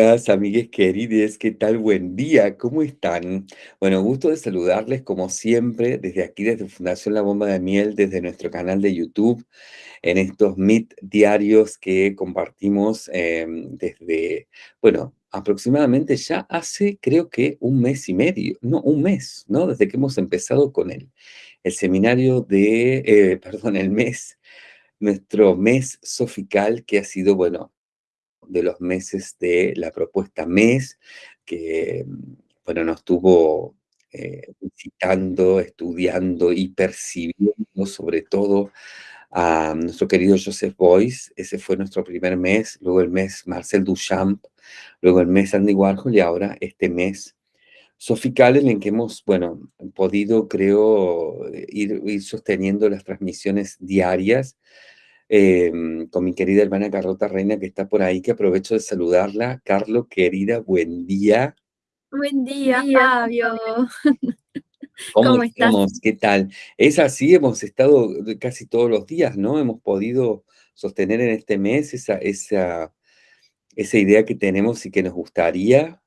Hola, amigues querides, ¿qué tal? Buen día, ¿cómo están? Bueno, gusto de saludarles como siempre desde aquí, desde Fundación La Bomba de Miel, desde nuestro canal de YouTube, en estos Meet diarios que compartimos em, desde, bueno, aproximadamente ya hace creo que un mes y medio, no, un mes, ¿no? Desde que hemos empezado con el, el seminario de, eh, perdón, el mes, nuestro mes sofical que ha sido, bueno, de los meses de la propuesta MES, que, bueno, nos estuvo eh, visitando, estudiando y percibiendo sobre todo a nuestro querido Joseph Boyce, ese fue nuestro primer mes, luego el mes Marcel Duchamp, luego el mes Andy Warhol y ahora este mes Sofical en el que hemos, bueno, podido, creo, ir, ir sosteniendo las transmisiones diarias Em, con mi querida hermana Carlota Reina, que está por ahí, que aprovecho de saludarla. Carlo, querida, buen día. Buen día, Fabio. ¿Cómo, ¿Cómo estás? ¿Qué tal? Es así, hemos estado casi todos los días, ¿no? Hemos podido sostener en este mes esa, esa, esa idea que tenemos y que nos gustaría.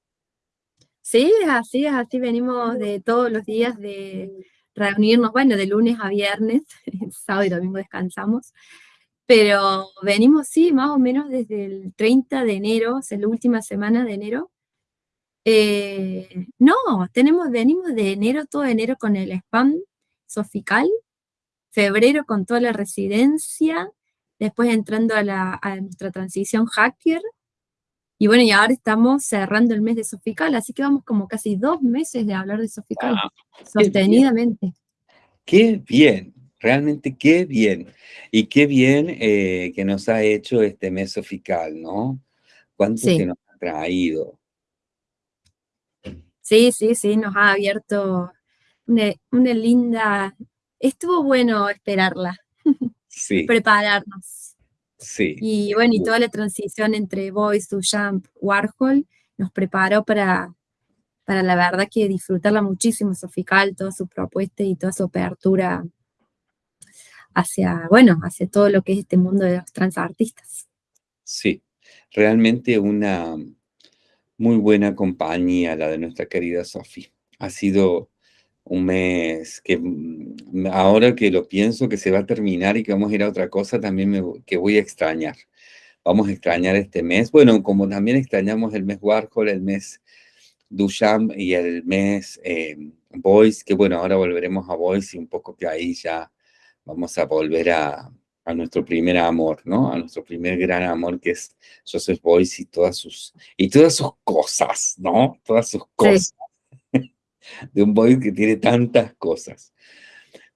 Sí, es así, es así, venimos de todos los días de reunirnos, bueno, de lunes a viernes, sábado y domingo descansamos, pero venimos, sí, más o menos desde el 30 de enero, sea, la última semana de enero. Eh, no, tenemos, venimos de enero, todo enero con el spam sofical, febrero con toda la residencia, después entrando a, la, a nuestra transición hacker, y bueno, y ahora estamos cerrando el mes de Sofical, así que vamos como casi dos meses de hablar de Sofical, sostenidamente. Qué bien, realmente qué bien. Y qué bien eh, que nos ha hecho este mes Sofical, ¿no? ¿Cuánto se nos ha traído? Sí, sí, sí, nos ha abierto una, una linda... Estuvo bueno esperarla. Sí. Prepararnos. Sí. Y bueno, y toda la transición entre Boyce, Duchamp, Warhol nos preparó para, para la verdad que disfrutarla muchísimo, Sofical, toda su propuesta y toda su apertura hacia, bueno, hacia todo lo que es este mundo de los transartistas. Sí, realmente una muy buena compañía la de nuestra querida Sofi. Ha sido un mes que mm, ahora que lo pienso que se va a terminar y que vamos a ir a otra cosa, también que voy a extrañar. Vamos a extrañar este mes. Bueno, como también extrañamos el mes Warhol, el mes Duchamp y el mes eh, Boyce, que bueno, ahora volveremos a Boyce y un poco que ahí ya vamos a volver a, a nuestro primer amor, ¿no? A nuestro primer gran amor que es Joseph Boyce y todas sus, y todas sus cosas, ¿no? Todas sus cosas. de un Boyce que tiene tantas cosas.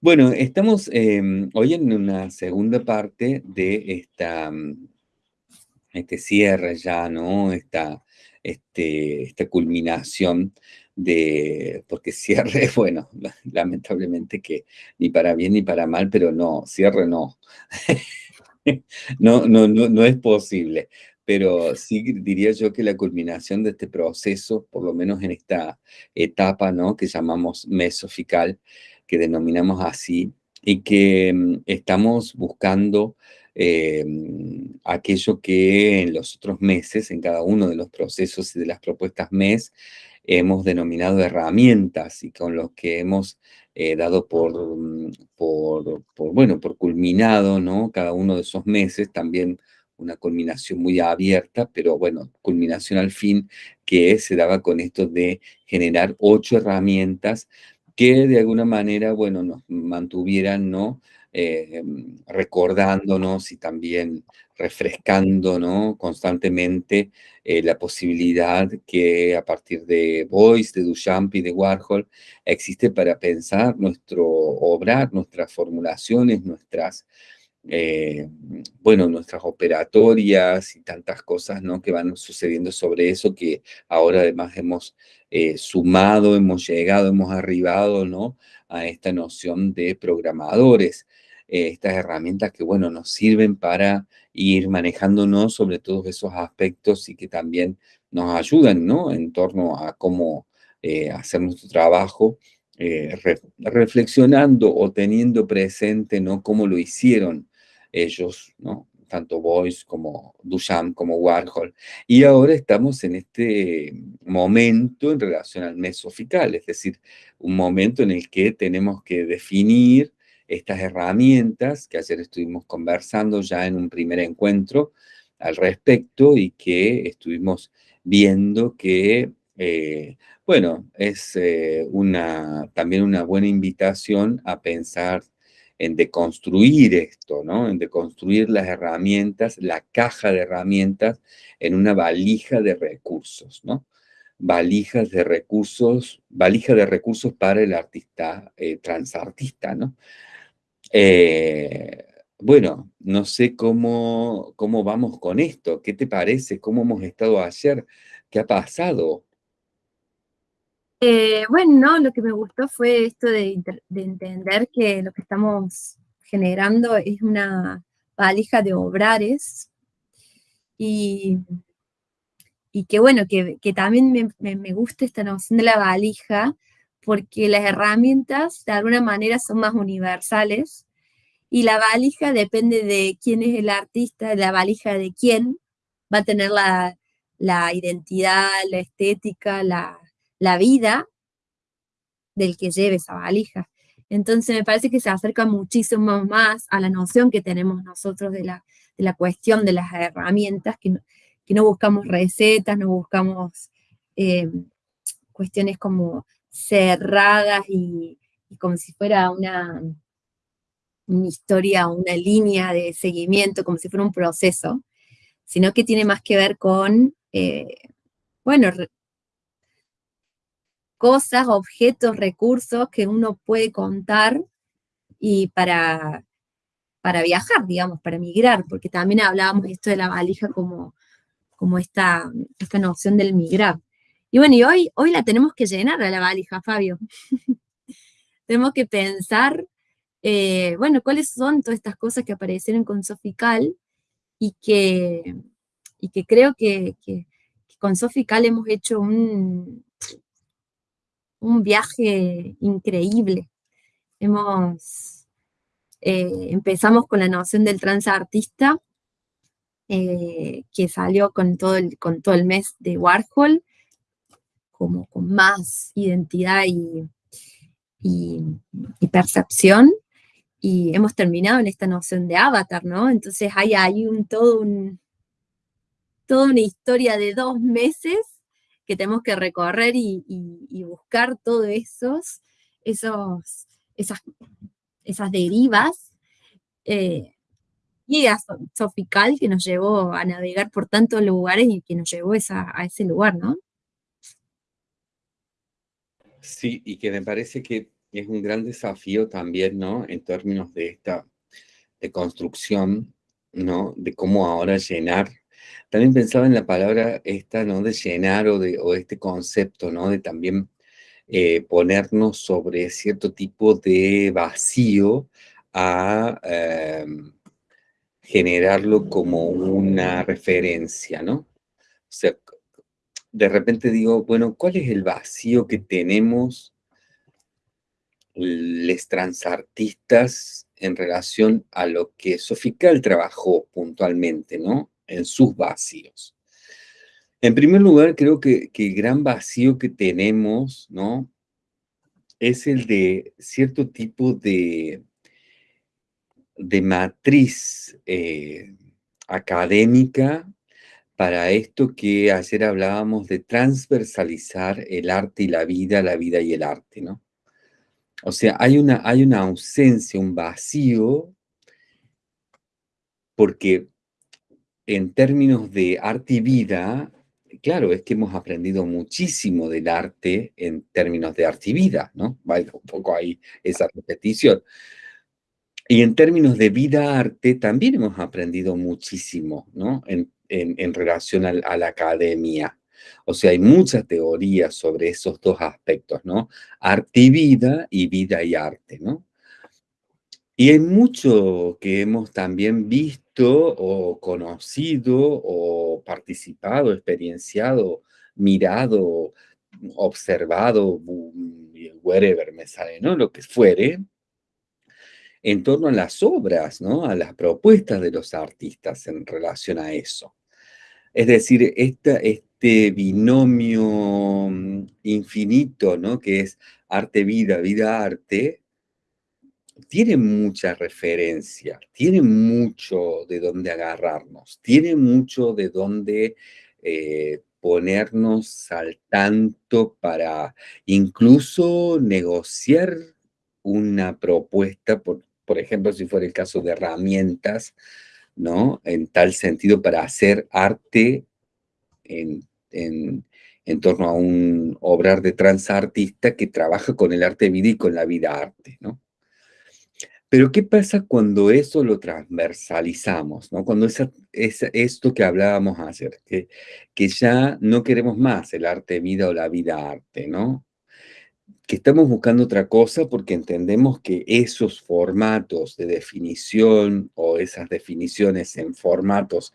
Bueno, estamos em, hoy en una segunda parte de esta, mm, este cierre ya, ¿no? Esta, este, esta culminación de, porque cierre, bueno, lamentablemente que ni para bien ni para mal, pero no, cierre no. no, no, no, no es posible. Pero sí diría yo que la culminación de este proceso, por lo menos en esta etapa, ¿no? Que llamamos mesofical, que denominamos así, y que mm, estamos buscando eh, aquello que en los otros meses, en cada uno de los procesos y de las propuestas MES, hemos denominado herramientas y con los que hemos eh, dado por, por, por, bueno, por culminado, ¿no? Cada uno de esos meses, también una culminación muy abierta, pero bueno, culminación al fin que se daba con esto de generar ocho herramientas que de alguna manera, bueno, nos mantuvieran, ¿no? Eh, recordándonos y también refrescando constantemente eh, la posibilidad que a partir de Boyce, de Duchamp y de Warhol existe para pensar nuestro obrar, nuestras formulaciones, nuestras, eh, bueno, nuestras operatorias y tantas cosas ¿no? que van sucediendo sobre eso que ahora además hemos sumado, hemos llegado, hemos arribado ¿no? a esta noción de programadores. Eh, estas herramientas que, bueno, nos sirven para ir manejándonos sobre todos esos aspectos y que también nos ayudan, ¿no? En torno a cómo eh, hacer nuestro trabajo, eh, reflexionando o teniendo presente, ¿no? Cómo lo hicieron ellos, ¿no? tanto Boyce como Duchamp como Warhol. Y ahora estamos en este momento en relación al mesofical, es decir, un momento en el que tenemos que definir estas herramientas que ayer estuvimos conversando ya en un primer encuentro al respecto y que estuvimos viendo que, eh, bueno, es eh, una, también una buena invitación a pensar en deconstruir esto, ¿no? En deconstruir las herramientas, la caja de herramientas en una valija de recursos, ¿no? Valijas de recursos, valija de recursos para el artista, eh, transartista, ¿no? Eh, bueno, no sé cómo, cómo vamos con esto, ¿qué te parece? ¿Cómo hemos estado ayer? ¿Qué ha pasado? Eh, bueno, lo que me gustó fue esto de, entender que lo que estamos generando es una valija de obrares y, que bueno, que, también me, me, gusta esta noción de la valija porque las herramientas de alguna manera son más universales y la valija depende de quién es el artista, la valija de quién va a tener la, la identidad, la estética, la, la vida del que lleve esa valija. Entonces me parece que se acerca muchísimo más a la noción que tenemos nosotros de la, de la cuestión de las herramientas, que no, que no buscamos recetas, no buscamos eh, cuestiones como cerradas y, como si fuera una, una historia, una línea de seguimiento, como si fuera un proceso, sino que tiene más que ver con, eh, bueno, cosas, objetos, recursos que uno puede contar y para, para viajar, digamos, para migrar, porque también hablábamos esto de la valija como, como esta, esta noción del migrar. Y bueno, y hoy, hoy la tenemos que llenar a la valija, Fabio. tenemos que pensar, eh, bueno, cuáles son todas estas cosas que aparecieron con Sofical y que, y que creo que, que con Sofical hemos hecho un, un viaje increíble. Hemos, eh, empezamos con la noción del transartista, eh, que salió con todo, el, con todo el mes de Warhol, como con más identidad y, percepción, y hemos terminado en esta noción de avatar, ¿no? Entonces hay ahí un, todo un, toda una historia de dos meses que tenemos que recorrer y, buscar todos esos, esos, esas, esas derivas. Eh, y a Sofical que nos llevó a navegar por tantos lugares y que nos llevó a ese lugar, ¿no? Sí, y que me parece que es un gran desafío también, ¿no? En términos de esta de construcción, ¿no? De cómo ahora llenar también pensaba en la palabra esta, ¿no? De llenar o, de, o este concepto, ¿no? De también eh, ponernos sobre cierto tipo de vacío a em, generarlo como una referencia, ¿no? O sea, de repente digo, bueno, ¿cuál es el vacío que tenemos los transartistas en relación a lo que Sofical trabajó puntualmente, ¿no? en sus vacíos. En primer lugar, creo que, el gran vacío que tenemos, ¿no? Es el de cierto tipo de, de matriz eh, académica para esto que ayer hablábamos de transversalizar el arte y la vida, la vida y el arte, ¿no? O sea, hay una, hay una ausencia, un vacío, porque en términos de arte y vida, claro, es que hemos aprendido muchísimo del arte en términos de arte y vida, ¿no? Va un poco ahí esa repetición. Y en términos de vida-arte también hemos aprendido muchísimo, ¿no? Relación a, a, la academia. O sea, hay muchas teorías sobre esos dos aspectos, ¿no? Arte y vida y vida y arte, ¿no? Y hay mucho que hemos también visto o conocido o participado, experienciado, mirado, observado, whatever me sale, ¿no? Lo que fuere, en torno a las obras, ¿no? a las propuestas de los artistas en relación a eso. Es decir, este binomio mm, infinito, ¿no? que es arte-vida, vida-arte, tiene mucha referencia, tiene mucho de dónde agarrarnos, tiene mucho de dónde eh, ponernos al tanto para incluso negociar una propuesta, por, por ejemplo, si fuera el caso de herramientas, ¿no? En tal sentido, para hacer arte en, en, torno a un obrar de transartista que trabaja con el arte vida y con la vida arte, ¿no? Pero ¿qué pasa cuando eso lo transversalizamos? ¿no? Cuando esa, esto que hablábamos ayer, que, que ya no queremos más el arte vida o la vida arte, ¿no? Que estamos buscando otra cosa porque entendemos que esos formatos de definición o esas definiciones en formatos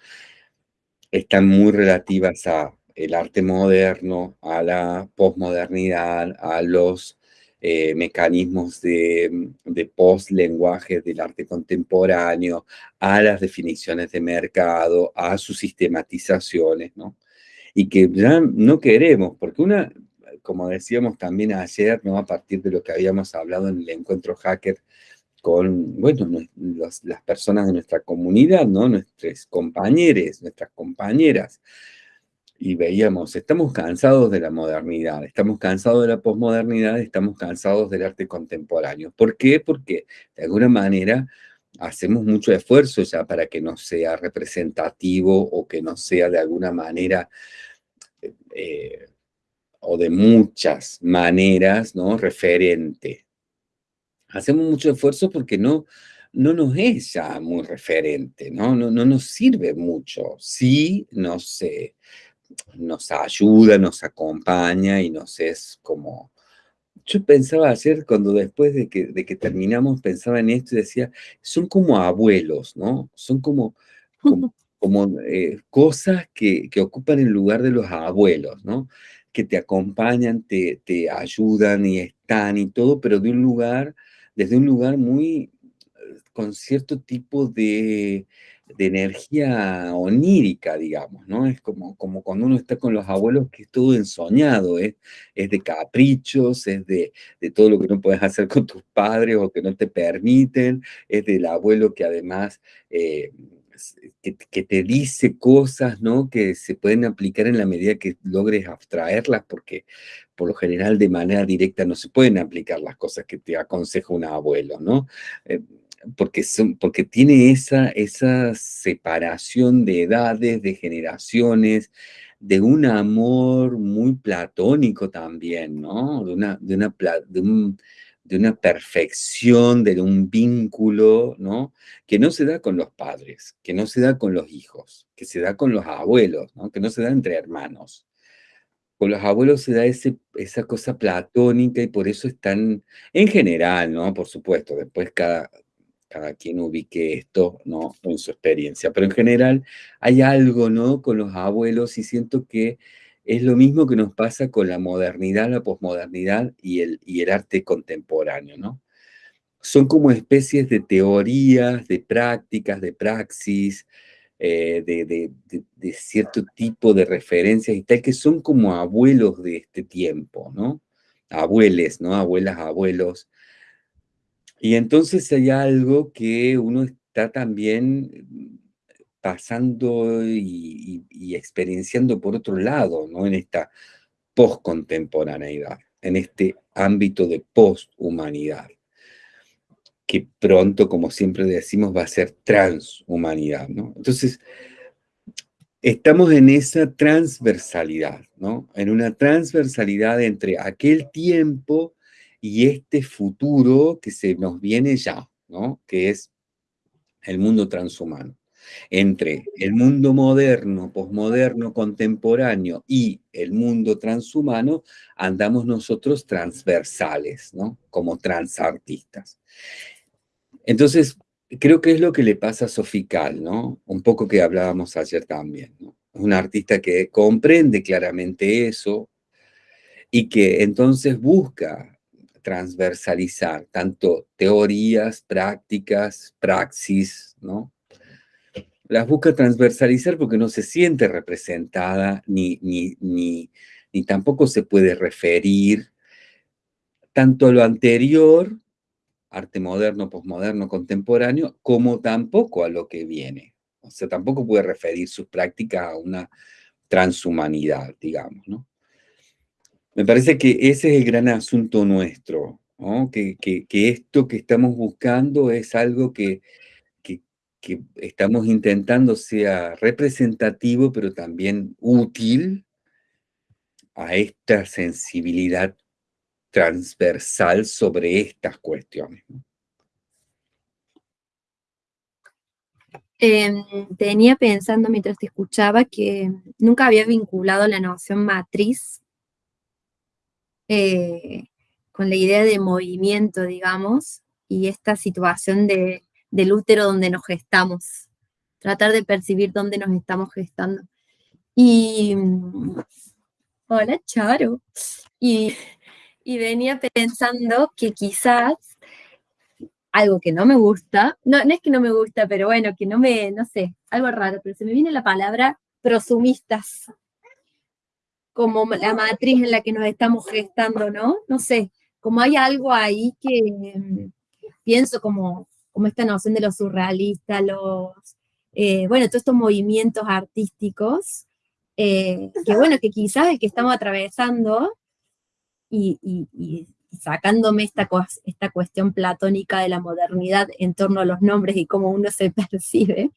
están muy relativas a el arte moderno, a la posmodernidad, a los eh, mecanismos de, de post-lenguaje del arte contemporáneo, a las definiciones de mercado, a sus sistematizaciones, ¿no? Y que ya no queremos, porque una, como decíamos también ayer, ¿no? a partir de lo que habíamos hablado en el encuentro hacker con, bueno, las personas de nuestra comunidad, ¿no? nuestros compañeros, nuestras compañeras, y veíamos, estamos cansados de la modernidad, estamos cansados de la posmodernidad, estamos cansados del arte contemporáneo. ¿Por qué? Porque de alguna manera hacemos mucho esfuerzo ya para que no sea representativo o que no sea de alguna manera eh, o de muchas maneras, ¿no? Referente. Hacemos mucho esfuerzo porque no, no nos es ya muy referente, ¿no? No, no nos sirve mucho. Sí nos, nos ayuda, nos acompaña y nos es como... Yo pensaba ayer, cuando después de que, de que terminamos, pensaba en esto y decía, son como abuelos, ¿no? Son como, como, eh, cosas que, que ocupan el lugar de los abuelos, ¿no? Que te acompañan, te, te ayudan y están y todo, pero de un lugar, desde un lugar muy, con cierto tipo de, energía onírica, digamos, ¿no? Es como, cuando uno está con los abuelos que es todo ensoñado, ¿eh? es de caprichos, es de, de, todo lo que no puedes hacer con tus padres o que no te permiten, es del abuelo que además... Eh, que, te dice cosas, ¿no? Que se pueden aplicar en la medida que logres abstraerlas, porque por lo general de manera directa no se pueden aplicar las cosas que te aconseja un abuelo, ¿no? Eh, porque, son, porque tiene esa, esa separación de edades, de generaciones, de un amor muy platónico también, ¿no? De, una, de, una, de un de una perfección, de un vínculo, ¿no? Que no se da con los padres, que no se da con los hijos, que se da con los abuelos, ¿no? Que no se da entre hermanos. Con los abuelos se da ese, esa cosa platónica y por eso están, en general, ¿no? Por supuesto, después cada, cada quien ubique esto, ¿no? En su experiencia, pero en general hay algo, ¿no? Con los abuelos y siento que es lo mismo que nos pasa con la modernidad, la posmodernidad y el, y el arte contemporáneo, ¿no? Son como especies de teorías, de prácticas, de praxis, eh, de, cierto tipo de referencias y tal, que son como abuelos de este tiempo, ¿no? Abueles, ¿no? Abuelas, abuelos. Y entonces hay algo que uno está también pasando y, experienciando por otro lado, ¿no? En esta postcontemporaneidad, en este ámbito de posthumanidad, que pronto, como siempre decimos, va a ser transhumanidad, ¿no? Entonces, estamos en esa transversalidad, ¿no? En una transversalidad entre aquel tiempo y este futuro que se nos viene ya, ¿no? Que es el mundo transhumano entre el mundo moderno, posmoderno, contemporáneo y el mundo transhumano, andamos nosotros transversales, ¿no? Como transartistas. Entonces, creo que es lo que le pasa a Sofical, ¿no? Un poco que hablábamos ayer también, ¿no? Un artista que comprende claramente eso y que entonces busca transversalizar tanto teorías, prácticas, praxis, ¿no? Las busca transversalizar porque no se siente representada ni, ni, ni, ni tampoco se puede referir tanto a lo anterior, arte moderno, posmoderno, contemporáneo, como tampoco a lo que viene. O sea, tampoco puede referir sus prácticas a una transhumanidad, digamos, ¿no? Me parece que ese es el gran asunto nuestro, ¿no? que, que, que, esto que estamos buscando es algo que, que, estamos intentando sea representativo, pero también útil a esta sensibilidad transversal sobre estas cuestiones. Eh, tenía pensando mientras te escuchaba que nunca había vinculado la noción matriz eh, con la idea de movimiento, digamos, y esta situación de, del útero donde nos gestamos, tratar de percibir dónde nos estamos gestando. Y, hola Charo, y, y venía pensando que quizás algo que no me gusta, no, no es que no me gusta, pero bueno, que no me, no sé, algo raro, pero se me viene la palabra prosumistas como la matriz en la que nos estamos gestando, ¿no? No sé, como hay algo ahí que mm, pienso como, como esta noción de lo surrealista, los, eh, bueno, todos estos movimientos artísticos, eh, que bueno, que quizás el que estamos atravesando y, y, sacándome esta, esta cuestión platónica de la modernidad en torno a los nombres y cómo uno se percibe,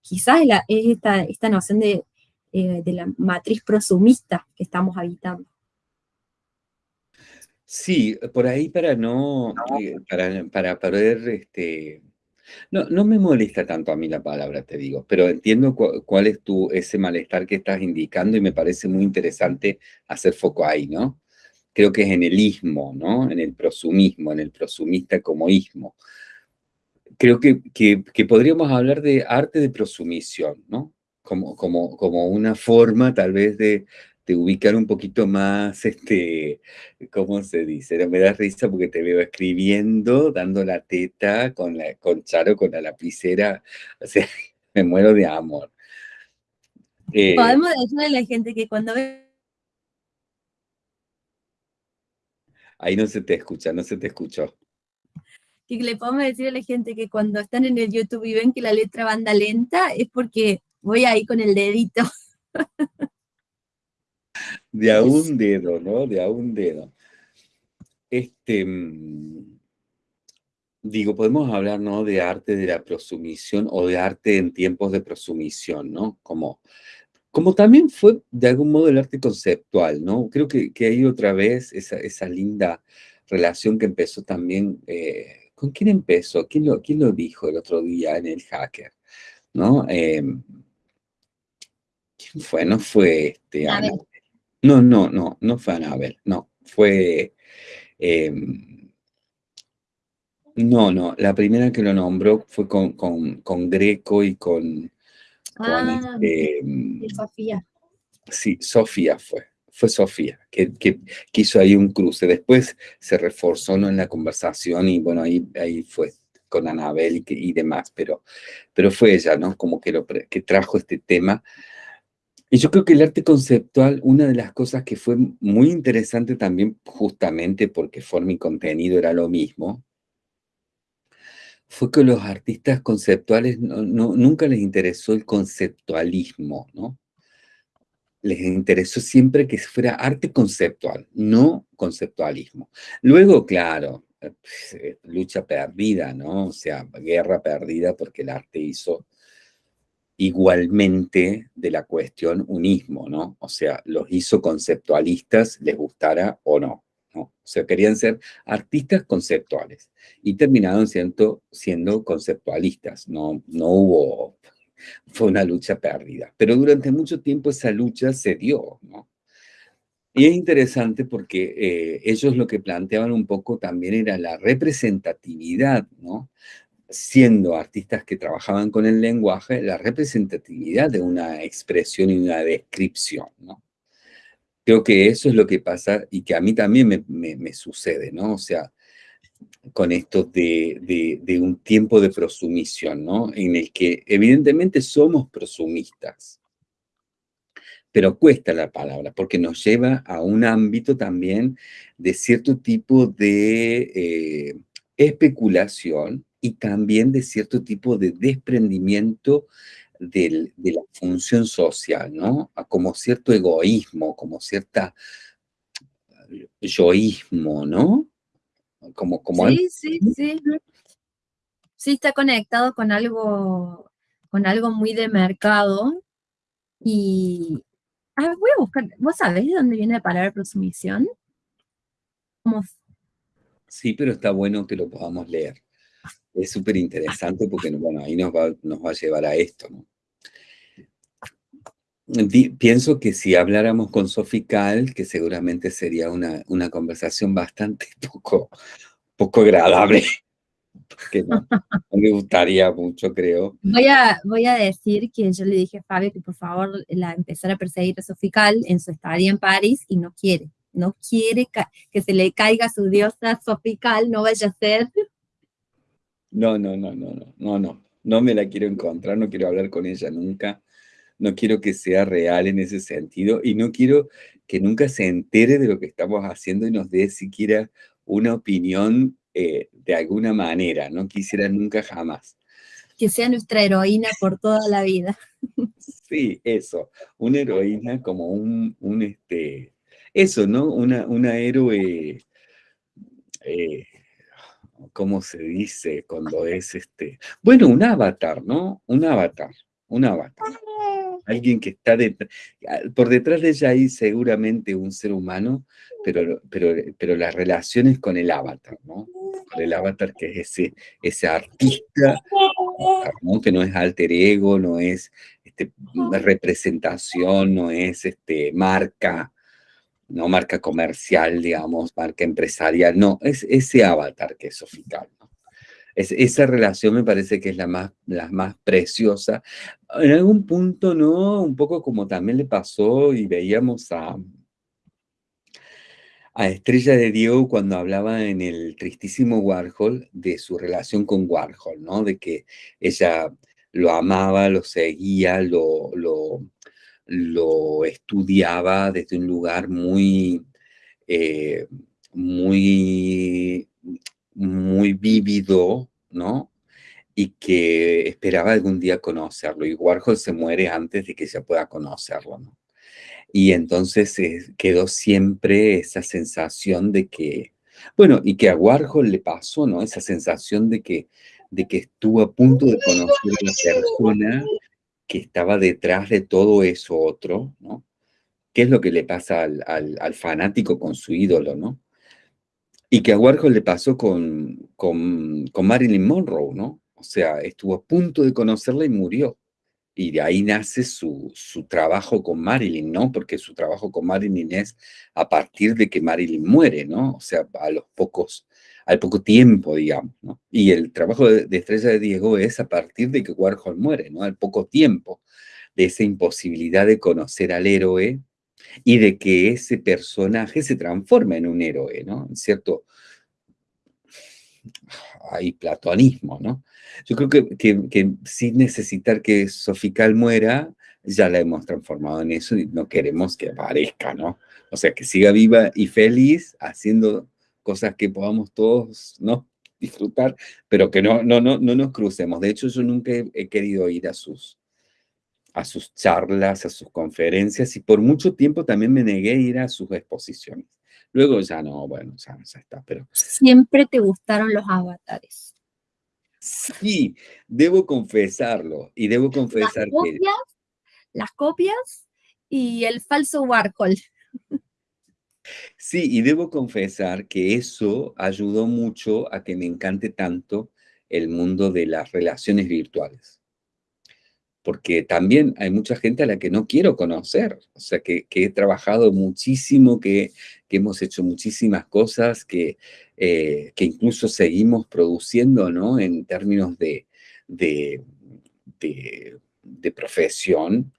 quizás es, es esta, esta noción de eh, de la matriz prosumista que estamos habitando. Sí, por ahí para no, eh, para, para poder, este, no, no me molesta tanto a mí la palabra, te digo, pero entiendo cuál es tu, ese malestar que estás indicando y me parece muy interesante hacer foco ahí, ¿no? Creo que es en el ismo, ¿no? En el prosumismo, en el prosumista como ismo. Creo que, que, que podríamos hablar de arte de prosumisión, ¿no? como, como, como una forma tal vez de, de, ubicar un poquito más, este, ¿cómo se dice? Me da risa porque te veo escribiendo, dando la teta con, la, con Charo, con la lapicera, o sea, me muero de amor. Eh, Podemos decirle a la gente que cuando ve... Ahí no se te escucha, no se te escuchó que le podemos decir a la gente que cuando están en el YouTube y ven que la letra va anda lenta, es porque voy ahí con el dedito. De a un dedo, ¿no? De a un dedo. Este, mm, digo, podemos hablar, ¿no? De arte de la prosumisión o de arte en tiempos de prosumisión, ¿no? Como, como también fue de algún modo el arte conceptual, ¿no? Creo que, que hay otra vez esa, esa linda relación que empezó también, eh, ¿con quién empezó? ¿Quién lo, ¿Quién lo dijo el otro día en el hacker? ¿No? Eh, ¿Quién fue? No fue este, Ana. No, no, no, no fue Anabel, no, fue... Eh, no, no, la primera que lo nombró fue con, con, con Greco y con... Ah, este, Sofía. Sí, Sofía fue, fue Sofía, que, que, que, hizo ahí un cruce. Después se reforzó ¿no? en la conversación y bueno, ahí, ahí fue con Anabel y, y demás, pero, pero fue ella, ¿no? Como que, lo, que trajo este tema y yo creo que el arte conceptual, una de las cosas que fue muy interesante también, justamente porque forma y contenido era lo mismo, fue que los artistas conceptuales nunca les interesó el conceptualismo, ¿no? Les interesó siempre que fuera arte conceptual, no conceptualismo. Luego, claro, eh, pues, lucha perdida, ¿no? O sea, guerra perdida porque el arte hizo igualmente de la cuestión unismo, ¿no? O sea, los hizo conceptualistas, les gustara o no. O sea, querían ser artistas conceptuales y terminaron siendo, siendo conceptualistas, no, no hubo, fue una lucha perdida. Pero durante mucho tiempo esa lucha se dio, ¿no? Y es interesante porque eh, ellos lo que planteaban un poco también era la representatividad, ¿no? Siendo artistas que trabajaban con el lenguaje, la representatividad de una expresión y una descripción, ¿no? Creo que eso es lo que pasa y que a mí también me, sucede, ¿no? O sea, con esto de, de, un tiempo de prosumisión, ¿no? En el que evidentemente somos prosumistas, pero cuesta la palabra, porque nos lleva a un ámbito también de cierto tipo de eh, especulación y también de cierto tipo de desprendimiento de la función social, ¿no? Como cierto egoísmo, como cierta yoísmo, ¿no? Como, como sí, sí, sí. Sí, está conectado con algo, con algo muy de mercado. Y voy a buscar, ¿vos sabés de dónde viene la palabra prosumición? Sí, pero está bueno que lo podamos leer es súper interesante porque, bueno, ahí nos va, nos va a llevar a esto, ¿no? pienso que si habláramos con Sofical, que seguramente sería una, una conversación bastante poco, poco agradable, porque no, me gustaría mucho, creo. Voy a, voy a decir que yo le dije a Fabio que por favor la empezara a perseguir a Sofical en su estadía en París y no quiere, no quiere que se le caiga su diosa Sofical, no vaya a ser no, no, no, no, no, no, no. No me la quiero encontrar, no quiero hablar con ella nunca. No quiero que sea real en ese sentido y no quiero que nunca se entere de lo que estamos haciendo y nos dé siquiera una opinión eh, de alguna manera. No quisiera nunca jamás. Que sea nuestra heroína por toda la vida. Sí, eso. Una heroína como un, un este, eso, ¿no? Una, una héroe eh, ¿cómo se dice cuando es este? Bueno, un avatar, ¿no? Un avatar, un avatar. Alguien que está detrás, por detrás de ella hay seguramente un ser humano, pero, pero, pero las relaciones con el avatar, ¿no? Con el avatar que es ese, ese artista, que no es alter ego, no es este, representación, no es este, marca, no marca comercial, digamos, marca empresarial, no, es ese avatar que es Sofical. Es, esa relación me parece que es la más, la más preciosa. En algún punto, ¿no? Un poco como también le pasó y veíamos a, a Estrella de Diego cuando hablaba en el tristísimo Warhol de su relación con Warhol, ¿no? De que ella lo amaba, lo seguía, lo, lo lo estudiaba desde un lugar muy, eh, muy, muy vívido, ¿no? Y que esperaba algún día conocerlo. Y Warhol se muere antes de que se pueda conocerlo, ¿no? Y entonces eh, quedó siempre esa sensación de que, bueno, y que a Warhol le pasó, ¿no? Esa sensación de que, de que estuvo a punto de conocer a la persona que estaba detrás de todo eso otro, ¿no? ¿Qué es lo que le pasa al, fanático con su ídolo, ¿no? Y que a Warhol le pasó con, con, Marilyn Monroe, ¿no? O sea, estuvo a punto de conocerla y murió. Y de ahí nace su, su, trabajo con Marilyn, ¿no? Porque su trabajo con Marilyn es a partir de que Marilyn muere, ¿no? O sea, a los pocos al poco tiempo, digamos. Y el trabajo de, Estrella de Diego es a partir de que Warhol muere, ¿no? Al poco tiempo de esa imposibilidad de conocer al héroe y de que ese personaje se transforme en un héroe, ¿no? En cierto, hay platonismo, ¿no? Yo creo que, sin necesitar que Sofical muera, ya la hemos transformado en eso y no queremos que aparezca, ¿no? O sea, que siga viva y feliz haciendo cosas que podamos todos, ¿no? disfrutar, pero que no, no, no, no nos crucemos. De hecho, yo nunca he, querido ir a sus, a sus charlas, a sus conferencias, y por mucho tiempo también me negué a ir a sus exposiciones. Luego ya no, bueno, ya, ya está, pero... Siempre te gustaron los avatares. Sí, debo confesarlo, y debo confesar las copias, que... Las copias y el falso Warhol. Sí, y debo confesar que eso ayudó mucho a que me encante tanto el mundo de las relaciones virtuales. Porque también hay mucha gente a la que no quiero conocer, o sea, que, he trabajado muchísimo, que, hemos hecho muchísimas cosas, que, eh, que incluso seguimos produciendo, ¿no? En términos de, de, de profesión,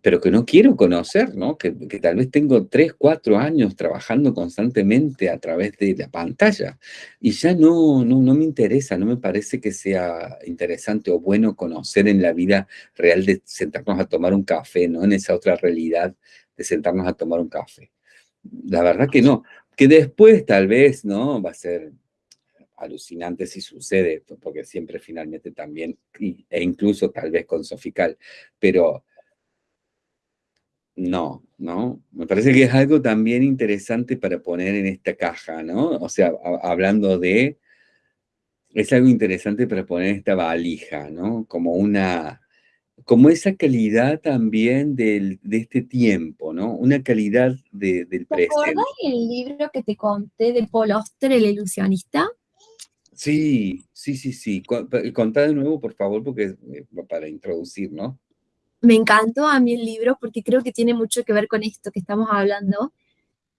pero que no quiero conocer, ¿no? Que, tal vez tengo tres, cuatro años trabajando constantemente a través de la pantalla y ya no, no, no me interesa, no me parece que sea interesante o bueno conocer en la vida real de sentarnos a tomar un café, ¿no? En esa otra realidad de sentarnos a tomar un café. La verdad que no, que después tal vez, ¿no? Va a ser alucinante si sucede, porque siempre finalmente también, e incluso tal vez con Sofical, pero no, ¿no? Me parece que es algo también interesante para poner en esta caja, ¿no? O sea, hablando de, es algo interesante para poner en esta valija, ¿no? Como una, como esa calidad también del, de este tiempo, ¿no? Una calidad de, del presente. ¿Te acuerdas el libro que te conté de Paul Oster, El ilusionista? Sí, sí, sí, sí. Contá de nuevo, por favor, porque eh, para introducir, ¿no? Me encantó a mí el libro porque creo que tiene mucho que ver con esto que estamos hablando,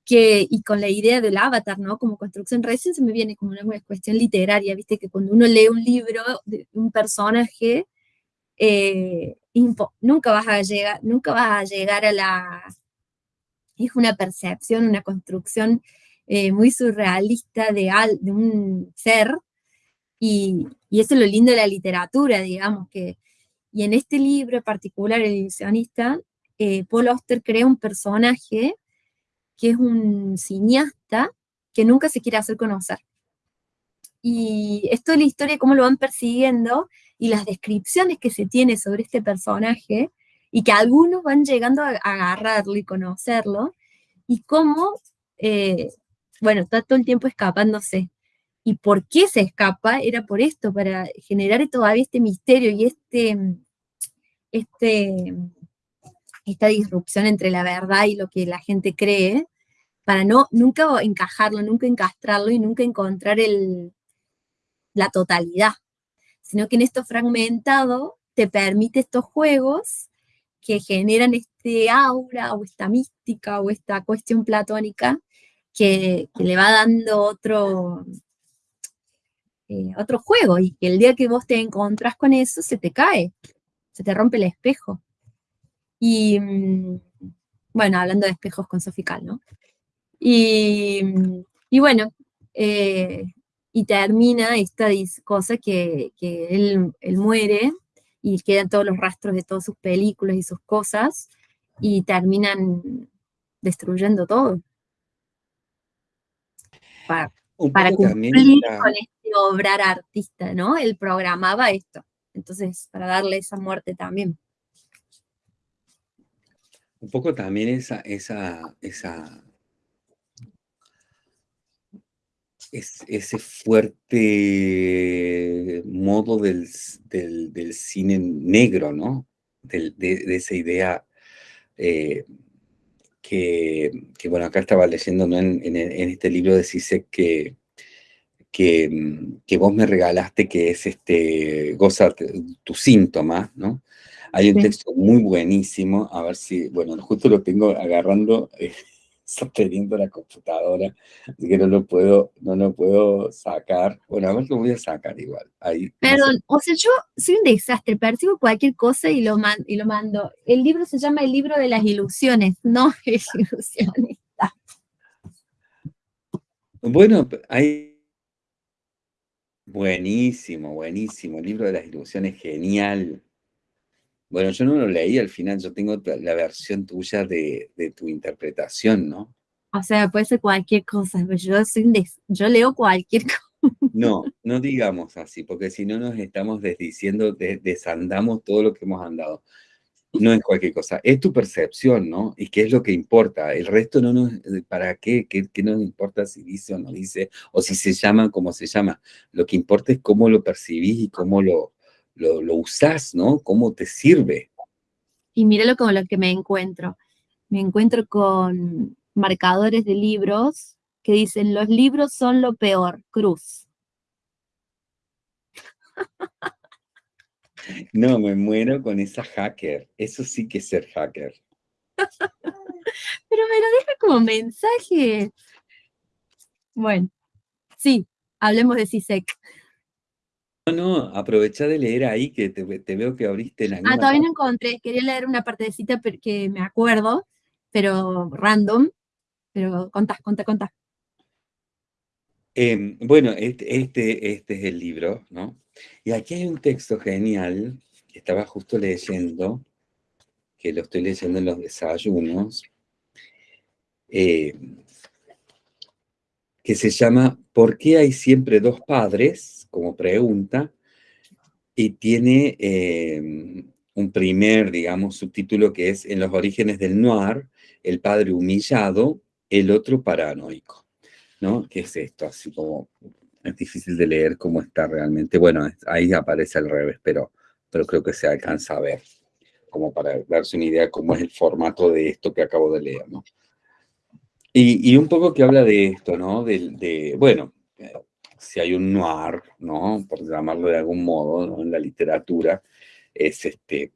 que, y con la idea del avatar, ¿no? Como construcción, recién se me viene como una cuestión literaria, viste, que cuando uno lee un libro de un personaje, eh, nunca vas a llegar, nunca vas a llegar a la, es una percepción, una construcción eh, muy surrealista de, al, de un ser, y, y eso es lo lindo de la literatura, digamos, que y en este libro en particular, El ilusionista, eh, Paul Auster crea un personaje que es un cineasta que nunca se quiere hacer conocer. Y esto es la historia cómo lo van persiguiendo y las descripciones que se tiene sobre este personaje y que algunos van llegando a, agarrarlo y conocerlo y cómo, eh, bueno, está todo el tiempo escapándose. ¿Y por qué se escapa? Era por esto, para generar todavía este misterio y este, este, esta disrupción entre la verdad y lo que la gente cree, para no nunca encajarlo, nunca encastrarlo y nunca encontrar el, la totalidad, sino que en esto fragmentado te permite estos juegos que generan este aura o esta mística o esta cuestión platónica que, le va dando otro, eh, otro juego y que el día que vos te encontrás con eso se te cae, se te rompe el espejo. Y, mm, bueno, hablando de espejos con Sofical, ¿no? Y, y bueno, eh, y termina esta cosa que, que él, él, muere y quedan todos los rastros de todas sus películas y sus cosas y terminan destruyendo todo. Para, para cumplir con este obrar artista, ¿no? Él programaba esto. Entonces, para darle esa muerte también. Un poco también esa, esa, esa, ese fuerte modo del, cine negro, ¿no? de, esa idea eh, que, bueno, acá estaba leyendo en, este libro de que, Mm, que, vos me regalaste, que es este, goza tu síntoma, ¿no? Hay un texto muy buenísimo, a ver si, bueno, justo lo tengo agarrando, eh, sosteniendo la computadora, así que no lo puedo, no lo puedo sacar. Bueno, a ver, lo voy a sacar igual. Ahí, Perdón, o sea, yo soy un desastre, percibo cualquier cosa y lo, y lo mando. El libro se llama El libro de las ilusiones, no es ilusionista. Bueno, hay Buenísimo, buenísimo. El libro de las ilusiones, genial. Bueno, yo no lo leí al final, yo tengo la versión tuya de, tu interpretación, ¿no? O sea, puede ser cualquier cosa, pero yo, yo leo cualquier cosa. No, no digamos así, porque si no nos estamos desdiciendo, desandamos todo lo que hemos andado no es cualquier cosa, es tu percepción, ¿no? Y qué es lo que importa. El resto no nos, ¿para qué? ¿Qué, nos importa si dice o no dice? O si se llama como se llama. Lo que importa es cómo lo percibís y cómo lo, lo, usás, ¿no? Cómo te sirve. Y míralo como lo que me encuentro. Me encuentro con marcadores de libros que dicen, los libros son lo peor, cruz. No, me muero con esa hacker. Eso sí que es ser hacker. Pero me lo deja como mensaje. Bueno, sí, hablemos de CISEC. No, no, aprovecha de leer ahí, que te, veo que abriste la Ah, todavía no encontré, quería leer una partecita que me acuerdo, pero random, pero contá, contá, contá. Em, bueno, este, este, este, es el libro, ¿no? Y aquí hay un texto genial que estaba justo leyendo, que lo estoy leyendo en los desayunos, em, que se llama ¿Por qué hay siempre dos padres? como pregunta, y tiene em, un primer, digamos, subtítulo que es En los orígenes del noir, el padre humillado, el otro paranoico, ¿no? ¿Qué es esto? Así como, es difícil de leer cómo está realmente, bueno, ahí aparece al revés, pero, pero creo que se alcanza a ver, como para darse una idea cómo es el formato de esto que acabo de leer, ¿no? Y, un poco que habla de esto, ¿no? De, bueno, si hay un noir, ¿no? Por llamarlo de algún modo, ¿no? En la literatura, es este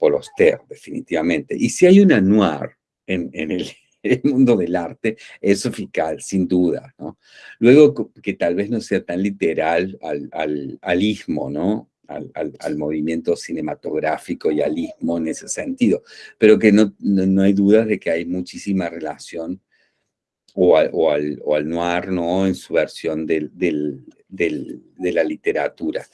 definitivamente. Y si hay una noir en, el, mundo del arte, es Sofical, sin duda, ¿no? Luego, que tal vez no sea tan literal al, al, al ismo, ¿no? Al, al, movimiento cinematográfico y al ismo en ese sentido, pero que no, no, hay dudas de que hay muchísima relación o al, o al, o al noir, ¿no? En su versión del, del, del, de la literatura.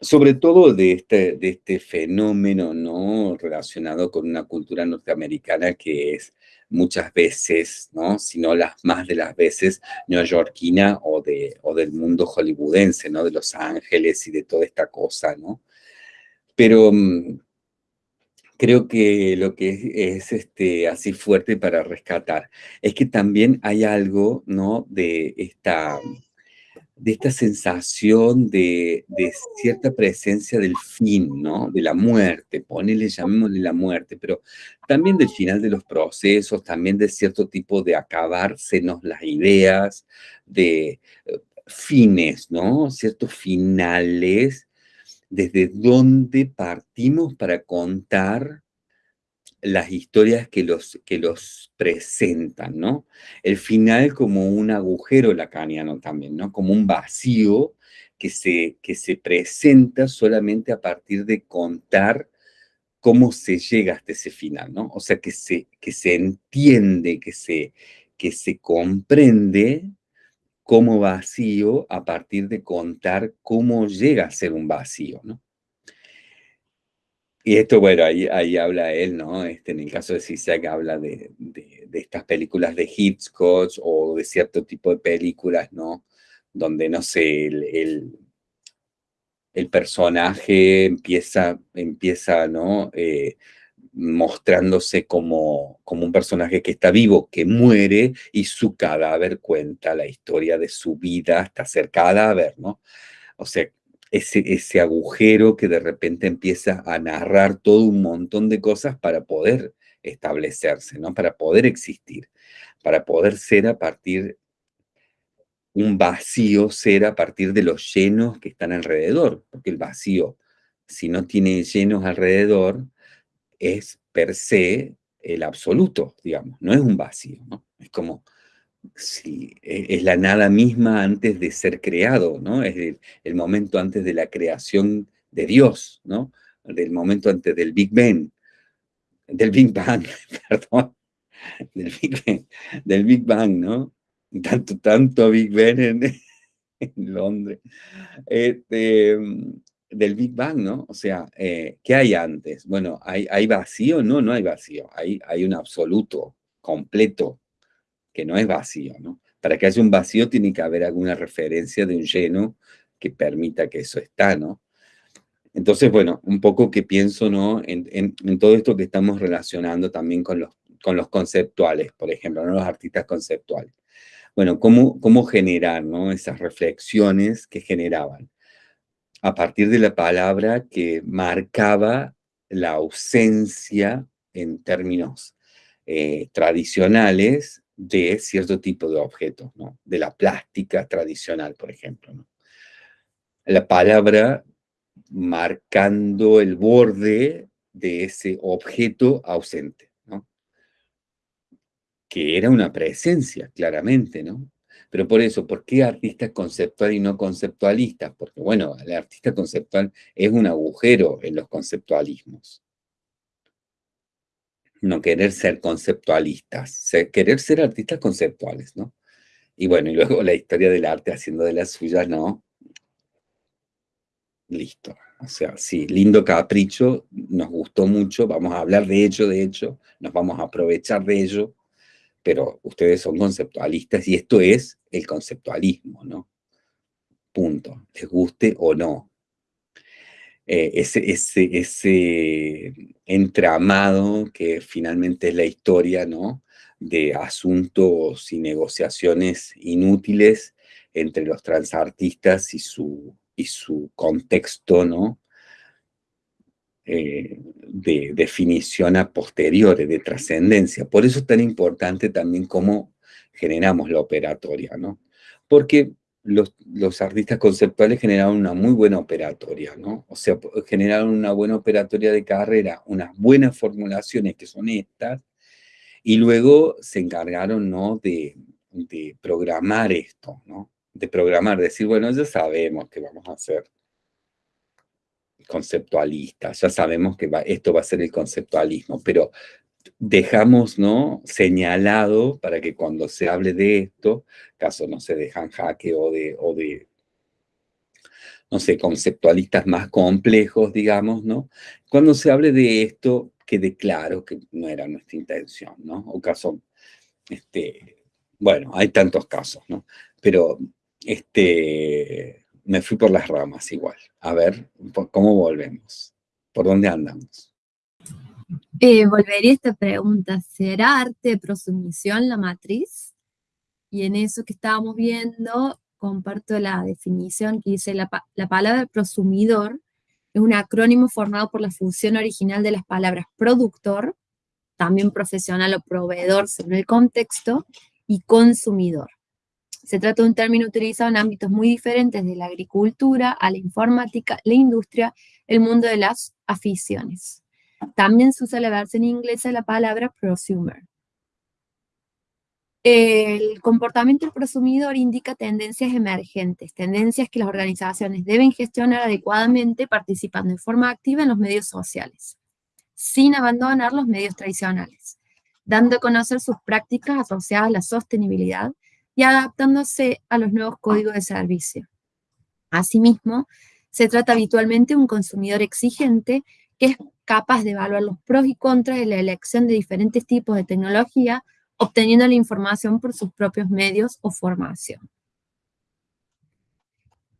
Sobre todo de este, de este fenómeno, ¿no? Relacionado con una cultura norteamericana que es muchas veces, ¿no? Si no las más de las veces, neoyorquina o, de, o del mundo hollywoodense, ¿no? De Los Ángeles y de toda esta cosa, ¿no? Pero mm, creo que lo que es, este, así fuerte para rescatar es que también hay algo, ¿no? De esta, de esta sensación de, cierta presencia del fin, ¿no? De la muerte, ponele, llamémosle la muerte, pero también del final de los procesos, también de cierto tipo de acabársenos las ideas, de eh, fines, ¿no? Ciertos finales desde dónde partimos para contar las historias que los, que los presentan, ¿no? El final como un agujero lacaniano también, ¿no? Como un vacío que se, que se presenta solamente a partir de contar cómo se llega hasta ese final, ¿no? O sea, que se, que se entiende, que se, que se comprende como vacío a partir de contar cómo llega a ser un vacío, ¿no? Y esto, bueno, ahí, ahí habla él, ¿no? Este, en el caso de Zizek habla de, de, estas películas de Hitchcock o de cierto tipo de películas, ¿no? Donde, no sé, el, el, personaje empieza, empieza ¿no? Eh, mostrándose como, como un personaje que está vivo, que muere, y su cadáver cuenta la historia de su vida hasta ser cadáver, ¿no? O sea, ese, ese agujero que de repente empieza a narrar todo un montón de cosas para poder establecerse, ¿no? Para poder existir, para poder ser a partir, un vacío ser a partir de los llenos que están alrededor, porque el vacío, si no tiene llenos alrededor, es per se el absoluto, digamos, no es un vacío, ¿no? Es como si e, es la nada misma antes de ser creado, ¿no? Es el, momento antes de la creación de Dios, ¿no? Del momento antes del Big Bang, del Big Bang, perdón, del Big Bang, ¿no? Tanto, tanto Big Bang en, en Londres. Este, del Big Bang, ¿no? O sea, eh, ¿qué hay antes? Bueno, ¿hay, ¿hay vacío? No, no hay vacío. Hay, hay un absoluto, completo, no es vacío, ¿no? Para que haya un vacío tiene que haber alguna referencia de un lleno que permita que eso está, ¿no? Entonces, bueno, un poco que pienso, ¿no? En, en, todo esto que estamos relacionando también con los, con los conceptuales, por ejemplo, ¿no? Los artistas conceptuales. Bueno, ¿cómo, cómo generar, ¿no? Esas reflexiones que generaban a partir de la palabra que marcaba la ausencia en términos eh, tradicionales de cierto tipo de objetos, ¿no? de la plástica tradicional, por ejemplo. ¿no? La palabra marcando el borde de ese objeto ausente, ¿no? que era una presencia, claramente, ¿no? Pero por eso, ¿por qué artista conceptual y no conceptualista? Porque, bueno, el artista conceptual es un agujero en los conceptualismos. No querer ser conceptualistas, querer ser artistas conceptuales, ¿no? Y bueno, y luego la historia del arte haciendo de las suyas, ¿no? Listo. O sea, sí, lindo capricho, nos gustó mucho, vamos a hablar de ello, de hecho, nos vamos a aprovechar de ello, pero ustedes son conceptualistas y esto es el conceptualismo, ¿no? Punto, les guste o no. Eh, ese, ese, ese entramado que finalmente es la historia, ¿no? De asuntos y negociaciones inútiles entre los transartistas y su y su contexto, ¿no? Eh, de definición a posteriori, de trascendencia. Por eso es tan importante también cómo generamos la operatoria, ¿no? Porque los, los, artistas conceptuales generaron una muy buena operatoria, ¿no? O sea, generaron una buena operatoria de carrera, unas buenas formulaciones que son estas, y luego se encargaron, ¿no? De, de programar esto, ¿no? de programar, decir, bueno, ya sabemos que vamos a hacer conceptualistas, ya sabemos que esto va a ser el conceptualismo, pero dejamos ¿no? señalado para que cuando se hable de esto, caso no se dejan jaque o de, o de, no sé, conceptualistas más complejos, digamos, ¿no? Cuando se hable de esto, quede claro que no era nuestra intención, ¿no? O caso, este, bueno, hay tantos casos, ¿no? Pero este, me fui por las ramas igual. A ver, ¿cómo volvemos? ¿Por dónde andamos? Eh, volvería esta pregunta, ¿será arte de prosumisión la matriz? Y en eso que estábamos viendo, comparto la definición que dice, la, la palabra prosumidor es un acrónimo formado por la función original de las palabras productor, también profesional o proveedor según el contexto, y consumidor. Se trata de un término utilizado en ámbitos muy diferentes de la agricultura, a la informática, la industria, el mundo de las aficiones. También se usa la versión inglesa de la palabra prosumer. El comportamiento del prosumidor indica tendencias emergentes, tendencias que las organizaciones deben gestionar adecuadamente participando de forma activa en los medios sociales, sin abandonar los medios tradicionales, dando a conocer sus prácticas asociadas a la sostenibilidad, y adaptándose a los nuevos códigos de servicio. Asimismo, se trata habitualmente de un consumidor exigente que es capaz de evaluar los pros y contras de la elección de diferentes tipos de tecnología, obteniendo la información por sus propios medios o formación.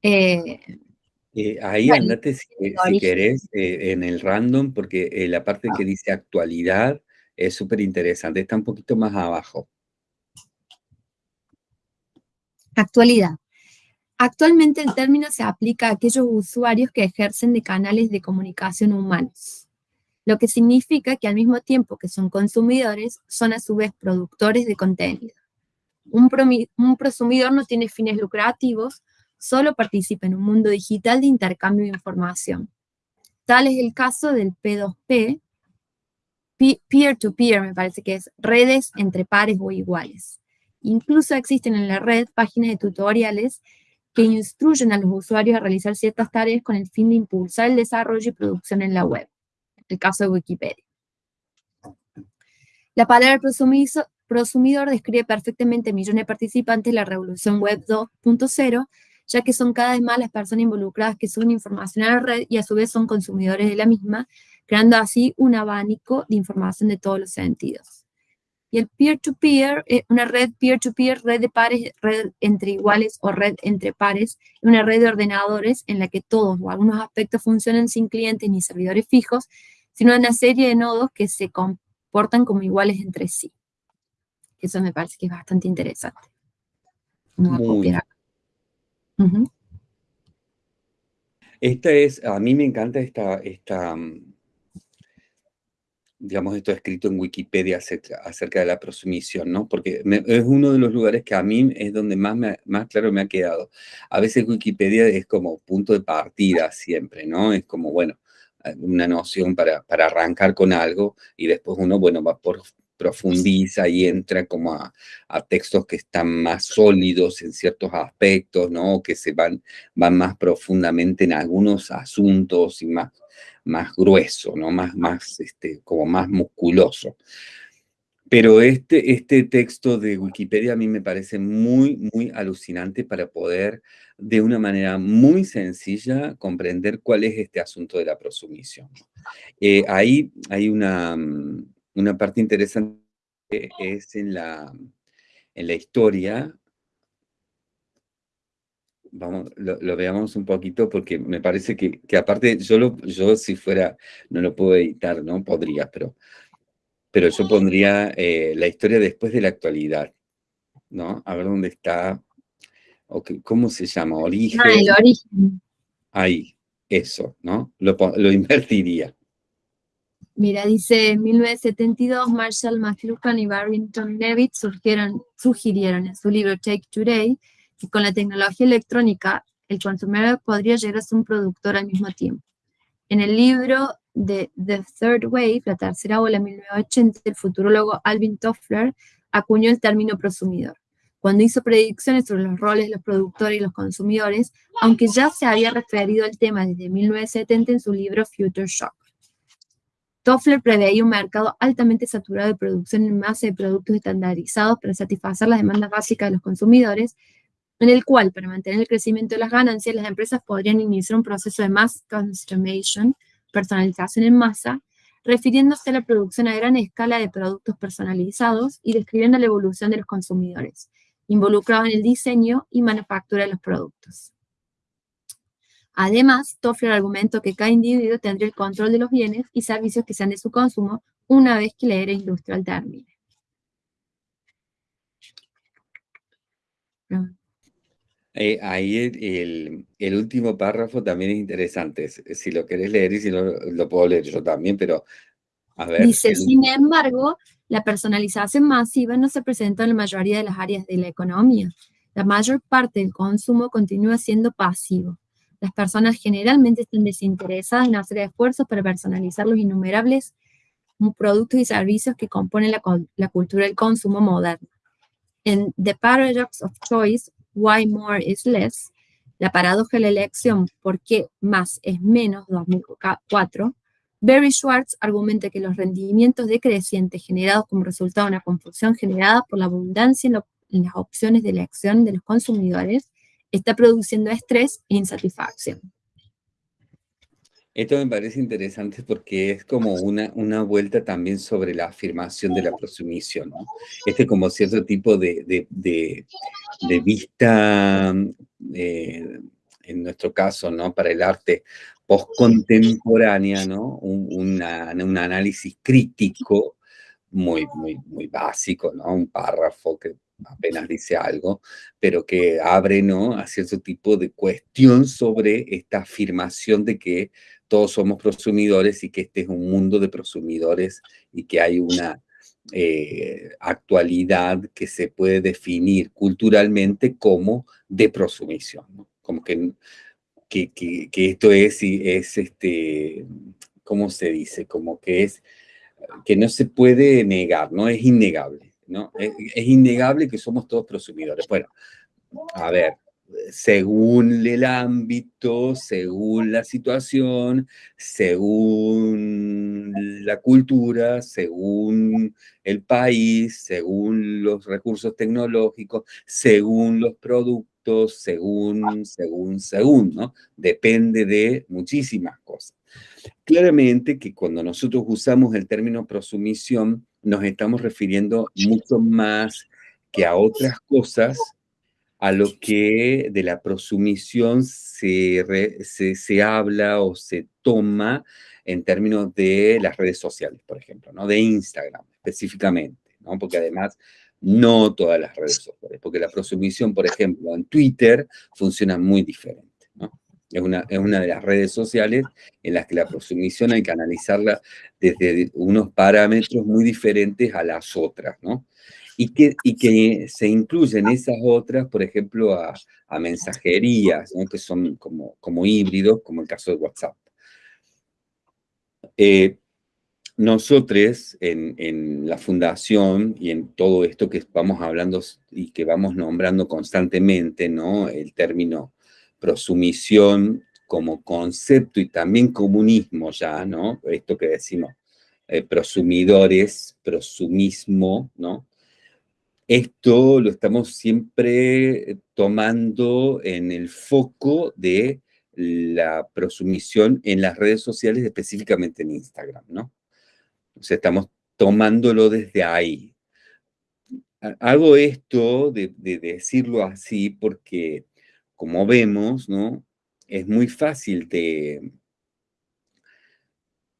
Eh, eh, ahí andate si, querés eh, en el random, porque la parte que dice actualidad es súper interesante, está un poquito más abajo. Actualidad. Actualmente el término se aplica a aquellos usuarios que ejercen de canales de comunicación humanos, lo que significa que al mismo tiempo que son consumidores, son a su vez productores de contenido. Un, un prosumidor no tiene fines lucrativos, solo participa en un mundo digital de intercambio de información. Tal es el caso del P2P, peer-to-peer, -peer, me parece que es redes entre pares o iguales. Incluso existen en la red páginas de tutoriales que instruyen a los usuarios a realizar ciertas tareas con el fin de impulsar el desarrollo y producción en la web. El caso de Wikipedia. La palabra prosumidor describe perfectamente millones de participantes de la revolución web 2.0, ya que son cada vez más las personas involucradas que suben información a la red y a su vez son consumidores de la misma, creando así un abanico de información de todos los sentidos. Y el peer-to-peer, eh, una red peer-to-peer, red de pares, red entre iguales o red entre pares, una red de ordenadores en la que todos o algunos aspectos funcionan sin clientes ni servidores fijos, sino una serie de nodos que se comportan como iguales entre sí. Eso me parece que es bastante interesante. Esta es, a mí me encanta esta, esta, mm, digamos, esto escrito en Wikipedia acerca, de la prosumisión, ¿no? Porque es uno de los lugares que a mí es donde más, más claro me ha quedado. A veces Wikipedia es como punto de partida siempre, ¿no? Es como, bueno, una noción para, para arrancar con algo y después uno, bueno, va por profundiza y entra como a, textos que están más sólidos en ciertos aspectos, ¿no? Que se van, van más profundamente en algunos asuntos y más, más grueso, ¿no? Más, más, este, como más musculoso. Pero este, este texto de Wikipedia a mí me parece muy, muy alucinante para poder, de una manera muy sencilla, comprender cuál es este asunto de la prosumisión. Eh, ahí hay una, mm, una parte interesante es en la, en la historia. Vamos, lo, veamos un poquito porque me parece que, que aparte, yo, yo si fuera, no lo puedo editar, ¿no? Podría, pero pero yo pondría eh, la historia después de la actualidad, ¿no? A ver dónde está, ¿cómo se llama? Origen. Ah, el origen. Ahí, eso, ¿no? Lo, lo invertiría. Mira, dice, en 1972, Marshall McLuhan y Barrington Levitt surgieron, sugirieron en su libro Take Today que con la tecnología electrónica el consumidor podría llegar a ser un productor al mismo tiempo. En el libro de The Third Wave, la tercera ola 1980, el futurólogo Alvin Toffler acuñó el término prosumidor, cuando hizo predicciones sobre los roles de los productores y los consumidores, aunque ya se había referido al tema desde 1970 en su libro Future Shock. Toffler preveía un mercado altamente saturado de producción en masa de productos estandarizados para satisfacer las demandas básicas de los consumidores, en el cual, para mantener el crecimiento de las ganancias, las empresas podrían iniciar un proceso de mass customization, personalización en masa, refiriéndose a la producción a gran escala de productos personalizados y describiendo la evolución de los consumidores, involucrados en el diseño y manufactura de los productos. Además, Toffler argumentó que cada individuo tendría el control de los bienes y servicios que sean de su consumo una vez que la era industrial termine. Eh, ahí el, el, último párrafo también es interesante. Si lo querés leer y si no, lo puedo leer yo también, pero a ver. Dice, sin embargo, la personalización masiva no se presenta en la mayoría de las áreas de la economía. La mayor parte del consumo continúa siendo pasivo. Las personas generalmente están desinteresadas en hacer esfuerzos para personalizar los innumerables productos y servicios que componen la, cultura del consumo moderno. En The Paradox of Choice, Why More is Less, la paradoja de la elección, ¿por qué más es menos? 2004, Barry Schwartz argumenta que los rendimientos decrecientes generados como resultado de una confusión generada por la abundancia en, en las opciones de elección de los consumidores está produciendo estrés e insatisfacción. Esto me parece interesante porque es como una, una vuelta también sobre la afirmación de la prosumisión, ¿no? Este como cierto tipo de, de, de, vista, eh, en nuestro caso, ¿no? Para el arte postcontemporánea, ¿no? Un, un análisis crítico muy, muy, muy básico, ¿no? Un párrafo que apenas dice algo, pero que abre, ¿no? A cierto tipo de cuestión sobre esta afirmación de que todos somos prosumidores y que este es un mundo de prosumidores y que hay una eh, actualidad que se puede definir culturalmente como de prosumición, como que, que, que, esto es, es este, ¿cómo se dice? Como que es, que no se puede negar, ¿no? Es innegable, ¿no? Es, es innegable que somos todos prosumidores. Bueno, a ver, según el ámbito, según la situación, según la cultura, según el país, según los recursos tecnológicos, según los productos, según, según, según, ¿no? Depende de muchísimas cosas. Claramente que cuando nosotros usamos el término prosumisión, nos estamos refiriendo mucho más que a otras cosas a lo que de la prosumisión se, se, habla o se toma en términos de las redes sociales, por ejemplo, ¿no? de Instagram específicamente, ¿no? porque además no todas las redes sociales, porque la prosumisión, por ejemplo, en Twitter funciona muy diferente. Es, una, es una de las redes sociales en las que la prosumisión hay que analizarla desde unos parámetros muy diferentes a las otras, y que, y que se incluyen esas otras, por ejemplo, a, a mensajerías, que son como, como híbridos, como el caso de WhatsApp. Eh, nosotros en, la fundación y en todo esto que vamos hablando y que vamos nombrando constantemente, ¿no? El término prosumisión como concepto y también comunismo ya, ¿no? Esto que decimos, eh, prosumidores, prosumismo, ¿no? Esto lo estamos siempre tomando en el foco de la prosumisión en las redes sociales, específicamente en Instagram, ¿no? O estamos tomándolo desde ahí. Hago esto de, decirlo así porque, como vemos, ¿no? Es muy fácil de,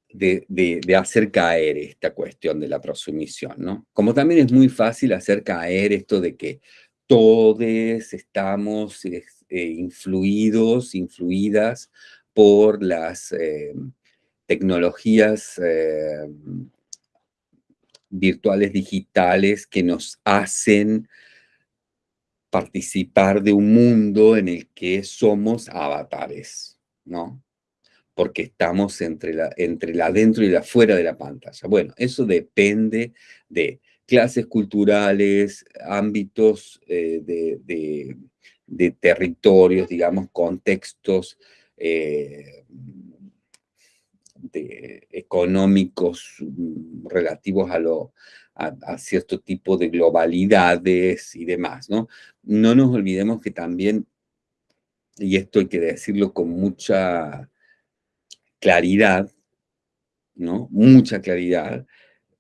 de, hacer caer esta cuestión de la prosumisión, ¿no? Como también es muy fácil hacer caer esto de que todos estamos eh, influidos, influidas por las eh, tecnologías eh, virtuales digitales que nos hacen participar de un mundo en el que somos avatares, ¿no? Porque estamos entre la, entre la dentro y la fuera de la pantalla. Bueno, eso depende de clases culturales, ámbitos eh, de, territorios, digamos, contextos eh, económicos mm, relativos a, lo, a, cierto tipo de globalidades y demás, ¿no? No nos olvidemos que también, y esto hay que decirlo con mucha claridad, ¿no? Mucha claridad,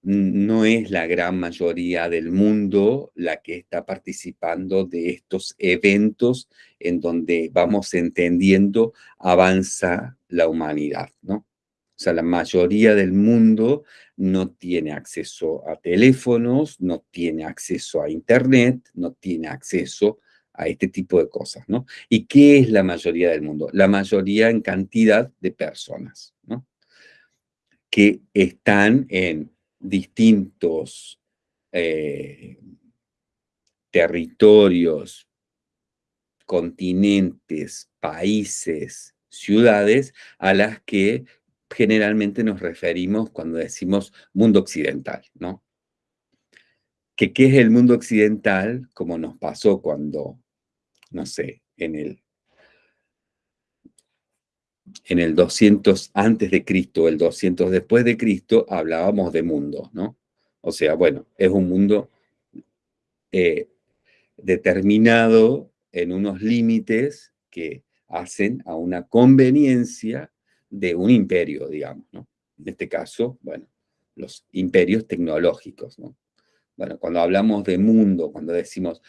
no es la gran mayoría del mundo la que está participando de estos eventos en donde vamos entendiendo avanza la humanidad, ¿no? O sea, la mayoría del mundo no tiene acceso a teléfonos, no tiene acceso a internet, no tiene acceso a este tipo de cosas, ¿no? ¿Y qué es la mayoría del mundo? La mayoría en cantidad de personas, ¿no? Que están en distintos eh, territorios, continentes, países, ciudades a las que generalmente nos referimos cuando decimos mundo occidental, ¿no? ¿Qué es el mundo occidental? Como nos pasó cuando, no sé, en el, en el 200 antes de Cristo, el 200 después de Cristo, hablábamos de mundo, ¿no? O sea, bueno, es un mundo eh, determinado en unos límites que hacen a una conveniencia de un imperio, digamos, ¿no? En este caso, bueno, los imperios tecnológicos, ¿no? Bueno, cuando hablamos de mundo, cuando decimos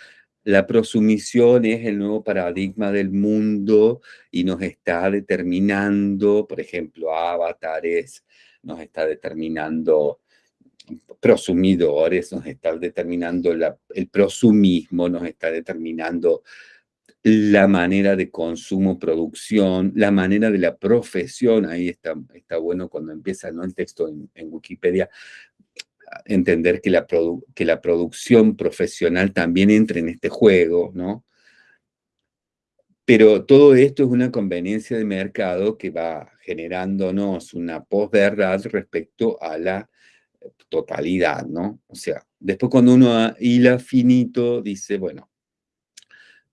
la prosumisión es el nuevo paradigma del mundo y nos está determinando, por ejemplo, avatares, nos está determinando prosumidores, nos está determinando el prosumismo, nos está determinando la manera de consumo, producción, la manera de la profesión, ahí está, está bueno cuando empieza ¿no? el texto en, Wikipedia, entender que la, que la producción profesional también entra en este juego, ¿no? Pero todo esto es una conveniencia de mercado que va generándonos una posverdad respecto a la totalidad, ¿no? O sea, después cuando uno hila finito, dice, bueno,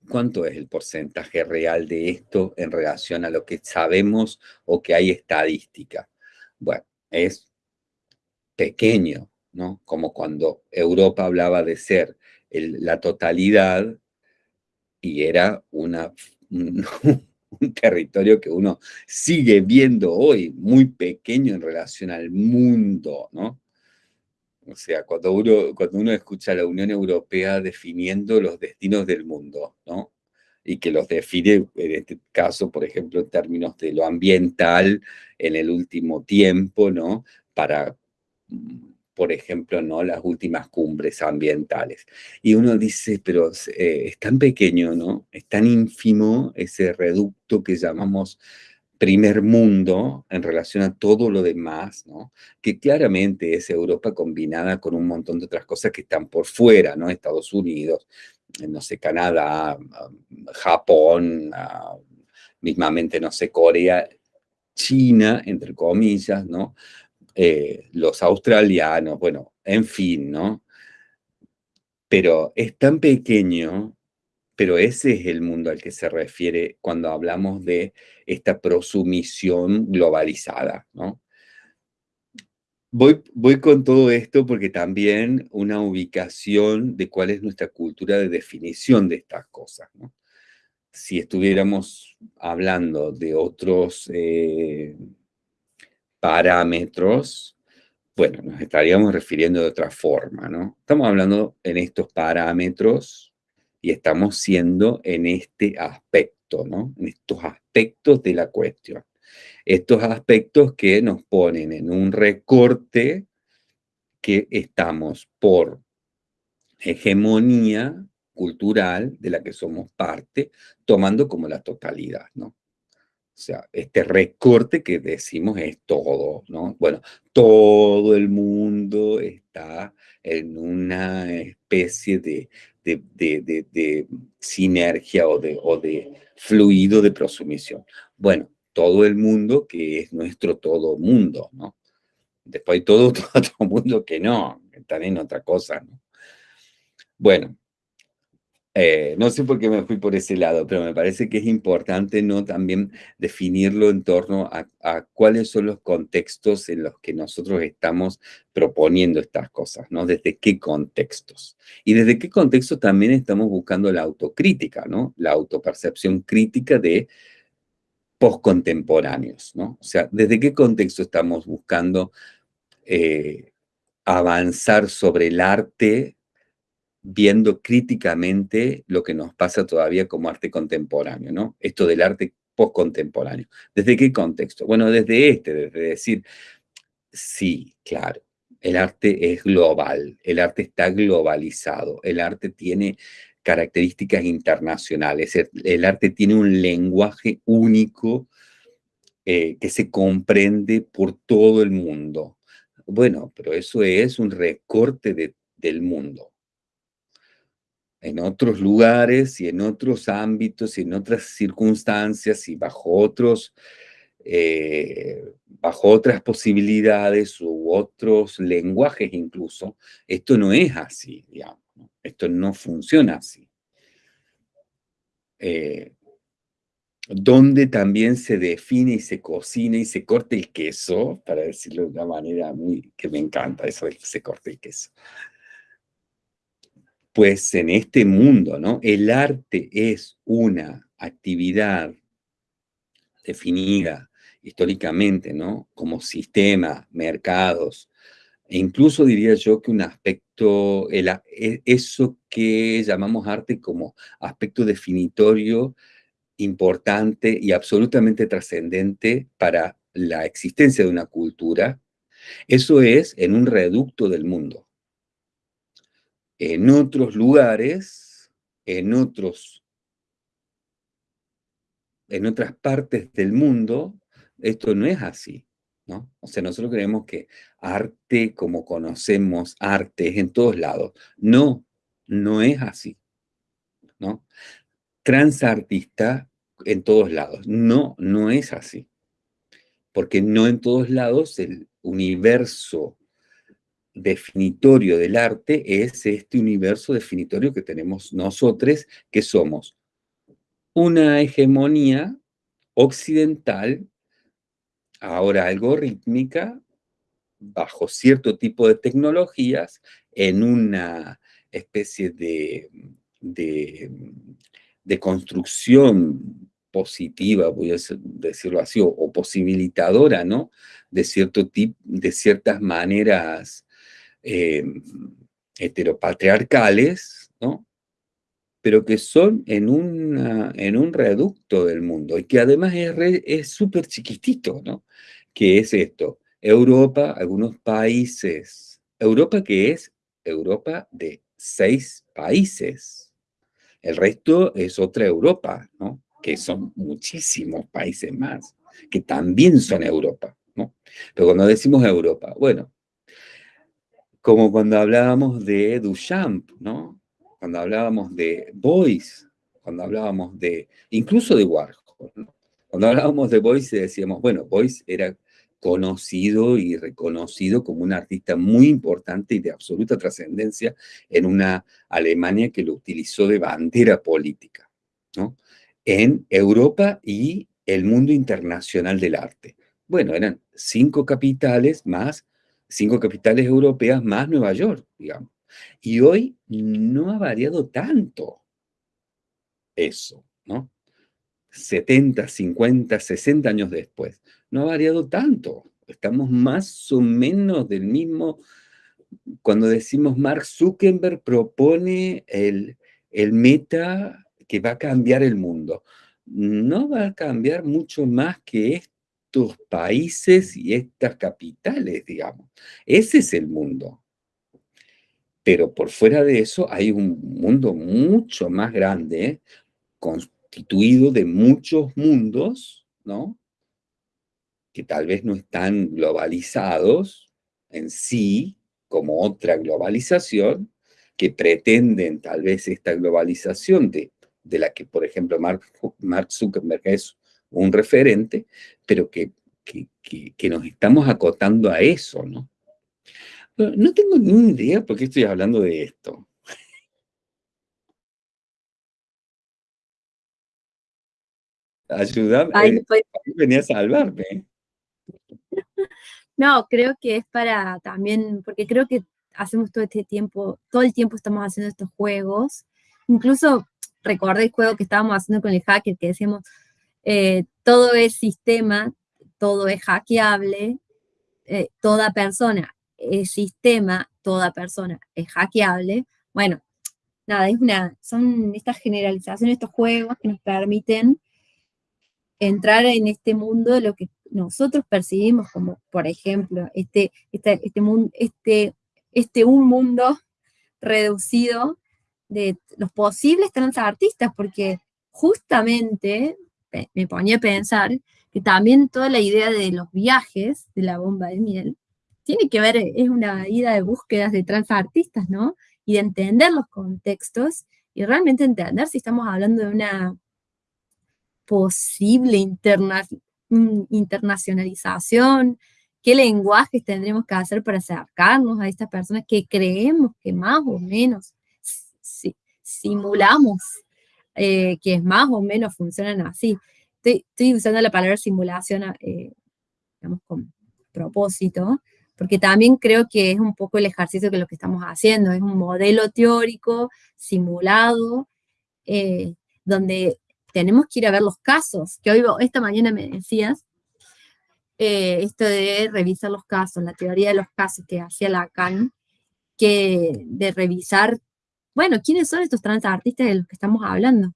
¿Cuánto es el porcentaje real de esto en relación a lo que sabemos o que hay estadística? Bueno, es pequeño, ¿no? Como cuando Europa hablaba de ser la totalidad y era un, un territorio que uno sigue viendo hoy muy pequeño en relación al mundo, ¿no? O sea, cuando uno, cuando uno escucha a la Unión Europea definiendo los destinos del mundo, ¿no? Y que los define, en este caso, por ejemplo, en términos de lo ambiental en el último tiempo, ¿no? Para, por ejemplo, ¿no? Las últimas cumbres ambientales. Y uno dice, pero eh, es tan pequeño, ¿no? Es tan ínfimo ese reducto que llamamos primer mundo en relación a todo lo demás, ¿no? que claramente es Europa combinada con un montón de otras cosas que están por fuera, ¿no? Estados Unidos, no sé, Canadá, Japón, mismamente, no sé, Corea, China, entre comillas, ¿no? eh, los australianos, bueno, en fin, ¿no? Pero es tan pequeño, pero ese es el mundo al que se refiere cuando hablamos de esta prosumisión globalizada, ¿no? Voy, voy con todo esto porque también una ubicación de cuál es nuestra cultura de definición de estas cosas, ¿no? Si estuviéramos hablando de otros eh, parámetros, bueno, nos estaríamos refiriendo de otra forma, ¿no? Estamos hablando en estos parámetros y estamos siendo en este aspecto, ¿no? En estos aspectos de la cuestión. Estos aspectos que nos ponen en un recorte que estamos por hegemonía cultural de la que somos parte, tomando como la totalidad, ¿no? O sea, este recorte que decimos es todo, ¿no? Bueno, todo el mundo está en una especie de, sinergia o de, o de fluido de prosumisión. Bueno, todo el mundo que es nuestro todo mundo, ¿no? Después todo, todo otro mundo que no, están en otra cosa, ¿no? Bueno, eh, no sé por qué me fui por ese lado, pero me parece que es importante no también definirlo en torno a, cuáles son los contextos en los que nosotros estamos proponiendo estas cosas, ¿no? Desde qué contextos. Y desde qué contextos también estamos buscando la autocrítica, ¿no? La autopercepción crítica de postcontemporáneos, ¿no? O sea, desde qué contexto estamos buscando eh, avanzar sobre el arte viendo críticamente lo que nos pasa todavía como arte contemporáneo, ¿no? Esto del arte postcontemporáneo. ¿Desde qué contexto? Bueno, desde este, desde decir, sí, claro, el arte es global, el arte está globalizado, el arte tiene características internacionales, el, arte tiene un lenguaje único eh, que se comprende por todo el mundo. Bueno, pero eso es un recorte del mundo en otros lugares y en otros ámbitos y en otras circunstancias y bajo otros, eh, bajo otras posibilidades u otros lenguajes incluso, esto no es así, esto no funciona así. Eh, donde también se define y se cocina y se corta el queso, para decirlo de una manera muy que me encanta eso de que se corte el queso pues en este mundo, ¿no? El arte es una actividad definida históricamente, ¿no? Como sistema, mercados, e incluso diría yo que un aspecto, el, e, eso que llamamos arte como aspecto definitorio, importante y absolutamente trascendente para la existencia de una cultura, eso es en un reducto del mundo en otros lugares, en otros, en otras partes del mundo, esto no es así, ¿no? O sea, nosotros creemos que arte como conocemos arte es en todos lados. No, no es así, ¿no? Transartista en todos lados. No, no es así. Porque no en todos lados el universo definitorio del arte es este universo definitorio que tenemos nosotros, que somos una hegemonía occidental, ahora algorítmica, bajo cierto tipo de tecnologías, en una especie de, de, construcción positiva, voy a decirlo así, o, posibilitadora, ¿no? De, cierto tipo, de ciertas maneras eh, heteropatriarcales, ¿no? pero que son en, en un reducto del mundo y que además es súper chiquitito, ¿no? Que es esto, Europa, algunos países, Europa que es Europa de seis países, el resto es otra Europa, ¿no? Que son muchísimos países más, que también son Europa, ¿no? Pero cuando decimos Europa, bueno, como cuando hablábamos de Duchamp, ¿no? Cuando hablábamos de Boyce, cuando hablábamos de, incluso de Warhol. Cuando hablábamos de Boyce decíamos, bueno, Boyce era conocido y reconocido como un artista muy importante y de absoluta trascendencia en una Alemania que lo utilizó de bandera política, ¿no? En Europa y el mundo internacional del arte. Bueno, eran cinco capitales más, cinco capitales europeas más Nueva York, digamos. Y hoy no ha variado tanto eso, ¿no? 70, 50, 60 años después. No ha variado tanto. Estamos más o menos del mismo... Cuando decimos Mark Zuckerberg propone el, el meta que va a cambiar el mundo. No va a cambiar mucho más que estos países y estas capitales, digamos. Ese es el mundo. Pero por fuera de eso hay un mundo mucho más grande, constituido de muchos mundos, ¿no? Que tal vez no están globalizados en sí, como otra globalización, que pretenden tal vez esta globalización de, de la que, por ejemplo, Mark, Mark Zuckerberg es un referente, pero que, que, que, nos estamos acotando a eso, ¿no? No tengo ni idea por qué estoy hablando de esto. Ayúdame, eh, venía a salvarme. No, creo que es para también, porque creo que hacemos todo este tiempo, todo el tiempo estamos haciendo estos juegos. Incluso recordé el juego que estábamos haciendo con el hacker, que decíamos, eh, todo es sistema, todo es hackeable, eh, toda persona es sistema, toda persona es hackeable. Bueno, nada, es una, son estas generalizaciones, estos juegos que nos permiten entrar en este mundo de lo que nosotros percibimos como, por ejemplo, este, este, este, este, este un mundo reducido de los posibles transartistas, porque justamente me ponía a pensar que también toda la idea de los viajes de la bomba de miel tiene que ver, es una ida de búsquedas de transartistas, ¿no? Y de entender los contextos y realmente entender si estamos hablando de una posible interna mm, internacionalización, qué lenguajes tendremos que hacer para acercarnos a estas personas que creemos que más o menos simulamos, eh, que más o menos funcionan así. Estoy, usando la palabra simulación, eh, digamos, con propósito, porque también creo que es un poco el ejercicio que lo que estamos haciendo, es un modelo teórico, simulado, eh, donde tenemos que ir a ver los casos, que hoy, esta mañana me decías, eh, esto de revisar los casos, la teoría de los casos que hacía Lacan, que de revisar, bueno, ¿quiénes son estos transartistas de los que estamos hablando?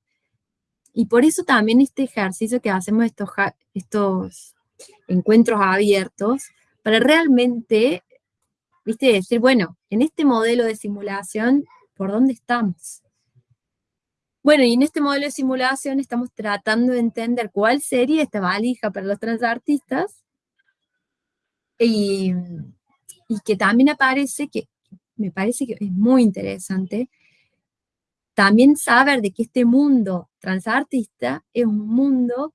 Y por eso también este ejercicio que hacemos, estos, estos encuentros abiertos, para realmente, viste, decir, bueno, en este modelo de simulación, ¿por dónde estamos? Bueno, y en este modelo de simulación estamos tratando de entender cuál sería esta valija para los transartistas y, y que también aparece que, me parece que es muy interesante, también saber de que este mundo transartista es un mundo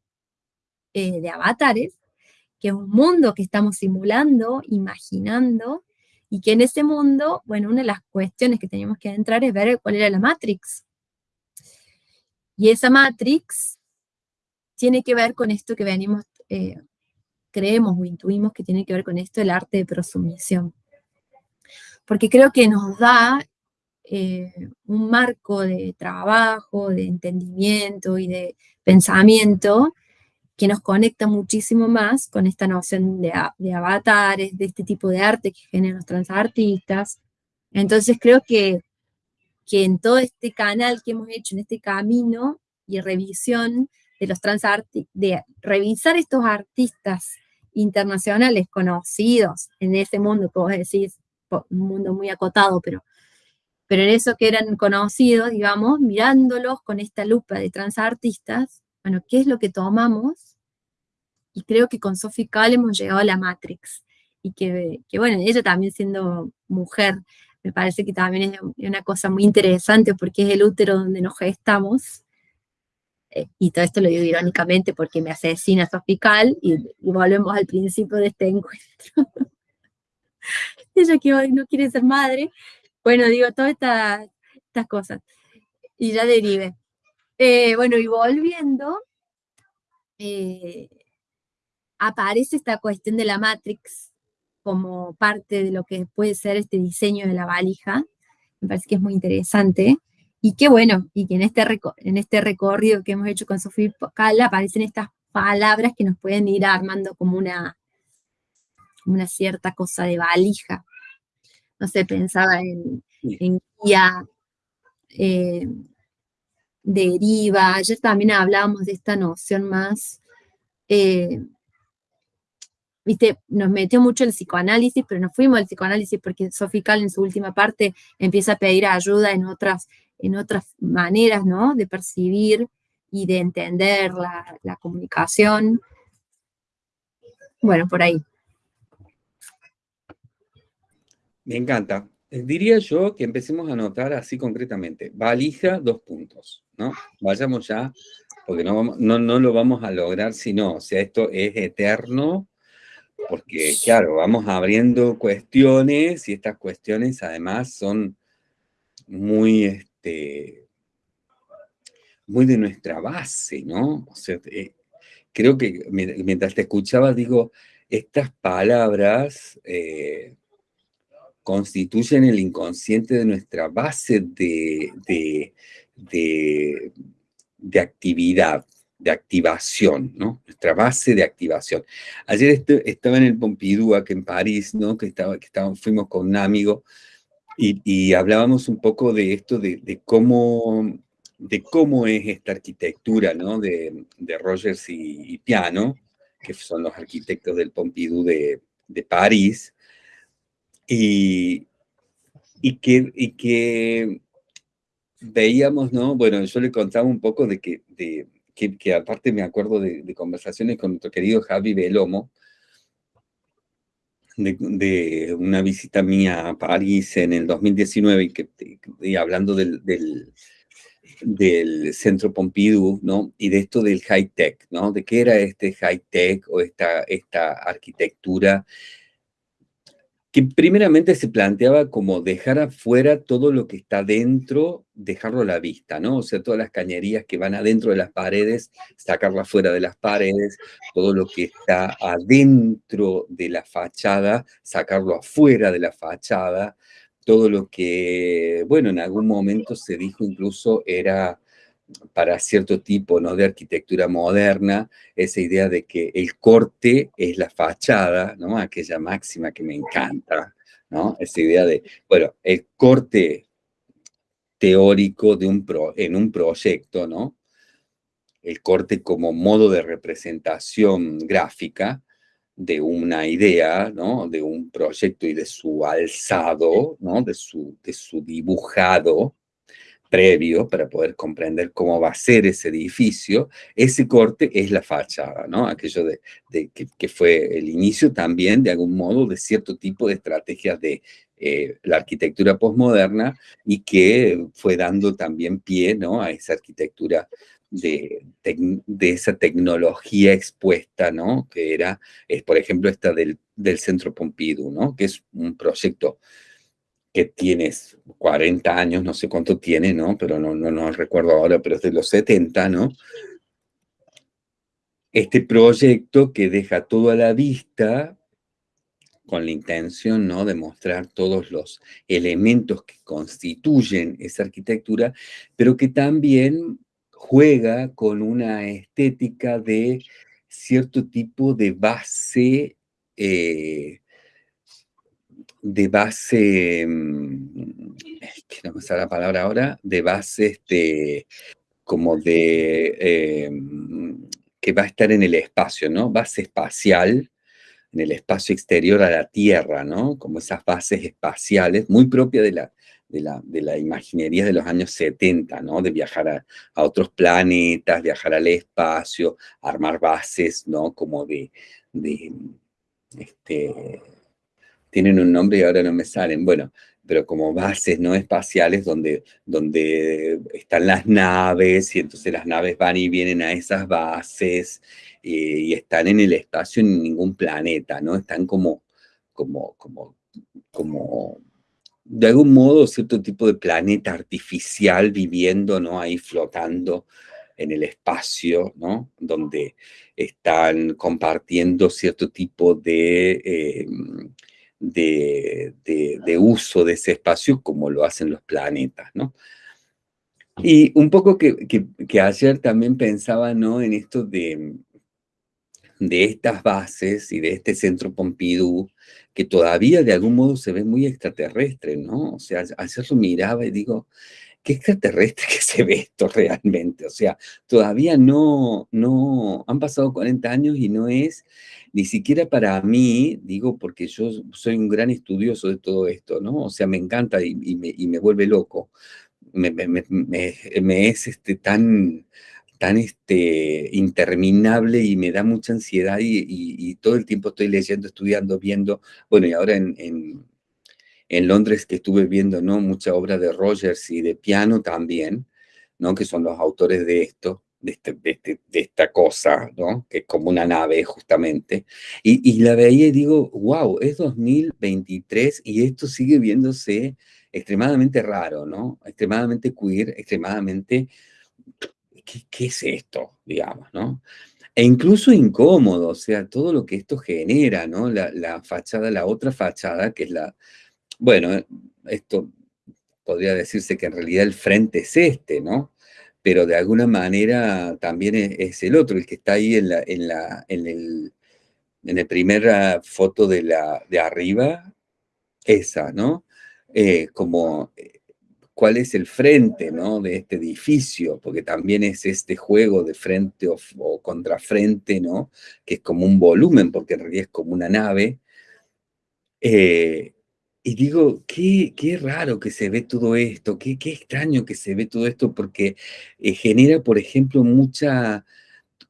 eh, de avatares, que es un mundo que estamos simulando, imaginando, y que en ese mundo, bueno, una de las cuestiones que teníamos que entrar es ver cuál era la Matrix. Y esa Matrix tiene que ver con esto que venimos, eh, creemos o intuimos que tiene que ver con esto, el arte de prosumisión. Porque creo que nos da eh, un marco de trabajo, de entendimiento y de pensamiento que nos conecta muchísimo más con esta noción de, de avatares, de este tipo de arte que generan los transartistas. Entonces creo que que en todo este canal que hemos hecho, en este camino y revisión de los transartistas, de revisar estos artistas internacionales conocidos en ese mundo que vos decís, un mundo muy acotado, pero, pero en eso que eran conocidos, digamos, mirándolos con esta lupa de transartistas, bueno, ¿qué es lo que tomamos? Y creo que con Sophie Kahl hemos llegado a la Matrix, y que, que bueno, ella también siendo mujer, me parece que también es una cosa muy interesante porque es el útero donde nos gestamos. eh, y todo esto lo digo irónicamente porque me asesina Sofical y, y volvemos al principio de este encuentro. Ella que hoy no quiere ser madre. Bueno, digo, todas estas, cosas. Y ya derive. Eh, bueno, y volviendo, eh, aparece esta cuestión de la Matrix como parte de lo que puede ser este diseño de la valija. Me parece que es muy interesante. Y qué bueno, y que en este, en este recorrido que hemos hecho con Sofía Cala aparecen estas palabras que nos pueden ir armando como una, una cierta cosa de valija. No sé, pensaba en, en guía, eh, deriva. Ayer también hablábamos de esta noción más, eh, viste, nos metió mucho el psicoanálisis, pero nos fuimos al psicoanálisis porque Sofical en su última parte empieza a pedir ayuda en otras, en otras maneras, ¿no? De percibir y de entender la, la comunicación. Bueno, por ahí. Me encanta. Eh, diría yo que empecemos a notar así concretamente. Valija, dos puntos, ¿no? Vayamos ya, porque no, no, no lo vamos a lograr si no. O sea, esto es eterno, porque claro, vamos abriendo cuestiones y estas cuestiones además son muy, este, muy de nuestra base, ¿no? O sea, eh, creo que mientras te escuchaba, digo, estas palabras... Eh, constituyen el inconsciente de nuestra base de, de, de, actividad, de activación, ¿no? Nuestra base de activación. Ayer estaba en el Pompidou, aquí en París, ¿no? Que, estaba, fuimos con un amigo y, hablábamos un poco de esto, de, cómo, de cómo es esta arquitectura, ¿no? De, Rogers y, Piano, que son los arquitectos del Pompidou de, de París, y, y, que, y que veíamos, ¿no? Bueno, yo le contaba un poco de que, de, que, aparte me acuerdo de, conversaciones con nuestro querido Javi Belomo, de, una visita mía a París en el 2019 y, que, y hablando del, del, del, Centro Pompidou, ¿no? Y de esto del high-tech, ¿no? De qué era este high-tech o esta, esta arquitectura que primeramente se planteaba como dejar afuera todo lo que está dentro, dejarlo a la vista, ¿no? O sea, todas las cañerías que van adentro de las paredes, sacarlas fuera de las paredes, todo lo que está adentro de la fachada, sacarlo afuera de la fachada, todo lo que, bueno, en algún momento se dijo incluso era para cierto tipo ¿no? de arquitectura moderna, esa idea de que el corte es la fachada, ¿no? aquella máxima que me encanta, ¿no? esa idea de, bueno, el corte teórico de un en un proyecto, ¿no? el corte como modo de representación gráfica de una idea, ¿no? de un proyecto y de su alzado, ¿no? de, su, de su dibujado, previo para poder comprender cómo va a ser ese edificio, ese corte es la fachada, ¿no? Aquello de, que, fue el inicio también, de algún modo, de cierto tipo de estrategias de eh, la arquitectura postmoderna y que fue dando también pie, ¿no? A esa arquitectura de, de, esa tecnología expuesta, ¿no? Que era, es, por ejemplo, esta del, del Centro Pompidou, ¿no? Que es un proyecto que tienes 40 años, no sé cuánto tiene, ¿no? Pero no, no, no recuerdo ahora, pero es de los 70, ¿no? Este proyecto que deja todo a la vista con la intención ¿no? de mostrar todos los elementos que constituyen esa arquitectura, pero que también juega con una estética de cierto tipo de base eh, de base, mm, que no me la palabra ahora, de base este, como de, em, que va a estar en el espacio, ¿no? Base espacial, en el espacio exterior a la Tierra, ¿no? Como esas bases espaciales, muy propia de la, de la, de la imaginería de los años 70, ¿no? De viajar a, a, otros planetas, viajar al espacio, armar bases, ¿no? Como de, de este, tienen un nombre y ahora no me salen, bueno, pero como bases no espaciales donde, donde están las naves y entonces las naves van y vienen a esas bases eh, y están en el espacio en ningún planeta, ¿no? Están como, como, como, como de algún modo cierto tipo de planeta artificial viviendo, ¿no? Ahí flotando en el espacio, ¿no? Donde están compartiendo cierto tipo de... Eh, de, uso de ese espacio como lo hacen los planetas, ¿no? Y un poco que, que, ayer también pensaba, ¿no? En esto de, de estas bases y de este centro Pompidou, que todavía de algún modo se ve muy extraterrestre, ¿no? O sea, ayer lo miraba y digo, qué extraterrestre que se ve esto realmente. O sea, todavía no, no, han pasado 40 años y no es ni siquiera para mí, digo, porque yo soy un gran estudioso de todo esto, ¿no? O sea, me encanta y, me, vuelve loco. Me, es este, tan, tan este, interminable y me da mucha ansiedad y, todo el tiempo estoy leyendo, estudiando, viendo. Bueno, y ahora en Londres que estuve viendo, ¿no? Mucha obra de Rogers y de piano también, ¿no? Que son los autores de esto, de, este, este, esta cosa, ¿no? Que es como una nave, justamente. Y, y, la veía y digo, wow, es 2023 y esto sigue viéndose extremadamente raro, ¿no? Extremadamente queer, extremadamente... ¿Qué, es esto? Digamos, ¿no? E incluso incómodo, o sea, todo lo que esto genera, ¿no? La fachada, la otra fachada, que es la, bueno, esto podría decirse que en realidad el frente es este, ¿no? Pero de alguna manera también es, el otro, el que está ahí en la, en la, en el, en primera foto de, la, de arriba, esa, ¿no? Eh, como eh, cuál es el frente, ¿no? De este edificio, porque también es este juego de frente o, o contrafrente, ¿no? Que es como un volumen, porque en realidad es como una nave. Eh, y digo, qué, qué raro que se ve todo esto, qué, qué extraño que se ve todo esto, porque eh, genera, por ejemplo, mucha,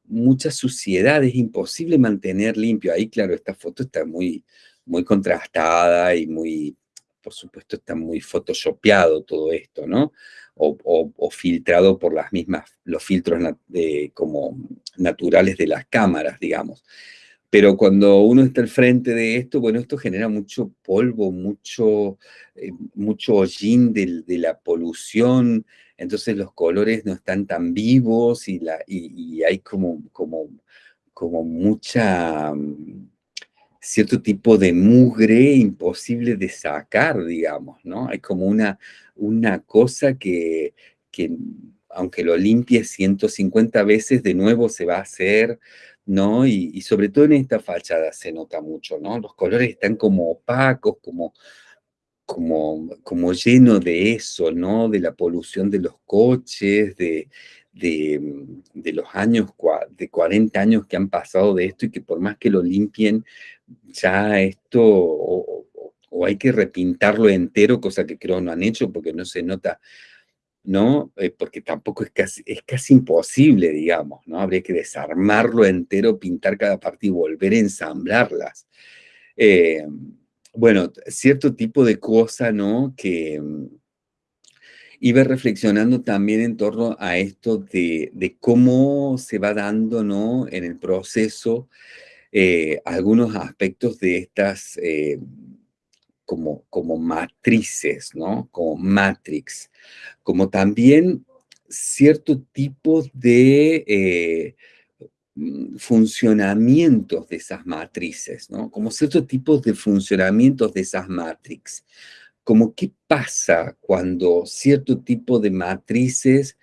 mucha suciedad, es imposible mantener limpio. Ahí, claro, esta foto está muy, muy contrastada y muy, por supuesto, está muy photoshopeado todo esto, ¿no? O, filtrado por las mismas, los filtros como naturales de las cámaras, digamos. Pero cuando uno está al frente de esto, bueno, esto genera mucho polvo, mucho, eh, mucho hollín de, la polución, entonces los colores no están tan vivos y, hay como, como, como mucha, mm, cierto tipo de mugre imposible de sacar, digamos, ¿no? Hay como una, una cosa que, que aunque lo limpie 150 veces, de nuevo se va a hacer, ¿no? Y, sobre todo en esta fachada se nota mucho, ¿no? Los colores están como opacos, como, como, como lleno de eso, ¿no? De la polución de los coches, de, de, los años, de 40 años que han pasado de esto y que por más que lo limpien, ya esto, o, o hay que repintarlo entero, cosa que creo no han hecho porque no se nota ¿no? Eh, porque tampoco es casi, es casi imposible, digamos, ¿no? Habría que desarmarlo entero, pintar cada parte y volver a ensamblarlas. Eh, bueno, cierto tipo de cosa, ¿no? Que mm, iba reflexionando también en torno a esto de, cómo se va dando, ¿no? En el proceso eh, algunos aspectos de estas como, como matrices, ¿no? Como matrix, como también cierto tipo de eh, funcionamientos de esas matrices, ¿no? Como cierto tipo de funcionamientos de esas matrix. Como qué pasa cuando cierto tipo de matrices,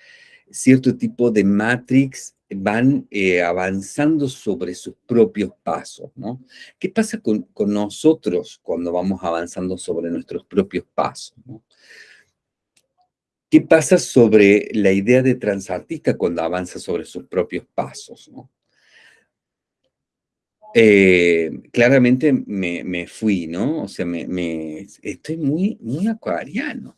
cierto tipo de matrix van eh, avanzando sobre sus propios pasos, ¿no? ¿Qué pasa con, nosotros cuando vamos avanzando sobre nuestros propios pasos, ¿Qué pasa sobre la idea de transartista cuando avanza sobre sus propios pasos, eh, claramente me, fui, ¿no? O sea, me, estoy muy, muy acuariano.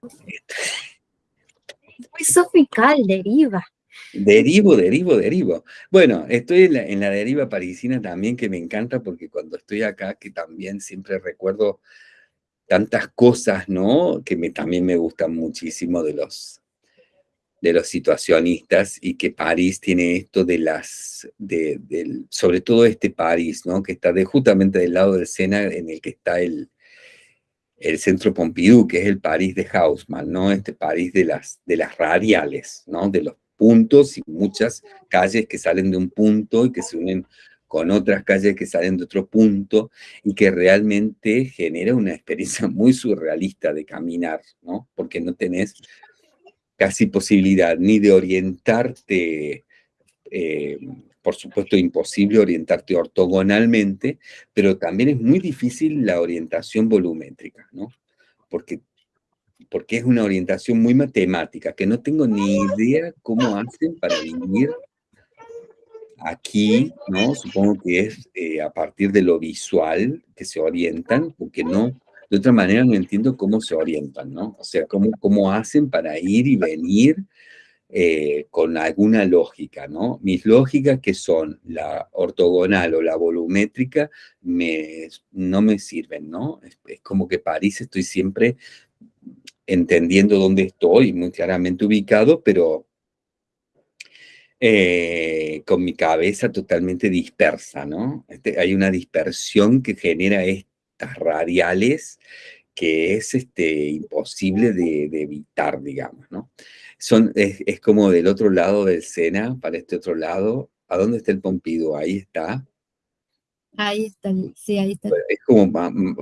Muy sofical, deriva. Derivo, derivo, derivo. Bueno, estoy en la, deriva parisina también, que me encanta, porque cuando estoy acá, que también siempre recuerdo tantas cosas, ¿no? Que también me gustan muchísimo de los, de los situacionistas y que París tiene esto de las, de, sobre todo este París, ¿no? Que está de, justamente del lado del Sena en el que está el, el centro Pompidou, que es el París de Haussmann, ¿no? Este París de las, de las radiales, ¿no? De los puntos y muchas calles que salen de un punto y que se unen con otras calles que salen de otro punto y que realmente genera una experiencia muy surrealista de caminar, ¿no? Porque no tenés casi posibilidad ni de orientarte, eh, por supuesto imposible orientarte ortogonalmente, pero también es muy difícil la orientación volumétrica, ¿no? Porque, porque es una orientación muy matemática, que no tengo ni idea cómo hacen para vivir aquí, ¿no? Supongo que es eh, a partir de lo visual que se orientan, porque no, de otra manera no entiendo cómo se orientan, ¿no? O sea, cómo, cómo hacen para ir y venir eh, con alguna lógica, ¿no? Mis lógicas que son la ortogonal o la volumétrica me, no me sirven, ¿no? Es, como que París estoy siempre entendiendo dónde estoy, muy claramente ubicado, pero eh, con mi cabeza totalmente dispersa, ¿no? Este, hay una dispersión que genera esto radiales que es este, imposible de, evitar, digamos, ¿no? Son, es, como del otro lado del Sena, para este otro lado. ¿A dónde está el Pompidou? Ahí está. Ahí está, sí, ahí está. Es como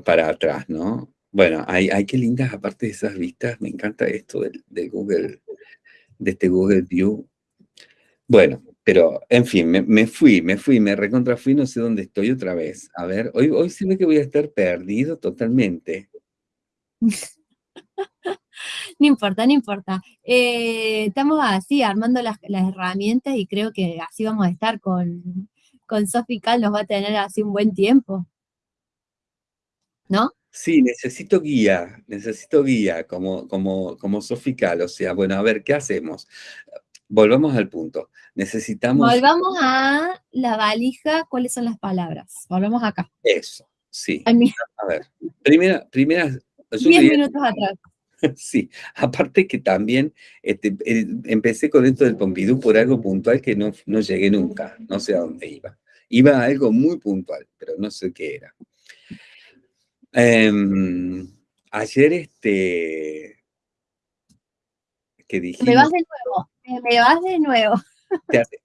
para atrás, ¿no? Bueno, hay, hay qué lindas, aparte de esas vistas, me encanta esto del, Google, de este Google View. Bueno, pero, en fin, me, fui, me fui, me recontra fui, no sé dónde estoy otra vez. A ver, hoy, hoy se ve que voy a estar perdido totalmente. No importa, no importa. Eh, estamos así, armando las, herramientas y creo que así vamos a estar con, con Sofi Cal, nos va a tener así un buen tiempo. ¿No? Sí, necesito guía, necesito guía como, como, como Sofical. O sea, bueno, a ver, ¿qué hacemos? Volvamos al punto. Necesitamos... Volvamos a la valija, ¿cuáles son las palabras? Volvamos acá. Eso, sí. A ver, primera, primera... Diez minutos atrás. Sí, aparte que también este, empecé con esto del Pompidou por algo puntual que no, no llegué nunca, no sé a dónde iba. Iba a algo muy puntual, pero no sé qué era. Em, ayer, este, que dijimos... Me vas de nuevo me vas de nuevo.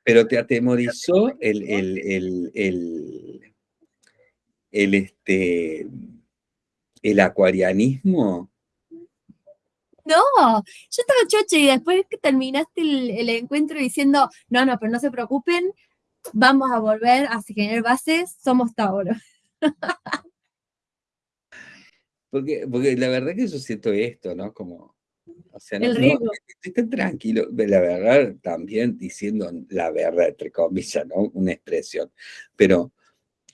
pero te atemorizó el, el, el, el, este, el acuarianismo. No, yo estaba chocha y después que terminaste el, encuentro diciendo, no, no, pero no se preocupen, vamos a volver a generar bases, somos Tauro. Porque, porque la verdad que yo siento esto, ¿no? Como, o sea, no, estoy tan tranquilo, la verdad, también diciendo la verdad, entre comillas, ¿no? Una expresión. Pero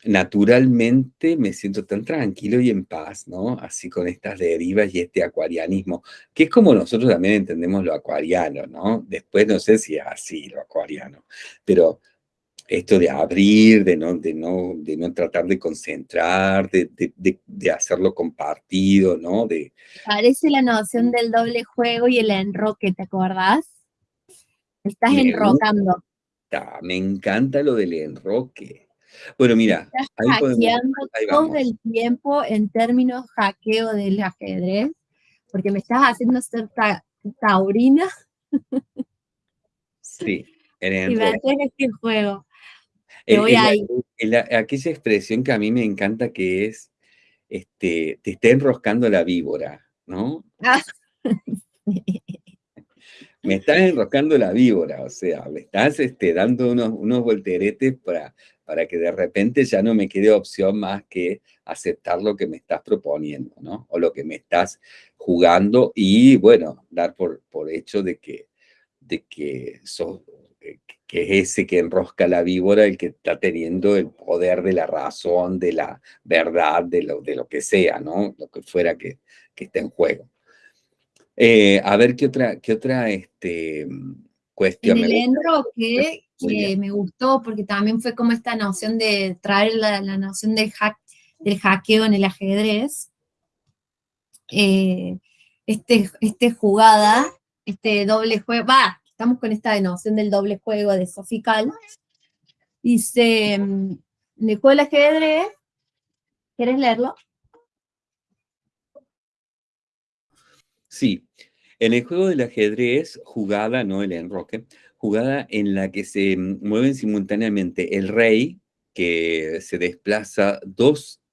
naturalmente me siento tan tranquilo y en paz, ¿no? Así con estas derivas y este acuarianismo, que es como nosotros también entendemos lo acuariano, ¿no? Después no sé si es así lo acuariano, pero esto de abrir, de no, de no, de no tratar de concentrar, de, de, hacerlo compartido, ¿no? De, Parece la noción del doble juego y el enroque, ¿te acordás? Estás enrocando. me encanta lo del enroque. Bueno, mira, Estás hackeando todo el tiempo en términos hackeo del ajedrez, porque me estás haciendo ser taurina. Sí, en Y este juego aquella expresión que a mí me encanta que es, este, te está enroscando la víbora, ¿no? Ah. me estás enroscando la víbora, o sea, me estás este, dando unos, unos volteretes para, para que de repente ya no me quede opción más que aceptar lo que me estás proponiendo, ¿no? O lo que me estás jugando y, bueno, dar por, por hecho de que, de que sos, que es ese que enrosca la víbora, el que está teniendo el poder de la razón, de la verdad, de lo, de lo que sea, ¿no? Lo que fuera que, que esté en juego. Eh, a ver qué otra, qué otra, este, En el enroque, que me gustó, porque también fue como esta noción de traer la, noción del, hack, del hackeo en el ajedrez. Eh, este, este jugada, este doble juego, va, estamos con esta noción del doble juego de Sofical. Dice, en el juego del ajedrez, ¿quieres leerlo? Sí, en el juego del ajedrez, jugada, no el enroque, jugada en la que se mueven simultáneamente el rey, que se desplaza dos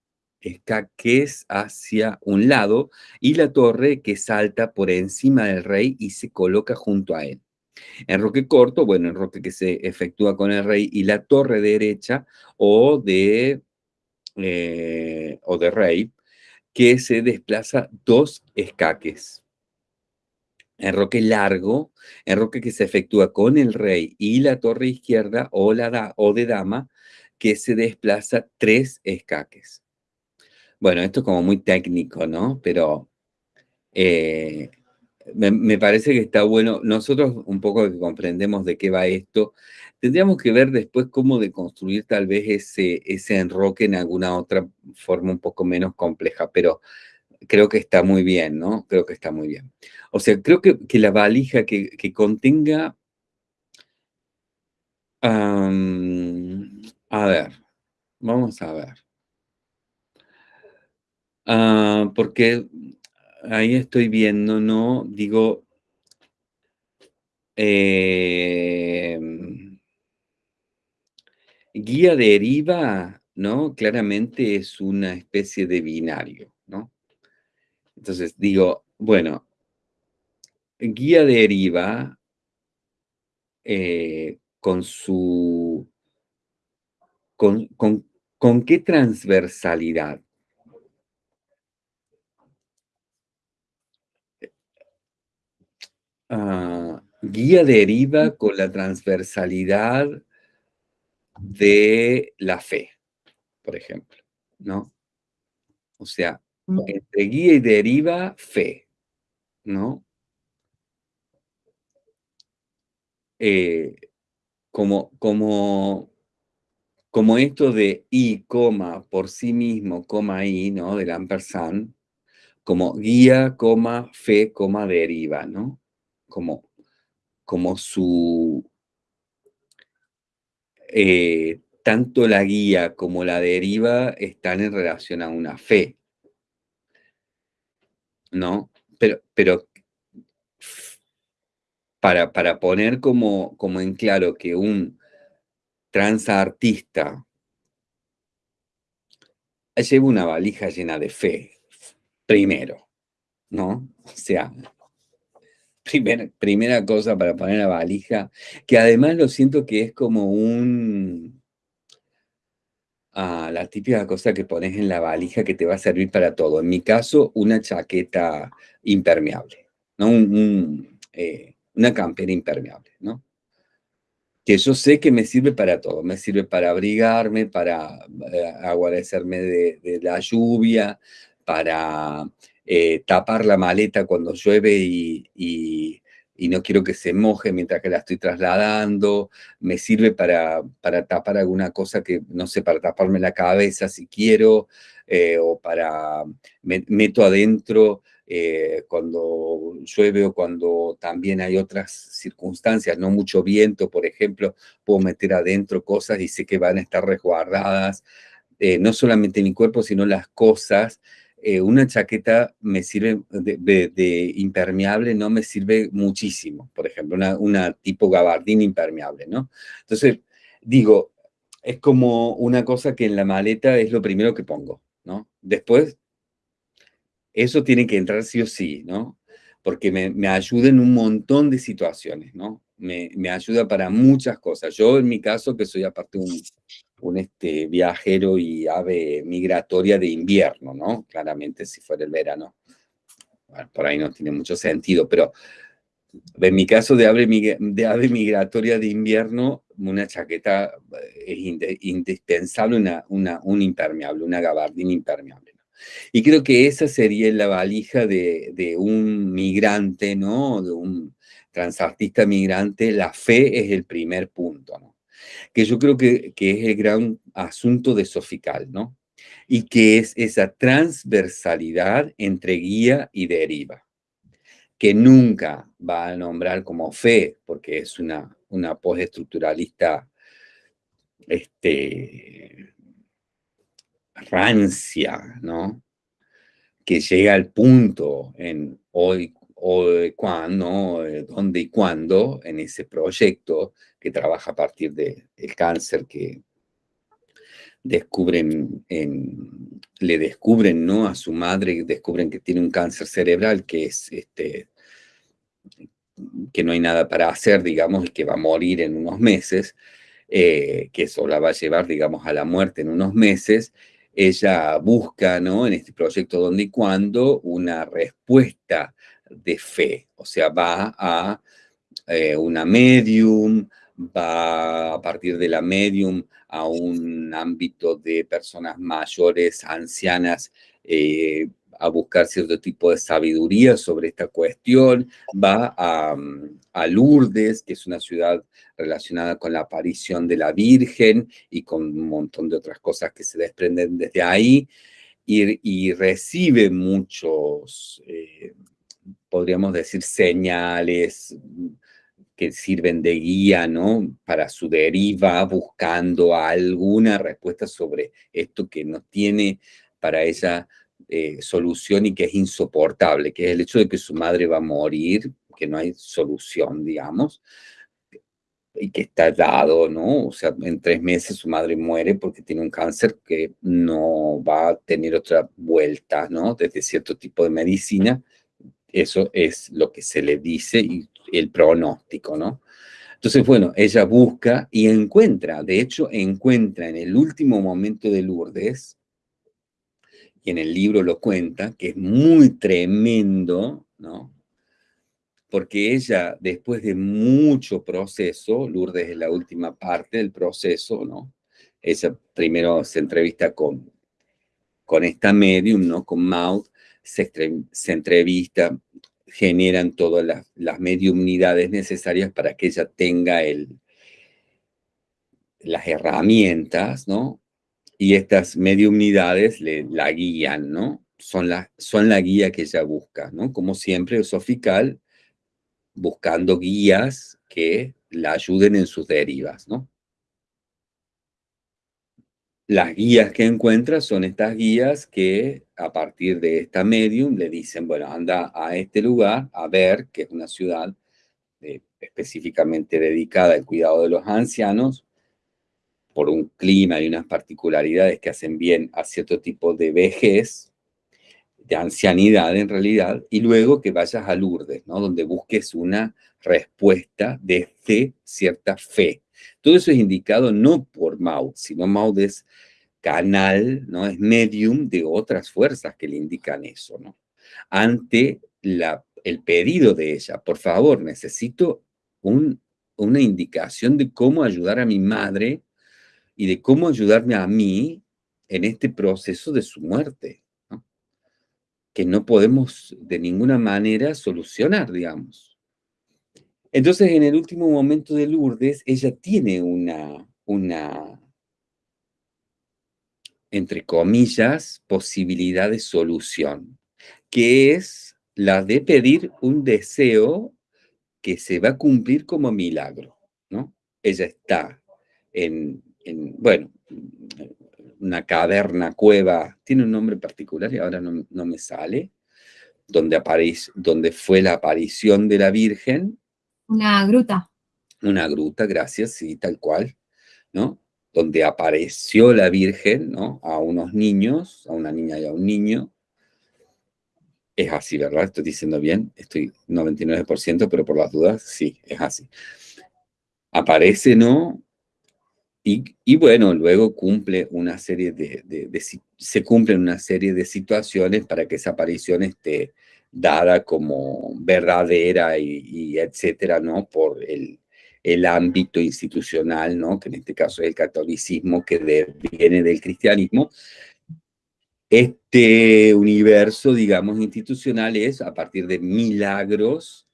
escaques hacia un lado, y la torre que salta por encima del rey y se coloca junto a él. Enroque corto, bueno, enroque que se efectúa con el rey y la torre derecha o de, eh, o de rey, que se desplaza dos escaques enroque largo, enroque que se efectúa con el rey y la torre izquierda o, la o de dama, que se desplaza tres escaques. Bueno, esto es como muy técnico, ¿no? Pero eh, me, parece que está bueno. Nosotros un poco que comprendemos de qué va esto, tendríamos que ver después cómo deconstruir tal vez ese, ese enroque en alguna otra forma un poco menos compleja, pero creo que está muy bien, ¿no? Creo que está muy bien. O sea, creo que, la valija que, contenga... a ver, vamos a ver. Ah, porque ahí estoy viendo, ¿no? Digo... Em, guía deriva, ¿no? Claramente es una especie de binario, ¿no? Entonces digo, bueno, guía deriva eh, con su... Con, qué transversalidad? Ah, guía deriva con la transversalidad de la fe, por ejemplo, ¿no? O sea, entre guía y deriva, fe, ¿no? Eh, como, como, como esto de y, coma, por sí mismo, coma y, ¿no? Del ampersand, como guía, coma, fe, coma, deriva, ¿no? Como, como su... Eh, tanto la guía como la deriva están en relación a una fe, ¿no? Pero, pero para, para poner como, como en claro que un transartista lleva una valija llena de fe, primero, ¿no? O sea, primera cosa para poner la valija, que además lo siento que es como un la típica cosa que pones en la valija que te va a servir para todo. En mi caso, una chaqueta impermeable, ¿no? Eh, una campera impermeable, ¿no? Que yo sé que me sirve para todo. Me sirve para abrigarme, para eh, de, la lluvia, para eh, tapar la maleta cuando llueve y y no quiero que se moje mientras que la estoy trasladando, me sirve para, para tapar alguna cosa que, no sé, para taparme la cabeza si quiero, eh, o para, me, meto adentro eh, cuando llueve o cuando también hay otras circunstancias, no mucho viento, por ejemplo, puedo meter adentro cosas y sé que van a estar resguardadas, no solamente mi cuerpo, sino las cosas, eh, una chaqueta me sirve de, impermeable, no me sirve muchísimo, por ejemplo, una, tipo gabardín impermeable, ¿no? Entonces, digo, es como una cosa que en la maleta es lo primero que pongo, ¿no? Después, eso tiene que entrar sí o sí, ¿no? Porque me, ayuda en un montón de situaciones, ¿no? Me, ayuda para muchas cosas. Yo, en mi caso, que soy aparte un, un este, viajero y ave migratoria de invierno, ¿no? Claramente si fuera el verano, por ahí no tiene mucho sentido, pero en mi caso de ave, de ave migratoria de invierno, una chaqueta eh, es indispensable, una, un impermeable, una gabardina impermeable. Y creo que esa sería la valija de, de un migrante, ¿no? De un, transartista migrante, la fe es el primer punto. Que yo creo que, que es el gran asunto de Sofical, ¿no? Y que es esa transversalidad entre guía y deriva, que nunca va a nombrar como fe, porque es una, una postestructuralista este, rancia, ¿no? Que llega al punto en hoy o cuándo, dónde y cuándo en ese proyecto que trabaja a partir del cáncer que descubren, le descubren ¿no? a su madre, descubren que tiene un cáncer cerebral que es este, que no hay nada para hacer, digamos, y que va a morir en unos meses, eh, que eso la va a llevar, digamos, a la muerte en unos meses, ella busca, ¿no? En este proyecto donde y cuando, una respuesta de fe, o sea, va a eh, una medium, va a partir de la medium a un ámbito de personas mayores, ancianas, eh, a buscar cierto tipo de sabiduría sobre esta cuestión, va a, Lourdes, que es una ciudad relacionada con la aparición de la Virgen y con un montón de otras cosas que se desprenden desde ahí, y, recibe muchos... Eh, podríamos decir, señales que sirven de guía, ¿no? Para su deriva, buscando alguna respuesta sobre esto que no tiene para ella eh, solución y que es insoportable, que es el hecho de que su madre va a morir, que no hay solución, digamos, y que está dado, ¿no? O sea, en tres meses su madre muere porque tiene un cáncer que no va a tener otra vuelta, ¿no? Desde cierto tipo de medicina, eso es lo que se le dice y el pronóstico, ¿no? Entonces, bueno, ella busca y encuentra, de hecho, encuentra en el último momento de Lourdes, y en el libro lo cuenta, que es muy tremendo, ¿no? Porque ella, después de mucho proceso, Lourdes es la última parte del proceso, ¿no? Ella primero se entrevista con, con esta medium, ¿no? Con Maud, se, entrevista, generan todas las, las mediumnidades necesarias para que ella tenga el, las herramientas, ¿no? Y estas mediumnidades le, la guían, ¿no? Son la, son la guía que ella busca, ¿no? Como siempre, Sofical buscando guías que la ayuden en sus derivas, ¿no? Las guías que encuentra son estas guías que a partir de esta medium le dicen, bueno, anda a este lugar a ver, que es una ciudad eh, específicamente dedicada al cuidado de los ancianos, por un clima y unas particularidades que hacen bien a cierto tipo de vejez, de ancianidad en realidad, y luego que vayas a Lourdes, ¿no? donde busques una respuesta desde cierta fe. Todo eso es indicado no por Maud, sino Maud es canal, ¿no? Es medium de otras fuerzas que le indican eso, ¿no? Ante la, el pedido de ella, por favor, necesito un, una indicación de cómo ayudar a mi madre y de cómo ayudarme a mí en este proceso de su muerte, que no podemos de ninguna manera solucionar, digamos. Entonces, en el último momento de Lourdes, ella tiene una, una, entre comillas, posibilidad de solución, que es la de pedir un deseo que se va a cumplir como milagro, ¿no? Ella está en, bueno, una caverna, cueva, tiene un nombre particular y ahora no, no me sale, donde, aparece, donde fue la aparición de la Virgen, una gruta. Una gruta, gracias, sí, tal cual, ¿no? Donde apareció la Virgen, ¿no? A unos niños, a una niña y a un niño. Es así, ¿verdad? Estoy diciendo bien, estoy 99%, pero por las dudas, sí, es así. Aparece, ¿no? Y, bueno, luego cumple una serie de, de, se cumplen una serie de situaciones para que esa aparición esté dada como verdadera y, etcétera, ¿no? Por el, el, ámbito institucional, ¿no? Que en este caso es el catolicismo que viene del cristianismo. Este universo, digamos, institucional es a partir de milagros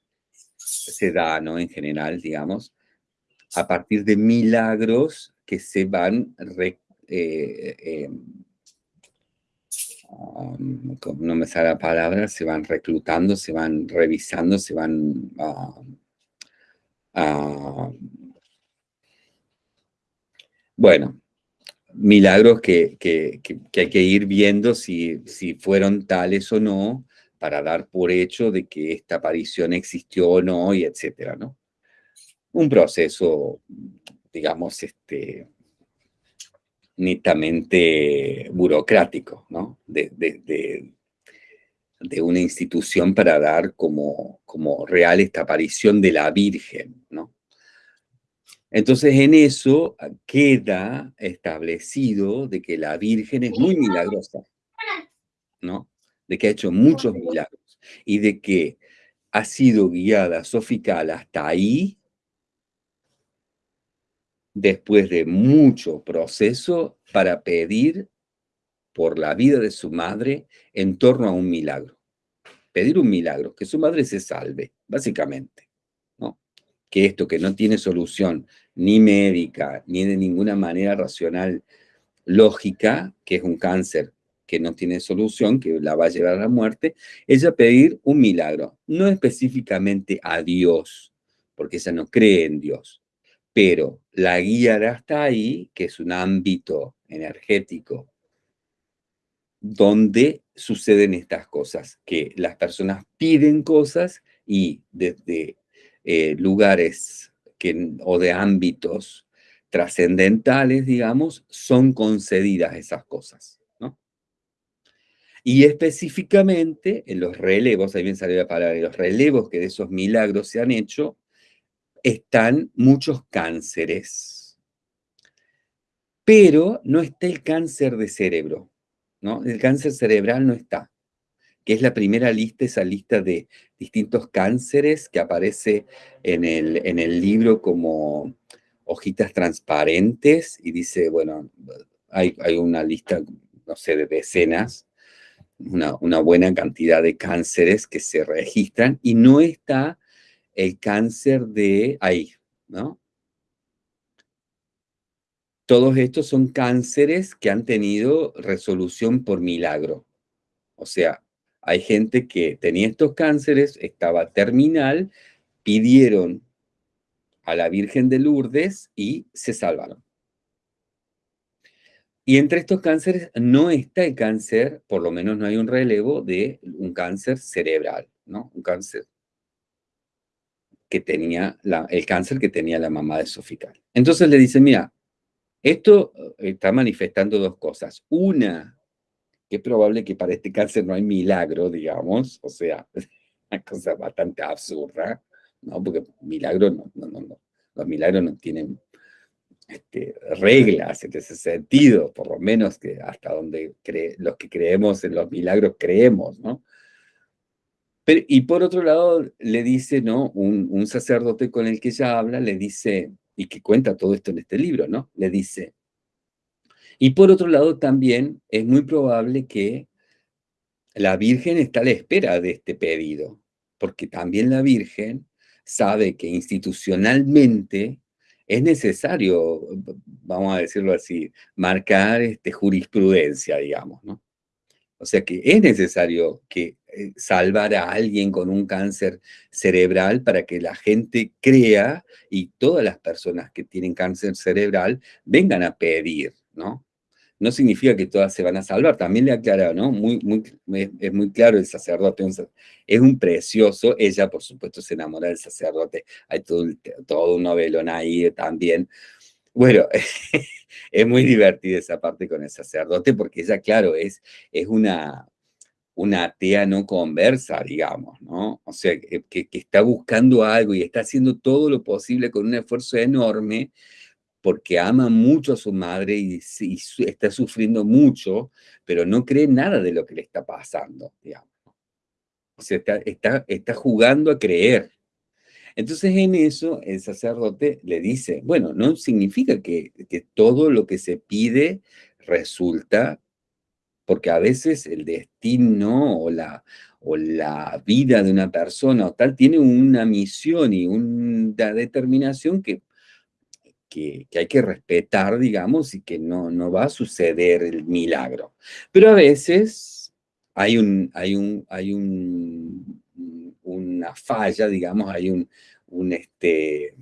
se da, ¿no? En general, digamos, a partir de milagros que se van, eh, eh, no me sale la palabra, se van reclutando, se van revisando, se van... Uh, bueno, milagros que, hay que ir viendo si, si fueron tales o no, para dar por hecho de que esta aparición existió o no, y etcétera, ¿no? Un proceso, digamos, este, netamente burocrático, ¿no? De, de, una institución para dar como, como real esta aparición de la Virgen, ¿no? Entonces en eso queda establecido de que la Virgen es muy milagrosa, ¿no? De que ha hecho muchos milagros y de que ha sido guiada sofical hasta ahí después de mucho proceso para pedir por la vida de su madre en torno a un milagro. Pedir un milagro, que su madre se salve, básicamente. ¿no? Que esto que no tiene solución ni médica, ni de ninguna manera racional, lógica, que es un cáncer que no tiene solución, que la va a llevar a la muerte, ella pedir un milagro, no específicamente a Dios, porque ella no cree en Dios, pero la guiará hasta ahí, que es un ámbito energético donde suceden estas cosas, que las personas piden cosas y desde eh, lugares o de ámbitos trascendentales, digamos, son concedidas esas cosas. ¿no? Y específicamente en los relevos, ahí bien salió la palabra, en los relevos que de esos milagros se han hecho, están muchos cánceres. Pero no está el cáncer de cerebro, ¿no? El cáncer cerebral no está, que es la primera lista, esa lista de distintos cánceres que aparece en el, en el libro como hojitas transparentes y dice, bueno, hay, hay una lista, no sé, de decenas, una, una buena cantidad de cánceres que se registran y no está el cáncer de ahí, ¿no? Todos estos son cánceres que han tenido resolución por milagro. O sea, hay gente que tenía estos cánceres, estaba terminal, pidieron a la Virgen de Lourdes y se salvaron. Y entre estos cánceres no está el cáncer, por lo menos no hay un relevo de un cáncer cerebral, ¿no? Un cáncer que tenía, el cáncer que tenía la mamá de Sofical. Entonces le dice, mira, esto eh, está manifestando dos cosas. Una, que es probable que para este cáncer no hay milagro, digamos, o sea, una cosa bastante absurda, ¿no? Porque milagros no, no, no, los milagros no tienen este, reglas en ese sentido, por lo menos que hasta donde los que creemos en los milagros creemos, ¿no? Y por otro lado, le dice, ¿no? Un, sacerdote con el que ella habla, le dice, y que cuenta todo esto en este libro, ¿no? Le dice, y por otro lado también es muy probable que la Virgen está a la espera de este pedido, porque también la Virgen sabe que institucionalmente es necesario, vamos a decirlo así, marcar este, jurisprudencia, digamos, ¿no? O sea que es necesario que eh, salvar a alguien con un cáncer cerebral para que la gente crea y todas las personas que tienen cáncer cerebral vengan a pedir, ¿no? No significa que todas se van a salvar, también le aclara, ¿no? Es muy claro el sacerdote, es un precioso, ella por supuesto se enamora del sacerdote, hay todo, todo un novelón ahí también, bueno, es muy divertida esa parte con el sacerdote porque ella, claro, es, es una, una atea no conversa, digamos, ¿no? O sea, que, está buscando algo y está haciendo todo lo posible con un esfuerzo enorme porque ama mucho a su madre y, está sufriendo mucho, pero no cree nada de lo que le está pasando, digamos. O sea, está, está, está jugando a creer, entonces en eso el sacerdote le dice, bueno, no significa que, todo lo que se pide resulta porque a veces el destino o la, vida de una persona o tal tiene una misión y una determinación que, que, hay que respetar, digamos, y que no, no va a suceder el milagro. Pero a veces hay, un, hay, un, hay un, una falla, digamos, hay un, un, este,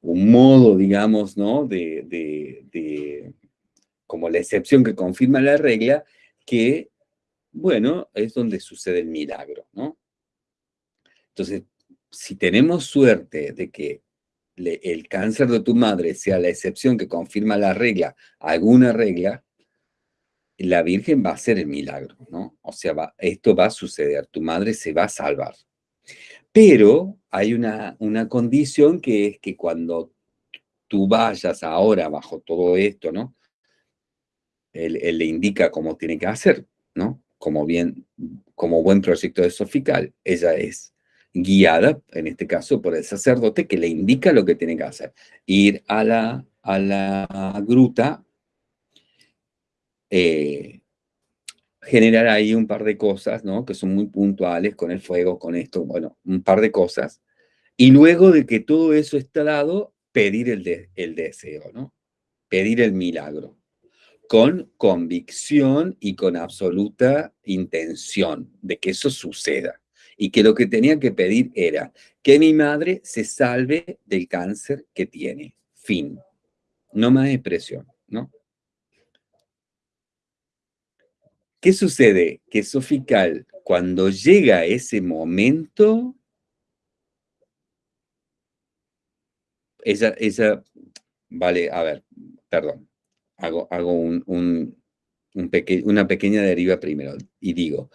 un modo, digamos, ¿no? De, de, como la excepción que confirma la regla, que bueno, es donde sucede el milagro, ¿no? Entonces, si tenemos suerte de que el cáncer de tu madre sea la excepción que confirma la regla, alguna regla, la Virgen va a hacer el milagro, ¿no? O sea, esto va a suceder, tu madre se va a salvar. Pero hay una, condición que es que cuando tú vayas ahora bajo todo esto, ¿no? Él, le indica cómo tiene que hacer, ¿no? como, bien, como buen proyecto de Sofical, ella es guiada, en este caso, por el sacerdote que le indica lo que tiene que hacer. Ir a la gruta, eh, generar ahí un par de cosas, ¿no? Que son muy puntuales con el fuego, con esto, bueno, un par de cosas. Y luego de que todo eso está dado, pedir el, el deseo, ¿no? Pedir el milagro con convicción y con absoluta intención de que eso suceda. Y que lo que tenía que pedir era que mi madre se salve del cáncer que tiene. Fin. No más expresión, ¿no? ¿Qué sucede? Que Sofical, cuando llega ese momento, ella, ella, vale, a ver, perdón, hago, hago un, una pequeña deriva primero y digo,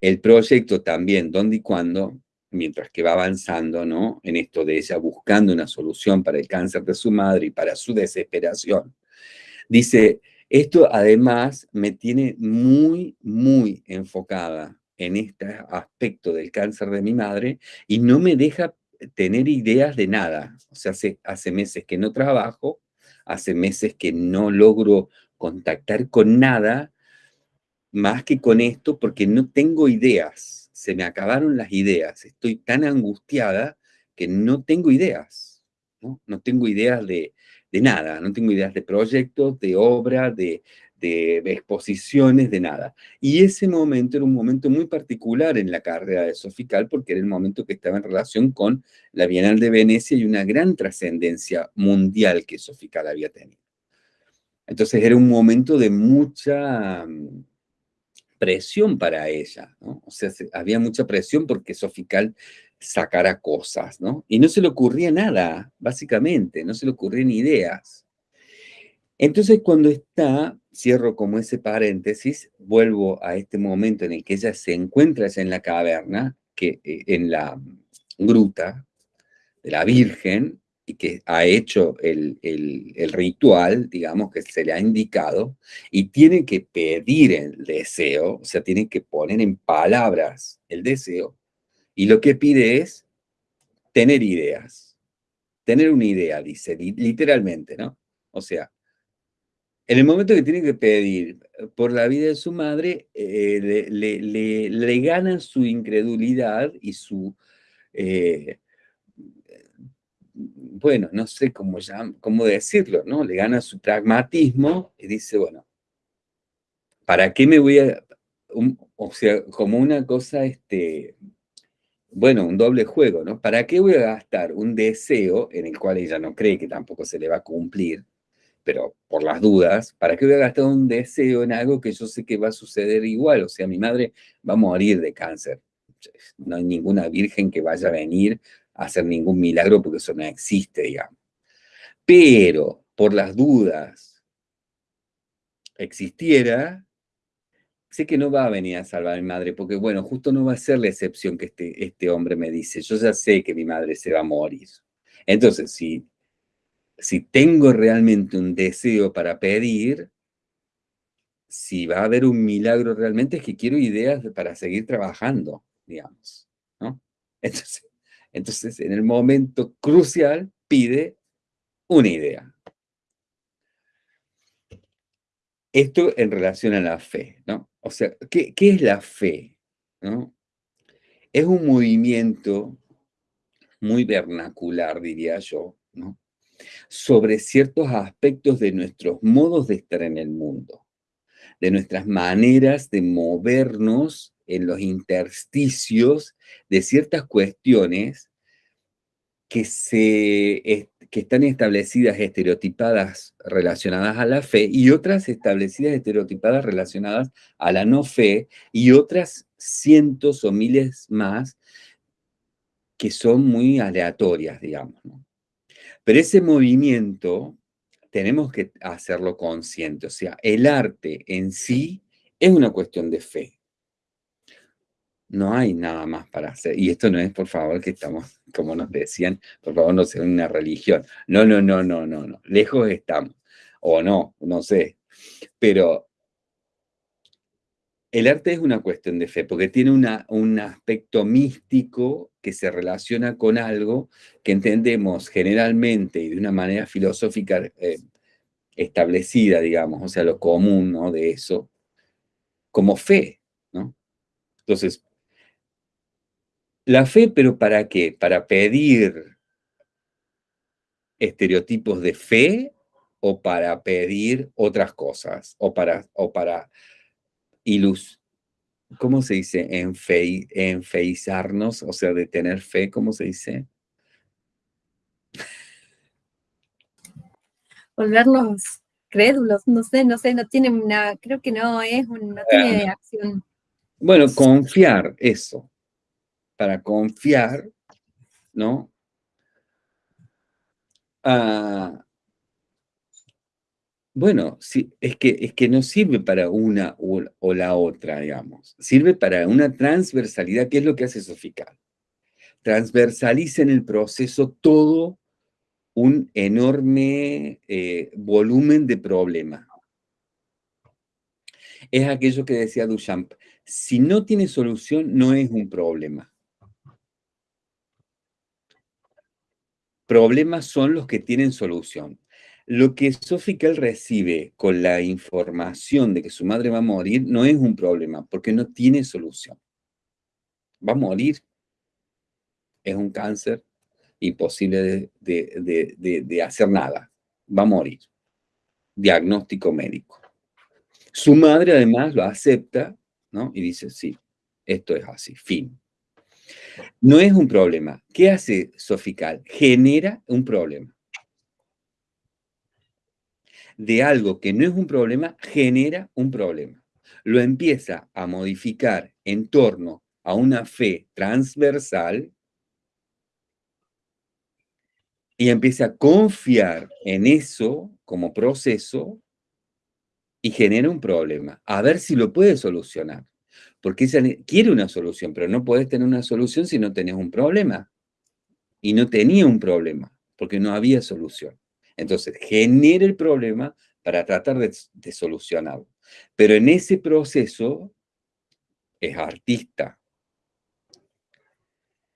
el proyecto también, dónde y cuándo, mientras que va avanzando, ¿no? En esto de ella buscando una solución para el cáncer de su madre y para su desesperación, dice, esto además me tiene muy, muy enfocada en este aspecto del cáncer de mi madre y no me deja tener ideas de nada. O sea, hace, hace meses que no trabajo, hace meses que no logro contactar con nada más que con esto porque no tengo ideas, se me acabaron las ideas, estoy tan angustiada que no tengo ideas, no, no tengo ideas de, de nada, no tengo ideas de proyectos, de obra, de, de, exposiciones, de nada. Y ese momento era un momento muy particular en la carrera de Sofical porque era el momento que estaba en relación con la Bienal de Venecia y una gran trascendencia mundial que Sofical había tenido. Entonces era un momento de mucha mm, presión para ella, ¿no? O sea, había mucha presión porque Sofical sacara cosas, ¿no? Y no se le ocurría nada, básicamente, no se le ocurrían ideas. Entonces, cuando está, cierro como ese paréntesis, vuelvo a este momento en el que ella se encuentra en la caverna, que, eh, en la gruta de la Virgen, y que ha hecho el, el, ritual, digamos, que se le ha indicado, y tiene que pedir el deseo, o sea, tiene que poner en palabras el deseo, y lo que pide es tener ideas, tener una idea, dice, literalmente, ¿no? O sea, en el momento que tiene que pedir por la vida de su madre, eh, le, le, gana su incredulidad y su, eh, bueno, no sé cómo, cómo decirlo, ¿no? Le gana su pragmatismo y dice, bueno, ¿para qué me voy a...? o sea, como una cosa, este, bueno, un doble juego, ¿no? ¿Para qué voy a gastar un deseo en el cual ella no cree que tampoco se le va a cumplir? pero por las dudas, ¿para qué voy a gastar un deseo en algo que yo sé que va a suceder igual? O sea, mi madre va a morir de cáncer. No hay ninguna virgen que vaya a venir a hacer ningún milagro porque eso no existe, digamos. Pero, por las dudas, existiera, sé que no va a venir a salvar a mi madre, porque bueno, justo no va a ser la excepción que este, este hombre me dice. Yo ya sé que mi madre se va a morir. Entonces, si si tengo realmente un deseo para pedir, si va a haber un milagro realmente, es que quiero ideas para seguir trabajando, digamos, ¿no? Entonces, entonces, en el momento crucial, pide una idea. Esto en relación a la fe, ¿no? O sea, ¿qué, es la fe? ¿no? Es un movimiento muy vernacular, diría yo, ¿no? sobre ciertos aspectos de nuestros modos de estar en el mundo, de nuestras maneras de movernos en los intersticios de ciertas cuestiones que, se, que están establecidas, estereotipadas relacionadas a la fe y otras establecidas, estereotipadas relacionadas a la no fe y otras cientos o miles más que son muy aleatorias, digamos. Pero ese movimiento tenemos que hacerlo consciente, o sea, el arte en sí es una cuestión de fe. No hay nada más para hacer. Y esto no es, por favor, que estamos, como nos decían, por favor, no sea una religión. No, no, no, no, no, no. Lejos estamos. O no, no sé. Pero el arte es una cuestión de fe, porque tiene una, un aspecto místico que se relaciona con algo que entendemos generalmente y de una manera filosófica eh, establecida, digamos, o sea, lo común ¿no? de eso, como fe, ¿no? Entonces, la fe, pero ¿para qué? Para pedir estereotipos de fe o para pedir otras cosas, o para, o para ilus, ¿cómo se dice? Enfe, enfeizarnos, o sea, de tener fe, ¿cómo se dice? Volvernos crédulos, no sé, no sé, no tiene una, creo que no es, no tiene acción. Bueno, confiar, eso. Para confiar, ¿no? Ah, bueno, sí, es que, es que no sirve para una o, la otra, digamos. Sirve para una transversalidad, que es lo que hace Sofical. Transversaliza en el proceso todo un enorme eh, volumen de problema. Es aquello que decía Duchamp, si no tiene solución, no es un problema. Problemas son los que tienen solución. Lo que Sofical recibe con la información de que su madre va a morir no es un problema, porque no tiene solución. Va a morir. Es un cáncer imposible de, hacer nada. Va a morir. Diagnóstico médico. Su madre además lo acepta, ¿no? Y dice, sí, esto es así, fin. No es un problema. ¿Qué hace Sofical? Genera un problema de algo que no es un problema, genera un problema. Lo empieza a modificar en torno a una fe transversal y empieza a confiar en eso como proceso y genera un problema. A ver si lo puede solucionar. Porque ella quiere una solución, pero no puedes tener una solución si no tenés un problema. Y no tenía un problema, porque no había solución. Entonces, genera el problema para tratar de, solucionarlo. Pero en ese proceso es artista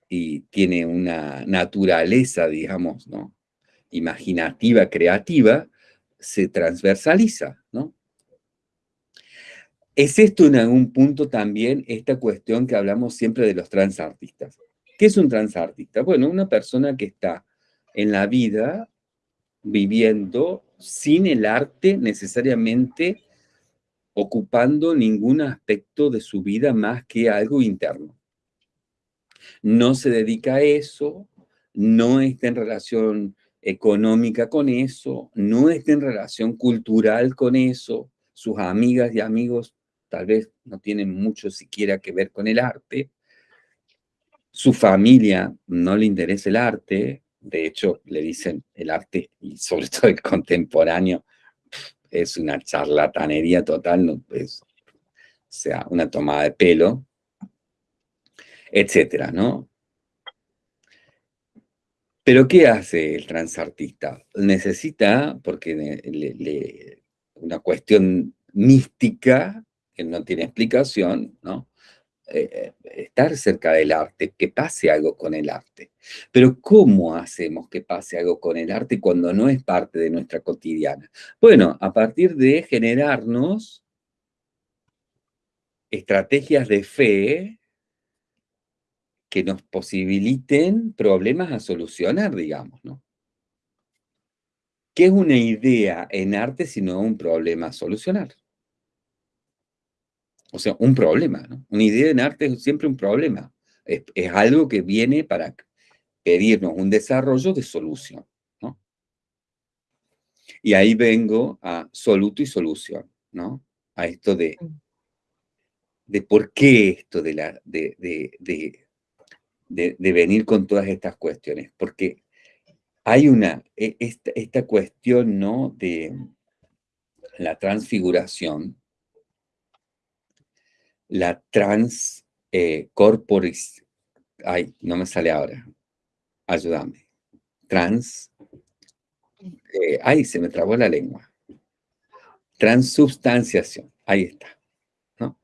y tiene una naturaleza, digamos, ¿no? imaginativa, creativa, se transversaliza, ¿no? Es esto en algún punto también esta cuestión que hablamos siempre de los transartistas. ¿Qué es un transartista? Bueno, una persona que está en la vida viviendo sin el arte necesariamente ocupando ningún aspecto de su vida más que algo interno. No se dedica a eso, no está en relación económica con eso, no está en relación cultural con eso, sus amigas y amigos tal vez no tienen mucho siquiera que ver con el arte, su familia no le interesa el arte, de hecho, le dicen el arte, y sobre todo el contemporáneo, es una charlatanería total, no, es, o sea, una tomada de pelo, etcétera, ¿no? Pero ¿qué hace el transartista? Necesita, porque una cuestión mística, no tiene explicación, ¿no? eh, estar cerca del arte, que pase algo con el arte. Pero ¿cómo hacemos que pase algo con el arte cuando no es parte de nuestra cotidiana? Bueno, a partir de generarnos estrategias de fe que nos posibiliten problemas a solucionar, digamos, ¿no? ¿Qué es una idea en arte sino un problema a solucionar? O sea, un problema, ¿no? Una idea en arte es siempre un problema. Es, algo que viene para pedirnos un desarrollo de solución, ¿no? Y ahí vengo a soluto y solución, ¿no? A esto de, de por qué esto de, la, de, de, de venir con todas estas cuestiones. Porque hay una, e, esta, esta cuestión, ¿no? De la transfiguración, la trans eh, corporis, ay, no me sale ahora, ayúdame, trans, eh, ay, se me trabó la lengua, transubstanciación, ahí está, ¿no?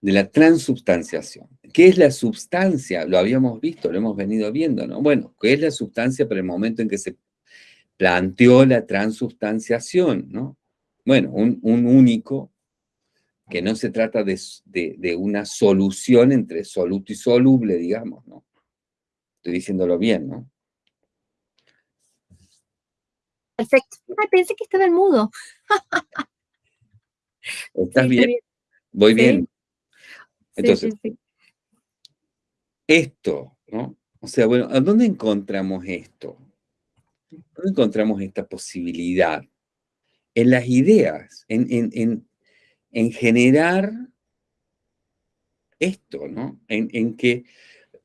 De la transubstanciación. ¿Qué es la substancia? Lo habíamos visto, lo hemos venido viendo, ¿no? Bueno, ¿qué es la substancia para el momento en que se planteó la transubstanciación, ¿no? Bueno, un, un único que no se trata de, una solución entre soluto y soluble, digamos, ¿no? Estoy diciéndolo bien, ¿no? Perfecto. Ay, pensé que estaba en mudo. ¿Estás bien? Voy bien. Entonces, esto, ¿no? O sea, bueno, ¿a dónde encontramos esto? ¿Dónde encontramos esta posibilidad? En las ideas, en, en en generar esto, ¿no? En, que,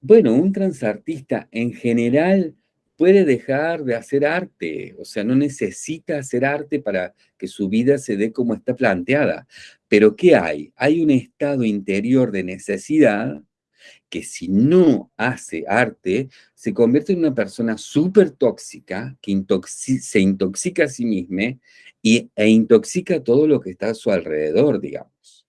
bueno, un transartista en general puede dejar de hacer arte, o sea, no necesita hacer arte para que su vida se dé como está planteada. Pero ¿qué hay? Hay un estado interior de necesidad que si no hace arte, se convierte en una persona súper tóxica, que se intoxica a sí misma y, e intoxica todo lo que está a su alrededor, digamos.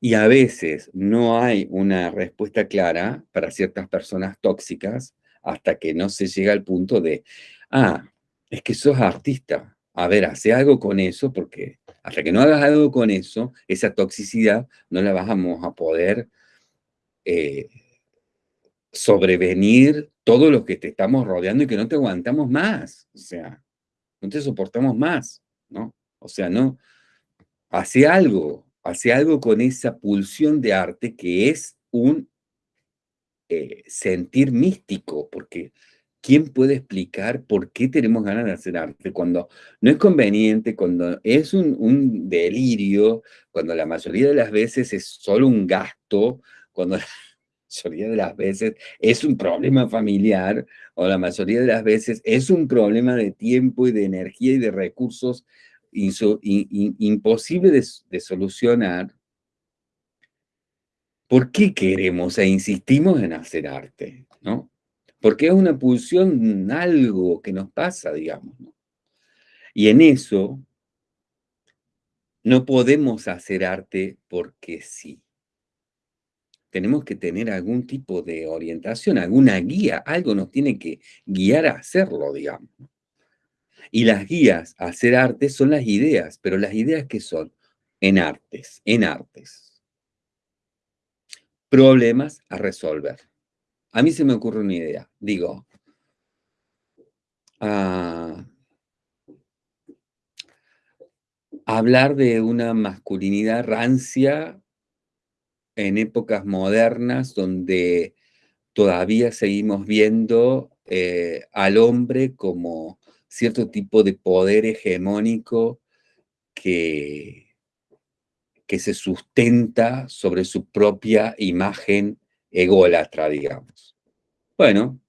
Y a veces no hay una respuesta clara para ciertas personas tóxicas hasta que no se llega al punto de, ah, es que sos artista. A ver, hace algo con eso porque hasta que no hagas algo con eso, esa toxicidad no la vamos a poder eh, sobrevenir todo lo que te estamos rodeando y que no te aguantamos más. O sea, no te soportamos más, ¿no? O sea, no, hace algo, hace algo con esa pulsión de arte que es un eh, sentir místico, porque ¿quién puede explicar por qué tenemos ganas de hacer arte? Cuando no es conveniente, cuando es un, un delirio, cuando la mayoría de las veces es solo un gasto, cuando mayoría de las veces es un problema familiar o la mayoría de las veces es un problema de tiempo y de energía y de recursos imposible de, solucionar, ¿por qué queremos e insistimos en hacer arte? ¿no? Porque es una pulsión, algo que nos pasa, digamos. Y en eso no podemos hacer arte porque sí tenemos que tener algún tipo de orientación, alguna guía, algo nos tiene que guiar a hacerlo, digamos. Y las guías a hacer arte son las ideas, pero las ideas que son en artes, en artes. Problemas a resolver. A mí se me ocurre una idea, digo, ah, hablar de una masculinidad rancia en épocas modernas donde todavía seguimos viendo eh, al hombre como cierto tipo de poder hegemónico que, que se sustenta sobre su propia imagen ególatra, digamos. Bueno,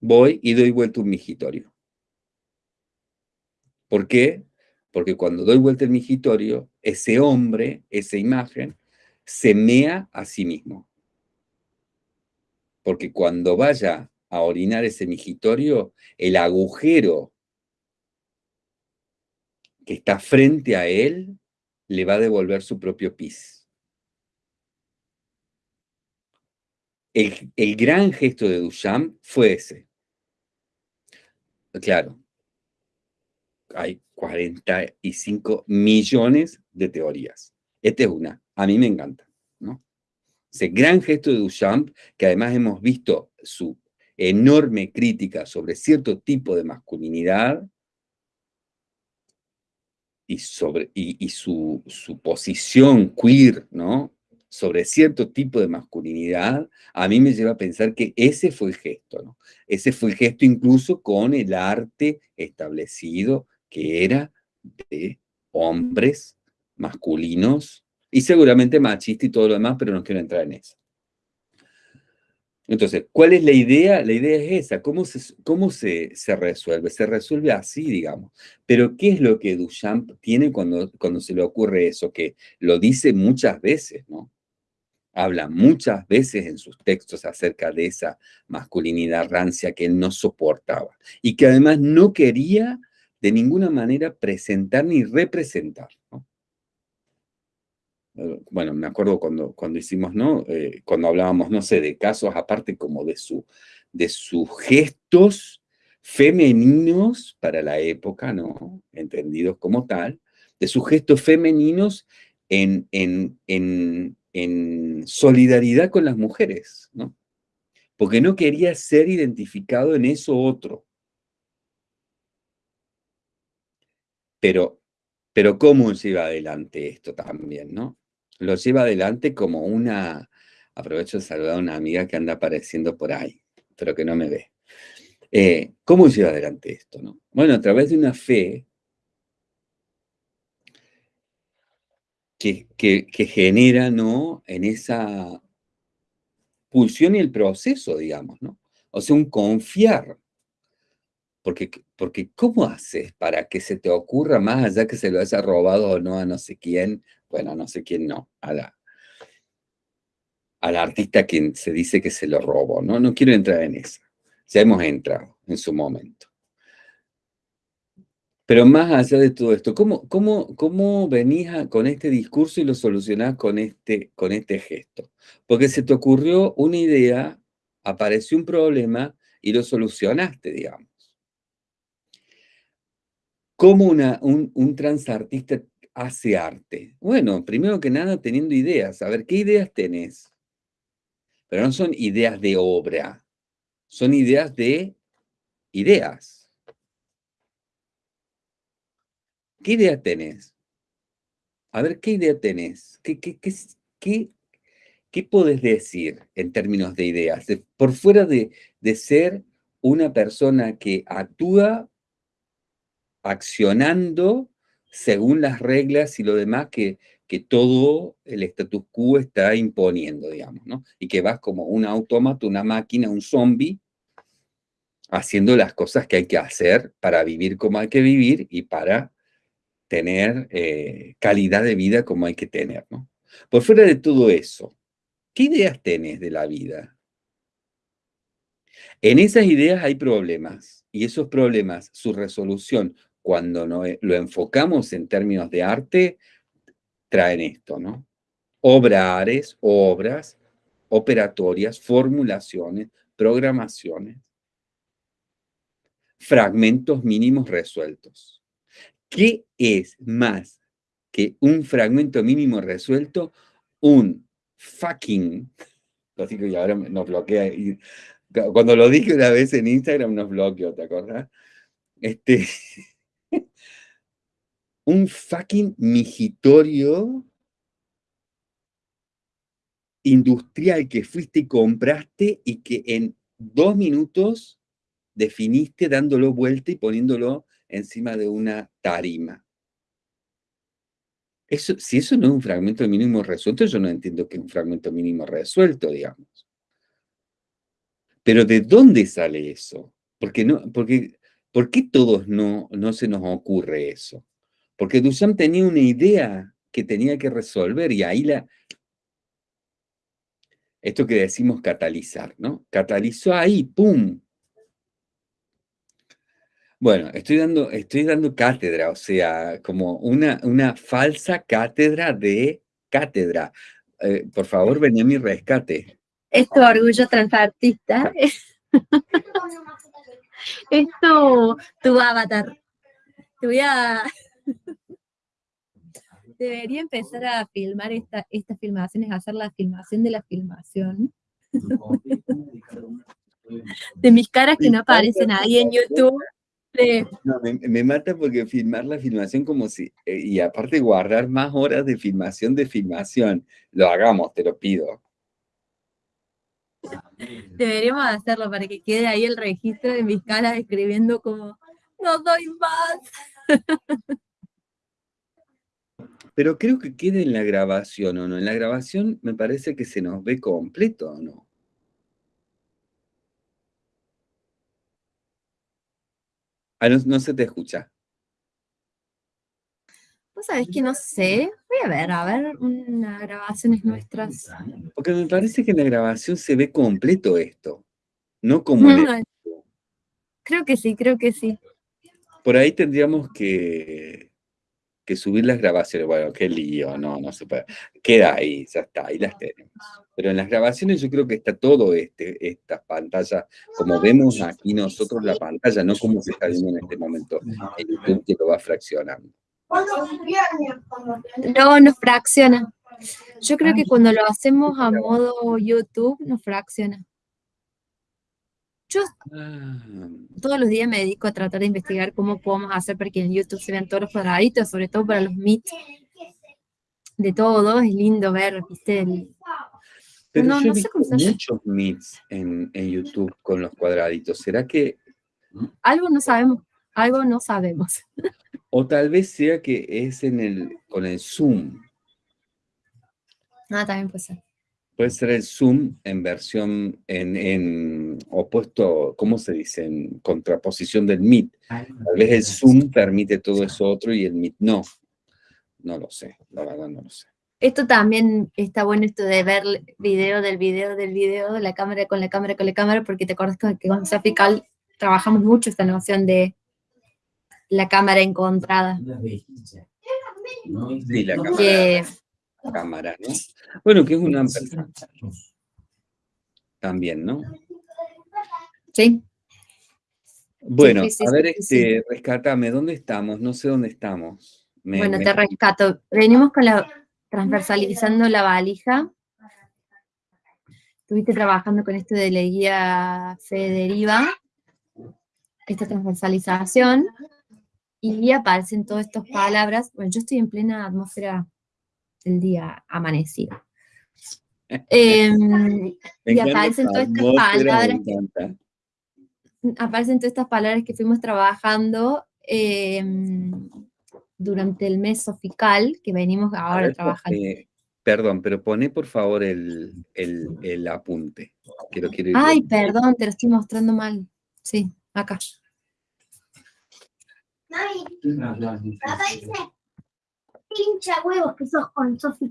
voy y doy vuelta un migitorio. ¿Por qué? Porque cuando doy vuelta el migitorio, ese hombre, esa imagen, se mea a sí mismo. Porque cuando vaya a orinar ese migitorio, el agujero que está frente a él le va a devolver su propio pis. el, el gran gesto de Duchamp fue ese. Claro, hay 45 millones de teorías. Esta es una, a mí me encanta, ¿no? Ese gran gesto de Duchamp, que además hemos visto su enorme crítica sobre cierto tipo de masculinidad y, sobre, y, su, su, posición queer, ¿no? sobre cierto tipo de masculinidad, a mí me lleva a pensar que ese fue el gesto, ¿no? Ese fue el gesto incluso con el arte establecido que era de hombres masculinos y seguramente machista y todo lo demás, pero no quiero entrar en eso. Entonces, ¿cuál es la idea? La idea es esa, ¿cómo se, cómo se, se resuelve? Se resuelve así, digamos. Pero ¿qué es lo que Duchamp tiene cuando, cuando se le ocurre eso? Que lo dice muchas veces, ¿no? habla muchas veces en sus textos acerca de esa masculinidad rancia que él no soportaba y que además no quería de ninguna manera presentar ni representar. Bueno, me acuerdo cuando, cuando hicimos, ¿no? Eh, cuando hablábamos, no sé, de casos aparte como de, su, de sus gestos femeninos para la época, ¿no? Entendidos como tal, de sus gestos femeninos en, en, en en solidaridad con las mujeres, ¿no? Porque no quería ser identificado en eso otro. Pero, pero ¿cómo lleva adelante esto también, no? Lo lleva adelante como una... Aprovecho de saludar a una amiga que anda apareciendo por ahí, pero que no me ve. Eh, ¿Cómo lleva adelante esto, no? Bueno, a través de una fe que, genera, ¿no? En esa pulsión y el proceso, digamos, ¿no? O sea, un confiar. Porque, porque ¿cómo haces para que se te ocurra más allá que se lo haya robado o no a no sé quién? Bueno, a no sé quién no, a la, al artista quien se dice que se lo robó, ¿no? No quiero entrar en eso. Ya hemos entrado en su momento. Pero más allá de todo esto, ¿cómo, cómo, cómo venís con este discurso y lo solucionás con este, con este gesto? Porque se te ocurrió una idea, apareció un problema y lo solucionaste, digamos. ¿Cómo una, un, un transartista hace arte? Bueno, primero que nada teniendo ideas. A ver, ¿qué ideas tenés? Pero no son ideas de obra, son ideas de ideas. ¿Qué idea tenés? A ver, ¿qué idea tenés? ¿Qué, qué, qué, qué, qué podés decir en términos de ideas? por fuera de, de ser una persona que actúa accionando según las reglas y lo demás que, que todo el status quo está imponiendo, digamos, ¿no? Y que vas como un autómata, una máquina, un zombie, haciendo las cosas que hay que hacer para vivir como hay que vivir y para tener eh, calidad de vida como hay que tener, ¿no? Por fuera de todo eso, ¿qué ideas tenés de la vida? En esas ideas hay problemas, y esos problemas, su resolución, cuando no, eh, lo enfocamos en términos de arte, traen esto, ¿no? Obrares, obras, operatorias, formulaciones, programaciones, fragmentos mínimos resueltos. ¿Qué es más que un fragmento mínimo resuelto? Un fucking, así que ahora nos bloquea, y, cuando lo dije una vez en Instagram nos bloqueó, ¿te acuerdas? Este, un fucking migitorio industrial que fuiste y compraste y que en dos minutos definiste dándolo vuelta y poniéndolo encima de una tarima. Eso, si eso no es un fragmento mínimo resuelto, yo no entiendo que es un fragmento mínimo resuelto, digamos. Pero ¿de dónde sale eso? Porque no, porque, ¿Por qué todos no, no se nos ocurre eso? Porque Duchamp tenía una idea que tenía que resolver y ahí la... Esto que decimos catalizar, ¿no? Catalizó ahí, ¡pum! Bueno, estoy dando, estoy dando cátedra, o sea, como una, una falsa cátedra de cátedra. Eh, por favor, venía a mi rescate. es tu orgullo transartista. es tu, tu avatar. Te voy a... Debería empezar a filmar esta, estas filmaciones, hacer la filmación de la filmación. de mis caras que no aparecen ahí en YouTube. me, mata porque filmar la filmación como si, eh, y aparte guardar más horas de filmación de filmación, lo hagamos, te lo pido. Deberíamos hacerlo para que quede ahí el registro de mis caras escribiendo como, no doy más. Pero creo que queda en la grabación, ¿o no? En la grabación me parece que se nos ve completo, ¿o no? Ah, no, se te escucha. Pues sabes que no sé. Voy a ver, a ver unas grabaciones nuestras. Porque me parece que en la grabación se ve completo esto. No como el... Creo que sí, creo que sí. Por ahí tendríamos que que subir las grabaciones, bueno, qué lío, no, no se puede. Queda ahí, ya está, ahí las tenemos. Pero en las grabaciones yo creo que está todo este, esta pantalla, como vemos aquí nosotros la pantalla, no como se está viendo en este momento el YouTube que lo va fraccionando. No, nos fracciona. Yo creo que cuando lo hacemos a modo YouTube, nos fracciona. Yo ah. todos los días me dedico a tratar de investigar cómo podemos hacer para que en YouTube se vean todos los cuadraditos, sobre todo para los meets de todo, es lindo ver, viste, Pero no, no sé cómo se muchos meets en, en YouTube con los cuadraditos, ¿será que...? Algo no sabemos, algo no sabemos. O tal vez sea que es en el, con el Zoom. Ah, también puede ser. Puede ser el Zoom en versión, en, opuesto, ¿cómo se dice? En contraposición del Meet. Tal vez el Zoom permite todo eso otro y el Meet no. No lo sé, la verdad no lo sé. Esto también está bueno esto de ver video del video del video, la cámara con la cámara con la cámara, porque te acuerdas que con Sofical trabajamos mucho esta noción de la cámara encontrada. Sí, la cámara cámara, ¿no? Bueno, que es un También, ¿no? Sí. Bueno, a ver, este, rescátame, ¿dónde estamos? No sé dónde estamos. bueno, te rescato. Venimos con la transversalizando la valija. Estuviste trabajando con esto de la guía Federiva, esta transversalización, y aparecen todas estas palabras. Bueno, yo estoy en plena atmósfera el día amanecido. Em, y aparecen todas estas palabras. Aparecen todas estas palabras que fuimos trabajando em, durante el mes sofical, que venimos ahora trabajando. Eh, perdón, pero pone por favor el, el, apunte. Que lo quiero Ay, perdón, te lo estoy mostrando mal. Sí, acá pincha huevos que sos con Sofía.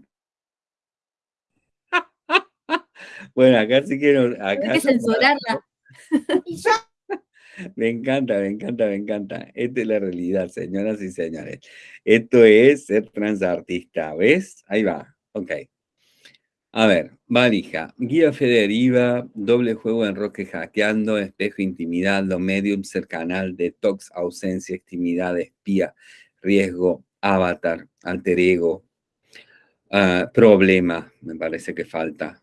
bueno, acá sí quiero. Acá Hay que censurarla. Me encanta, me encanta, me encanta. Esta es la realidad, señoras y señores. Esto es ser transartista, ¿ves? Ahí va, ok. A ver, valija, guía federiva, doble juego en roque hackeando, espejo, intimidad, lo medium, ser canal, detox, ausencia, intimidad, espía, riesgo, avatar, alter ego, ah, problema, me parece que falta.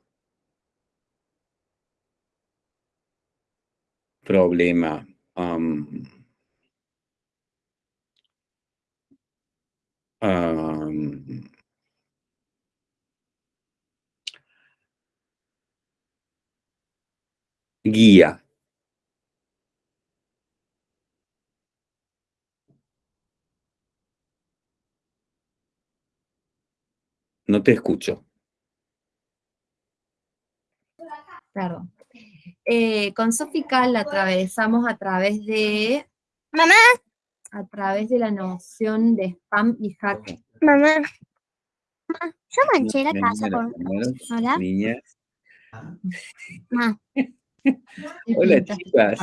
Problema. Um, guía. No te escucho. Claro. Eh, con Sofical la atravesamos a través de... Mamá. A través de la noción de spam y hack. Mamá. Yo manché la casa con... Hola. Niñas. Ma. Hola, chicas.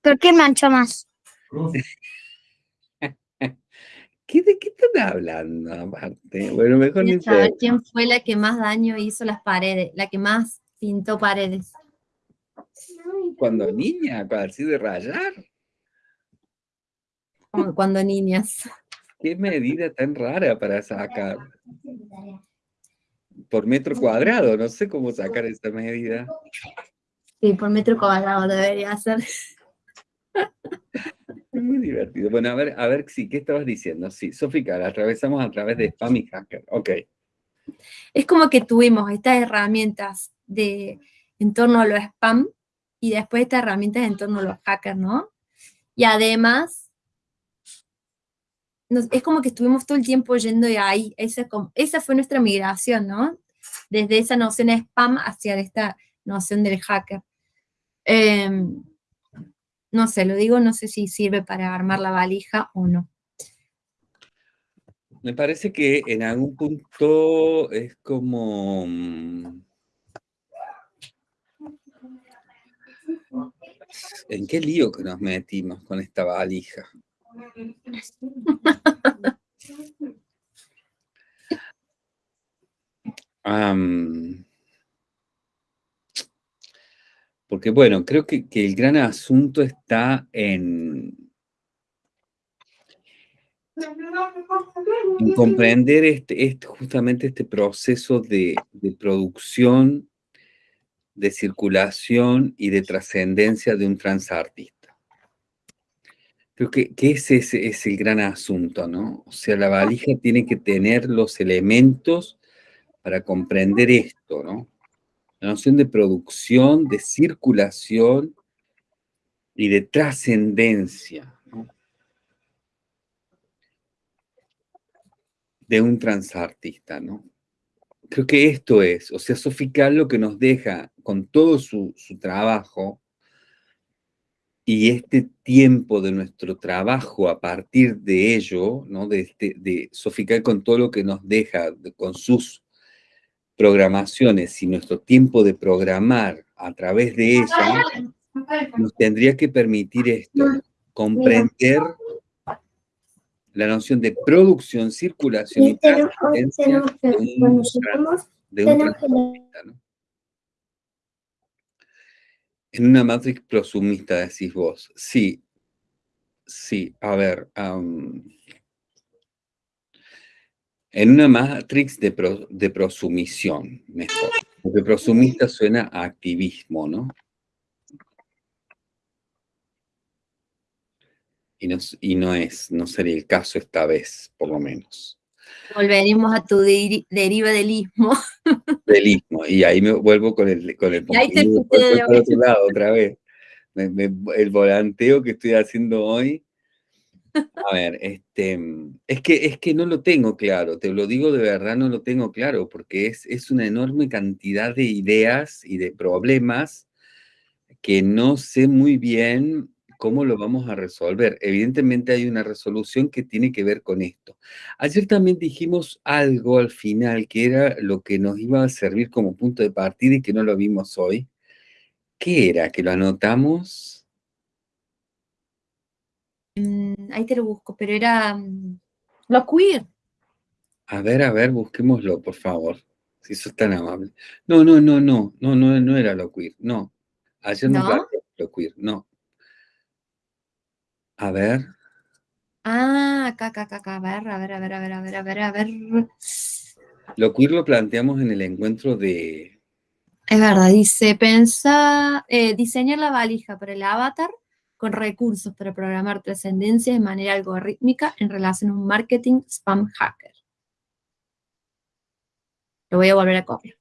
¿Por qué manchó más? ¿Qué, ¿De qué están hablando aparte? Bueno, mejor ni saber quién fue la que más daño hizo las paredes, la que más pintó paredes. Cuando niña, así de rayar. Como cuando niñas. Qué medida tan rara para sacar. Por metro cuadrado, no sé cómo sacar esa medida. Sí, por metro cuadrado debería ser. Muy divertido. Bueno, a ver, a ver, sí, ¿qué estabas diciendo? Sí, Sofía, la atravesamos a través de spam y hacker. Ok. Es como que tuvimos estas herramientas de en torno a los spam y después estas herramientas en torno a los hackers, ¿no? Y además, es como que estuvimos todo el tiempo yendo de ahí. Esa, esa fue nuestra migración, ¿no? Desde esa noción de spam hacia esta noción del hacker. Em, no sé, lo digo, no sé si sirve para armar la valija o no. Me parece que en algún punto es como... Mm, ¿En qué lío que nos metimos con esta valija? porque bueno, creo que, el gran asunto está en, comprender este, este, justamente este proceso de, de producción, de circulación y de trascendencia de un transartista. Creo que, ese es, el gran asunto, ¿no? O sea, la valija tiene que tener los elementos para comprender esto, ¿no? La noción de producción, de circulación y de trascendencia. De un transartista, ¿no? Creo que esto es, o sea, Sofical lo que nos deja con todo su, su trabajo, y este tiempo de nuestro trabajo a partir de ello, ¿no? de, este, de Sofical con todo lo que nos deja, con sus programaciones y nuestro tiempo de programar a través de ella, nos tendría que permitir esto, comprender la noción de producción, circulación y trascendencia de un, ¿no? En una matrix prosumista, decís vos. Sí, sí, a ver. En una matrix de, prosumisión, mejor. Porque prosumista suena a activismo, ¿no? Y no, y no es, no sería el caso esta vez, por lo menos. Volveremos a tu deriva del istmo. Del istmo, y ahí me vuelvo con el, con el y ahí te otro lado otra vez. el volanteo que estoy haciendo hoy. A ver, este, es que, es que no lo tengo claro, te lo digo de verdad, no lo tengo claro, porque es, es una enorme cantidad de ideas y de problemas que no sé muy bien ¿Cómo lo vamos a resolver? Evidentemente hay una resolución que tiene que ver con esto. Ayer también dijimos algo al final que era lo que nos iba a servir como punto de partida y que no lo vimos hoy. ¿Qué era? ¿Que lo anotamos? Mm, ahí te lo busco, pero era mm, lo queer. A ver, a ver, busquémoslo, por favor. Si sos tan amable. No, no, no, no, no, no, no era lo queer, no. Ayer no, no lo queer, no. A ver. Ah, acá, acá, acá, a ver, a ver, a ver, a ver, a ver, a ver, a ver. Lo queer lo planteamos en el encuentro de... Es verdad, dice, pensa, eh, diseñar la valija para el avatar con recursos para programar trascendencia de manera algorítmica en relación a un marketing spam hacker. Lo voy a volver a copiar.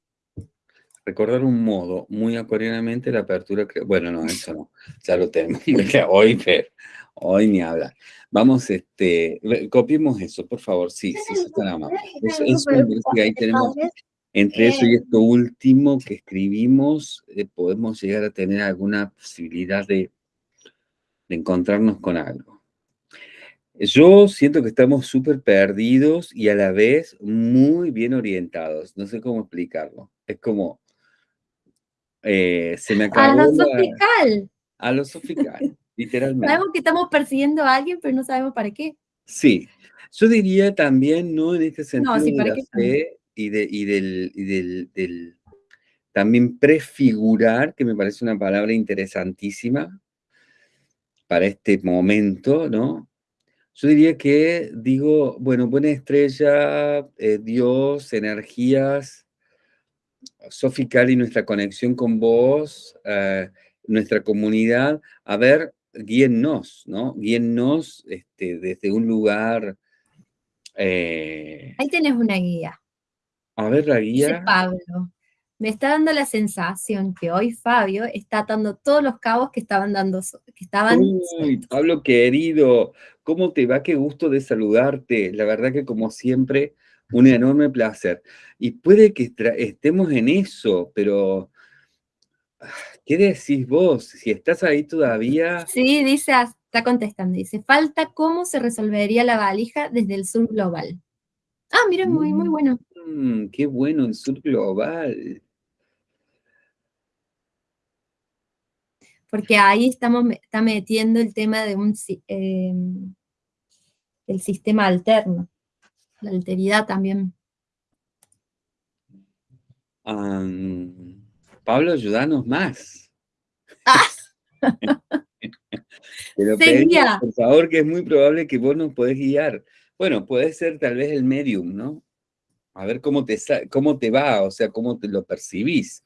Recordar un modo muy acuarianamente la apertura... Bueno, no, eso no. Ya lo tenemos. Hoy, pero Hoy ni habla. Vamos, este, copiemos eso, por favor. Sí, sí, eso está amable. Eso, eso que ahí tenemos, entre eso y esto último que escribimos, eh, podemos llegar a tener alguna posibilidad de, de encontrarnos con algo. Yo siento que estamos súper perdidos y a la vez muy bien orientados. No sé cómo explicarlo. Es como, eh, se me acabó. A lo sofical. A lo sofical. Literalmente. Sabemos que estamos persiguiendo a alguien, pero no sabemos para qué. Sí. Yo diría también, no en este sentido de la fe y, de, y, del, y del, también prefigurar, que me parece una palabra interesantísima para este momento, ¿no? Yo diría que digo, bueno, buena estrella, eh, Dios, energías, Sofi Cali, nuestra conexión con vos, eh, nuestra comunidad, a ver, guíennos, ¿no? Guíennos este, desde un lugar... Eh, Ahí tenés una guía. A ver, la guía. Dice Pablo me está dando la sensación que hoy Fabio está atando todos los cabos que estaban dando, que estaban... Uy, Pablo querido, ¿cómo te va? Qué gusto de saludarte. La verdad que como siempre, un enorme placer. Y puede que estemos en eso, pero... ¿Qué decís vos? Si estás ahí todavía... Sí, dice, está contestando, dice, falta cómo se resolvería la valija desde el sur global. Ah, mira, muy, muy bueno. Mm, qué bueno el sur global. Porque ahí estamos está metiendo el tema de un em, el sistema alterno, la alteridad también. Pablo, ayúdanos más. Pero por favor, que es muy probable que vos nos podés guiar. Bueno, puede ser tal vez el medium, ¿no? A ver cómo te, cómo te va, o sea, cómo te lo percibís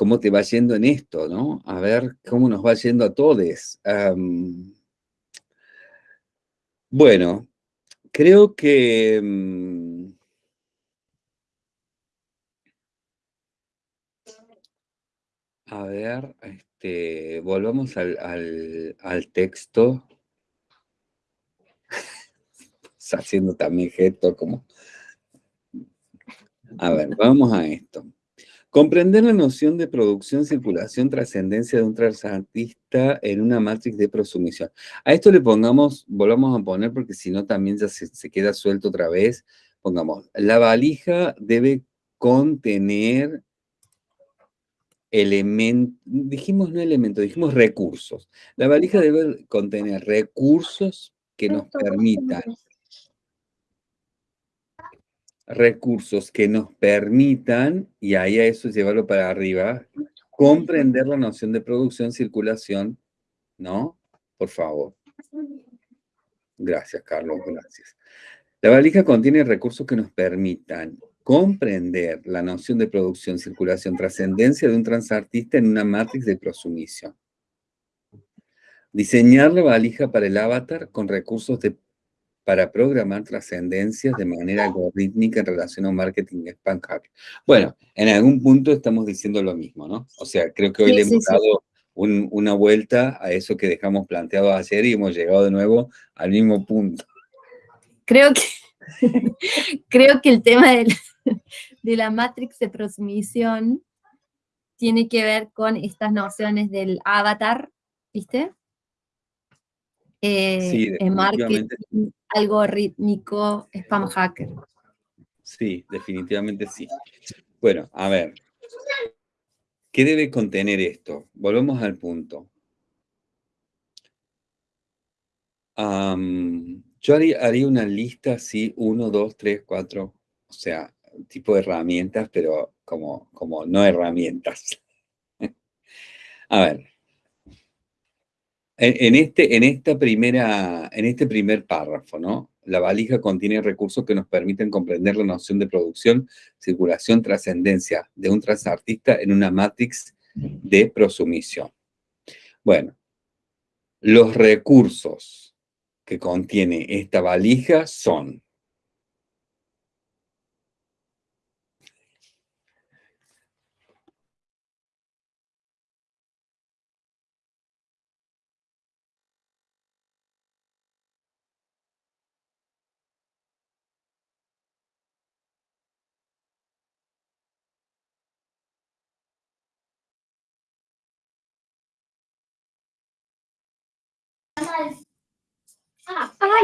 cómo te va yendo en esto, ¿no? A ver cómo nos va yendo a todos. bueno, creo que... Mm, a ver, este, volvamos al, al texto. haciendo también gesto como... A ver, vamos a esto. Comprender la noción de producción, circulación, trascendencia de un transartista en una matrix de prosumisión. A esto le pongamos, volvamos a poner porque si no también ya se, queda suelto otra vez. Pongamos, la valija debe contener elementos, dijimos no elementos, dijimos recursos. La valija debe contener recursos que nos permitan recursos que nos permitan, y ahí a eso llevarlo para arriba, comprender la noción de producción, circulación, ¿no? Por favor. Gracias, Carlos, gracias. La valija contiene recursos que nos permitan comprender la noción de producción, circulación, trascendencia de un transartista en una matrix de prosumisión. Diseñar la valija para el avatar con recursos de para programar trascendencias de manera algorítmica en relación a un marketing spam Bueno, en algún punto estamos diciendo lo mismo, ¿no? O sea, creo que hoy le hemos dado una vuelta a eso que dejamos planteado ayer y hemos llegado de nuevo al mismo punto. Creo que, creo que el tema de la, Matrix de transmisión tiene que ver con estas nociones del avatar, ¿viste? Eh, marketing, algorítmico, spam hacker. Sí, definitivamente sí. Bueno, a ver. ¿Qué debe contener esto? Volvemos al punto. yo haría, una lista así, uno, dos, tres, cuatro, o sea, tipo de herramientas, pero como, como no herramientas. a ver, en, este, en, esta primera, en este primer párrafo, ¿no? La valija contiene recursos que nos permiten comprender la noción de producción, circulación, trascendencia de un transartista en una matrix de prosumisión. Bueno, los recursos que contiene esta valija son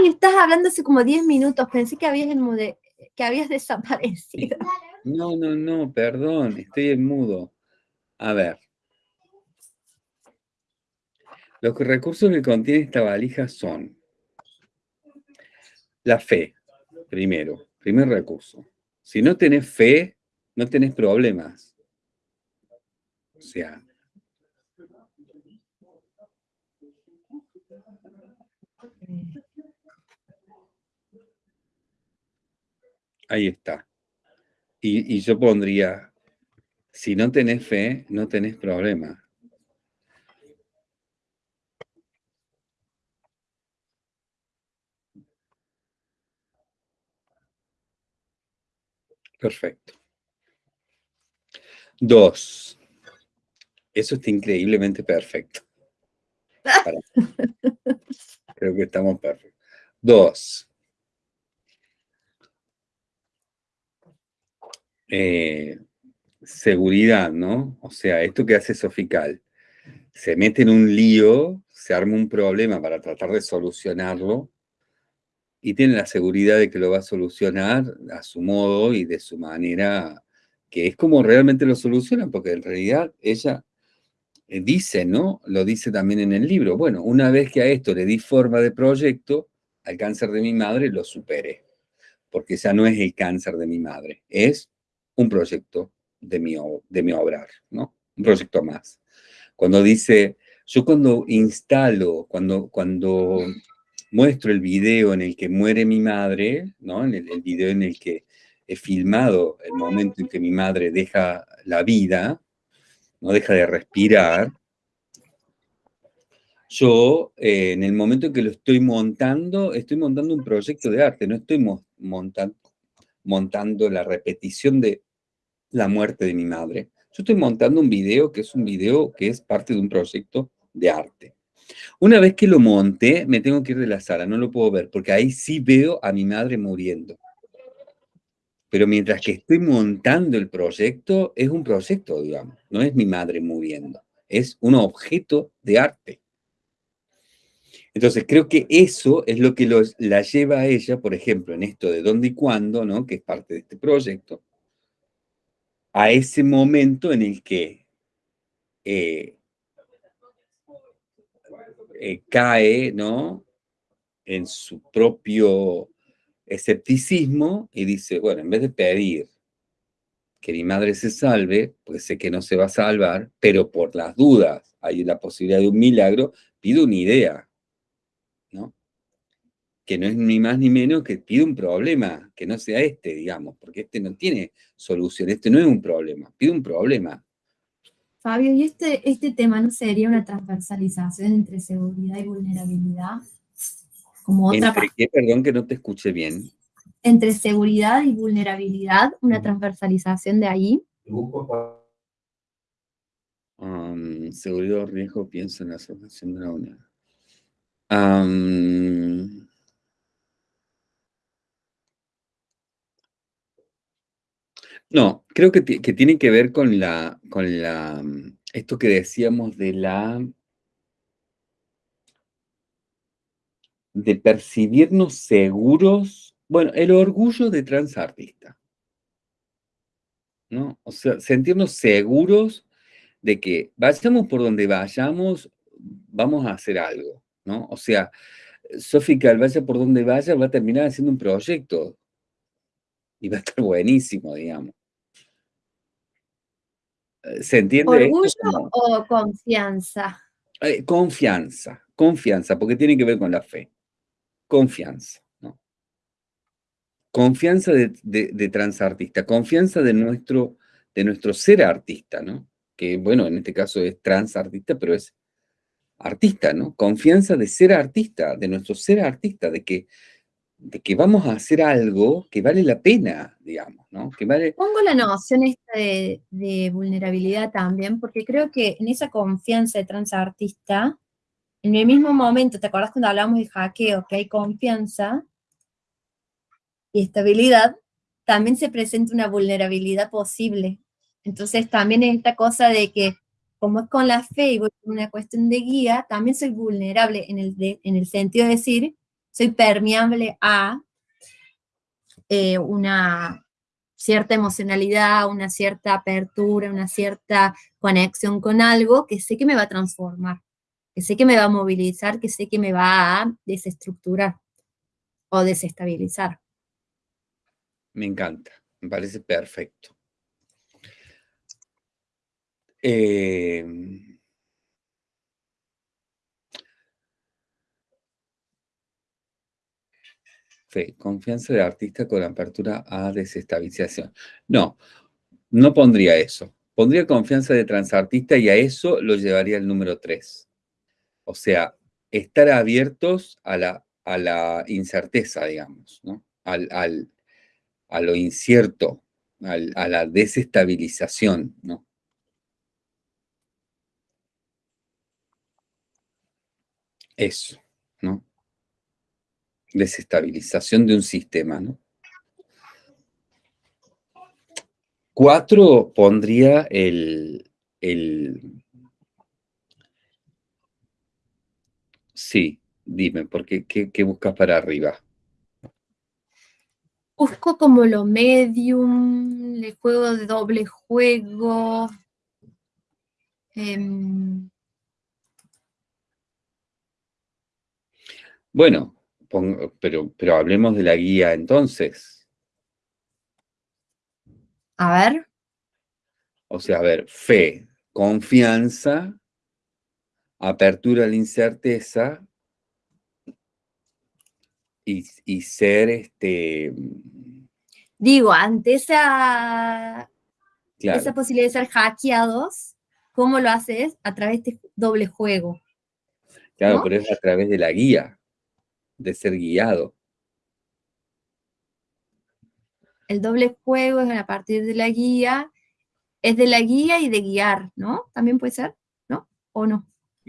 Estás hablando hace como 10 minutos, pensé que habías, que habías desaparecido. No, no, no, perdón, estoy en mudo. A ver. Los recursos que contiene esta valija son la fe, primero, primer recurso. Si no tenés fe, no tenés problemas. O sea, ahí está. Y, y yo pondría, si no tenés fe, no tenés problema. Perfecto. Dos. Eso está increíblemente perfecto. Creo que estamos perfectos. Dos. Eh, seguridad, ¿no? O sea, esto que hace Sofical, se mete en un lío, se arma un problema para tratar de solucionarlo, y tiene la seguridad de que lo va a solucionar a su modo y de su manera, que es como realmente lo soluciona, porque en realidad ella eh, dice, ¿no? Lo dice también en el libro, bueno, una vez que a esto le di forma de proyecto, al cáncer de mi madre lo superé, porque ya no es el cáncer de mi madre, es un proyecto de mi, de mi obrar, ¿no? Un proyecto más. Cuando dice, yo cuando instalo, cuando, cuando muestro el video en el que muere mi madre, ¿no? En el, video en el que he filmado el momento en que mi madre deja la vida, no deja de respirar, yo eh, en el momento en que lo estoy montando, estoy montando un proyecto de arte, no estoy montando, montando la repetición de la muerte de mi madre. Yo estoy montando un video que es un video que es parte de un proyecto de arte. Una vez que lo monte, me tengo que ir de la sala, no lo puedo ver, porque ahí sí veo a mi madre muriendo. Pero mientras que estoy montando el proyecto, es un proyecto, digamos, no es mi madre muriendo, es un objeto de arte. Entonces, creo que eso es lo que la lleva a ella, por ejemplo, en esto de dónde y cuándo, ¿no? que es parte de este proyecto, a ese momento en el que eh, eh, cae, ¿no? En su propio escepticismo y dice, bueno, en vez de pedir que mi madre se salve, pues sé que no se va a salvar, pero por las dudas hay la posibilidad de un milagro, pido una idea. Que no es ni más ni menos que pido un problema, que no sea este, digamos, porque este no tiene solución, este no es un problema, pido un problema, Fabio, ¿y este, este tema no sería una transversalización entre seguridad y vulnerabilidad? Como otra ¿Entre qué? Perdón que no te escuché bien. Entre seguridad y vulnerabilidad, una transversalización de ahí. Um, seguridad o riesgo, pienso en la asociación de la unidad. Um, No, creo que, tiene que ver con la, con la, mm, esto que decíamos de la, de percibirnos seguros, bueno, el orgullo de transartista, ¿no? O sea, sentirnos seguros de que vayamos por donde vayamos, vamos a hacer algo, ¿no? O sea, Sófica, vaya por donde vaya, va a terminar haciendo un proyecto y va a estar buenísimo, digamos. Eh, ¿Se entiende? ¿Orgullo o confianza? Eh, confianza, confianza, porque tiene que ver con la fe. Confianza, ¿no? Confianza de, transartista, confianza de nuestro, de nuestro ser artista, ¿no? Que, bueno, en este caso es transartista, pero es artista, ¿no? Confianza de ser artista, de nuestro ser artista, de que de que vamos a hacer algo que vale la pena, digamos, ¿no? Que vale... Pongo la noción esta de, vulnerabilidad también, porque creo que en esa confianza de transartista, en el mismo momento, ¿te acuerdas cuando hablamos de hackeo, que hay confianza y estabilidad? También se presenta una vulnerabilidad posible. Entonces también es esta cosa de que, como es con la fe y una cuestión de guía, también soy vulnerable en el, en el sentido de decir, soy permeable a eh, una cierta emocionalidad, una cierta apertura, una cierta conexión con algo que sé que me va a transformar, que sé que me va a movilizar, que sé que me va a desestructurar o desestabilizar. Me encanta, me parece perfecto. Eh, confianza de artista con apertura a desestabilización. No, no pondría eso. Pondría confianza de transartista y a eso lo llevaría el número 3. O sea, estar abiertos a la, a la incerteza, digamos, ¿no? Al, al, a lo incierto, al, a la desestabilización, ¿no? Eso. Desestabilización de un sistema, ¿no? Cuatro pondría el, el... Sí, dime, ¿por qué, qué, qué buscas para arriba? Busco como lo medium, el juego de doble juego. em, Bueno, pero, pero hablemos de la guía entonces. a ver, O sea, a ver, fe, confianza, apertura a la incerteza y, y ser, este, digo, ante esa, claro, esa posibilidad de ser hackeados, ¿cómo lo haces? A través de este doble juego. claro, ¿no? pero es a través de la guía, de ser guiado. El doble juego es a partir de la guía, es de la guía y de guiar, ¿no? También puede ser, ¿no? ¿O no?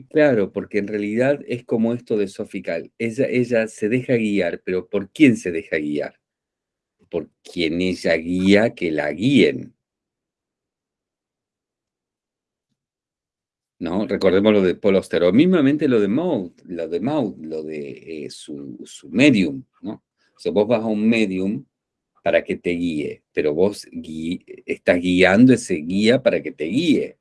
Claro, porque en realidad es como esto de Sofical. Ella, ella se deja guiar, pero ¿por quién se deja guiar? Por quien ella guía que la guíen. ¿No? Recordemos lo de Paul Auster, o mismamente lo de Maud, lo de Maud, lo de eh, su, su medium, ¿no? O vos vas a un medium para que te guíe, pero vos estás guiando ese guía para que te guíe.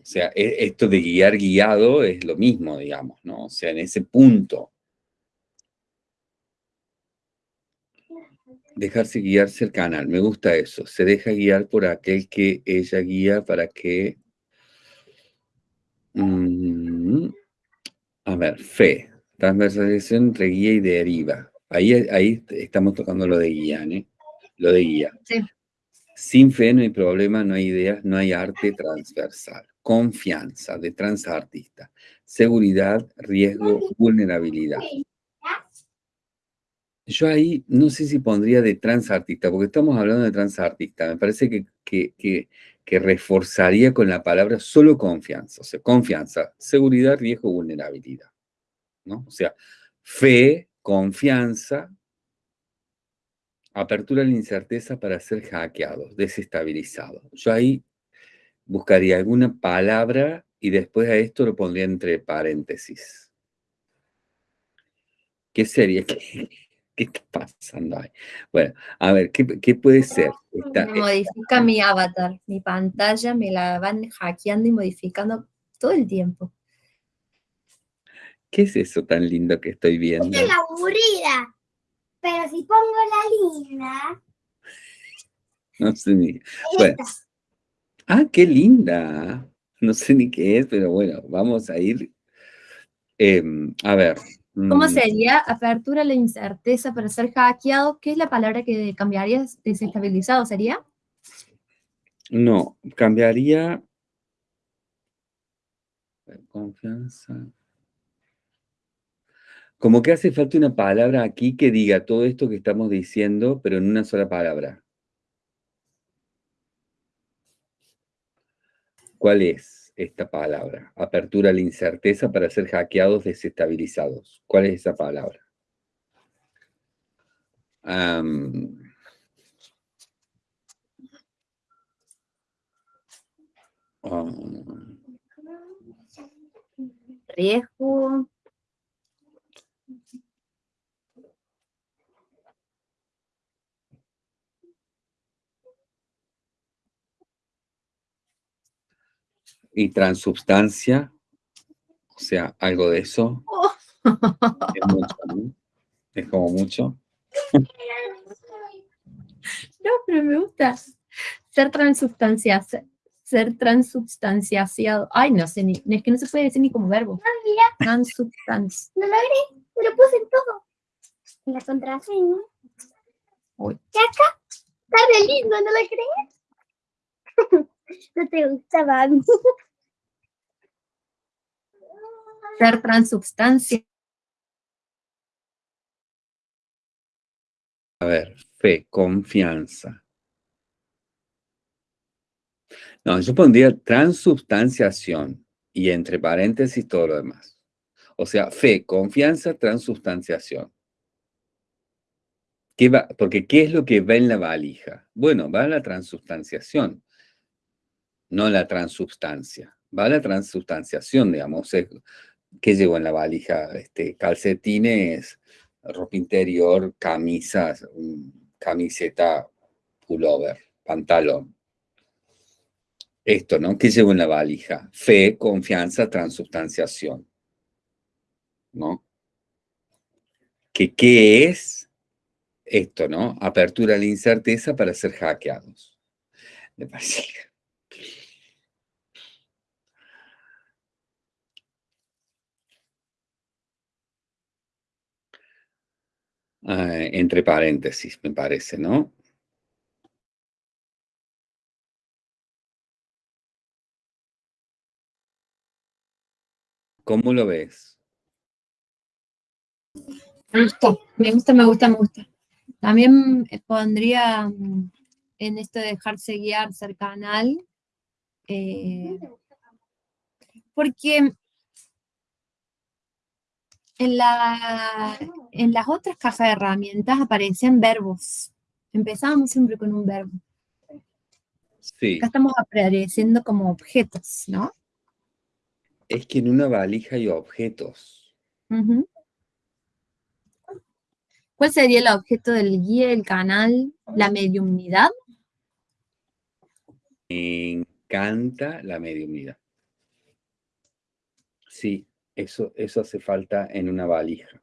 O sea, e- esto de guiar guiado es lo mismo, digamos, ¿no? O sea, en ese punto. Dejarse guiar cercana, me gusta eso. Se deja guiar por aquel que ella guía para que... mm, a ver, fe. Transversalización entre guía y deriva. Ahí, ahí estamos tocando lo de guía, ¿eh? Lo de guía. Sí. Sin fe no hay problema, no hay ideas, no hay arte transversal. Confianza de transartista. Seguridad, riesgo, vulnerabilidad. Yo ahí no sé si pondría de transartista, porque estamos hablando de transartista. Me parece que, que, que, reforzaría con la palabra solo confianza. O sea, confianza, seguridad, riesgo, vulnerabilidad. ¿no? O sea, fe, confianza, apertura a la incerteza para ser hackeados, desestabilizados. Yo ahí buscaría alguna palabra y después a esto lo pondría entre paréntesis. ¿Qué sería? ¿Qué, qué está pasando ahí? Bueno, a ver, ¿qué, qué puede ser? Me modifica mi avatar, mi pantalla, me la van hackeando y modificando todo el tiempo. ¿Qué es eso tan lindo que estoy viendo? Esta es la aburrida. Pero si pongo la linda, No sé ni... Bueno. Ah, qué linda. No sé ni qué es, pero bueno, vamos a ir. em, a ver. ¿Cómo mm, sería apertura a la incerteza para ser hackeado? ¿Qué es la palabra que cambiaría? ¿Desestabilizado sería? No, cambiaría. Confianza. Como que hace falta una palabra aquí que diga todo esto que estamos diciendo, pero en una sola palabra. ¿Cuál es esta palabra? Apertura a la incerteza para ser hackeados, desestabilizados. ¿Cuál es esa palabra? Ah, Riesgo. Y transubstancia, o sea, algo de eso. Oh. Es mucho, ¿no? Es como mucho. No, pero me gusta. Ser transubstanciado. Ser transubstanciado. Ay, no sé, ni, es que no se puede decir ni como verbo. Ah, mira, Transubstancia. no logré, me lo puse en todo. En la contraseña. Uy. Y acá, está re lindo, ¿no lo crees? no te gustaba a mí. Ser transubstancia. A ver, fe, confianza. No, yo pondría transubstanciación y entre paréntesis todo lo demás. O sea, fe, confianza, transubstanciación. ¿Qué va? Porque ¿qué es lo que va en la valija? Bueno, va la transubstanciación, no la transubstancia. Va la transubstanciación, digamos. es- ¿Qué llevo en la valija? Este, calcetines, ropa interior, camisas, camiseta, pullover, pantalón. Esto, ¿no? ¿Qué llevo en la valija? Fe, confianza, transubstanciación. ¿No? ¿Que qué es esto, no? Apertura a la incerteza para ser hackeados. Me parece. Ah, entre paréntesis, me parece, ¿no? ¿Cómo lo ves? Me gusta, me gusta, me gusta, me gusta. También eh, pondría mm, en esto de dejarse guiar, ser canal, eh, porque en, la, en las otras cajas de herramientas aparecen verbos. Empezábamos siempre con un verbo. Sí, Acá estamos apareciendo como objetos, ¿no? es que en una valija hay objetos. ¿Cuál sería el objeto del guía, el canal, la mediumnidad? Me encanta la mediunidad. Sí, eso, eso hace falta en una valija.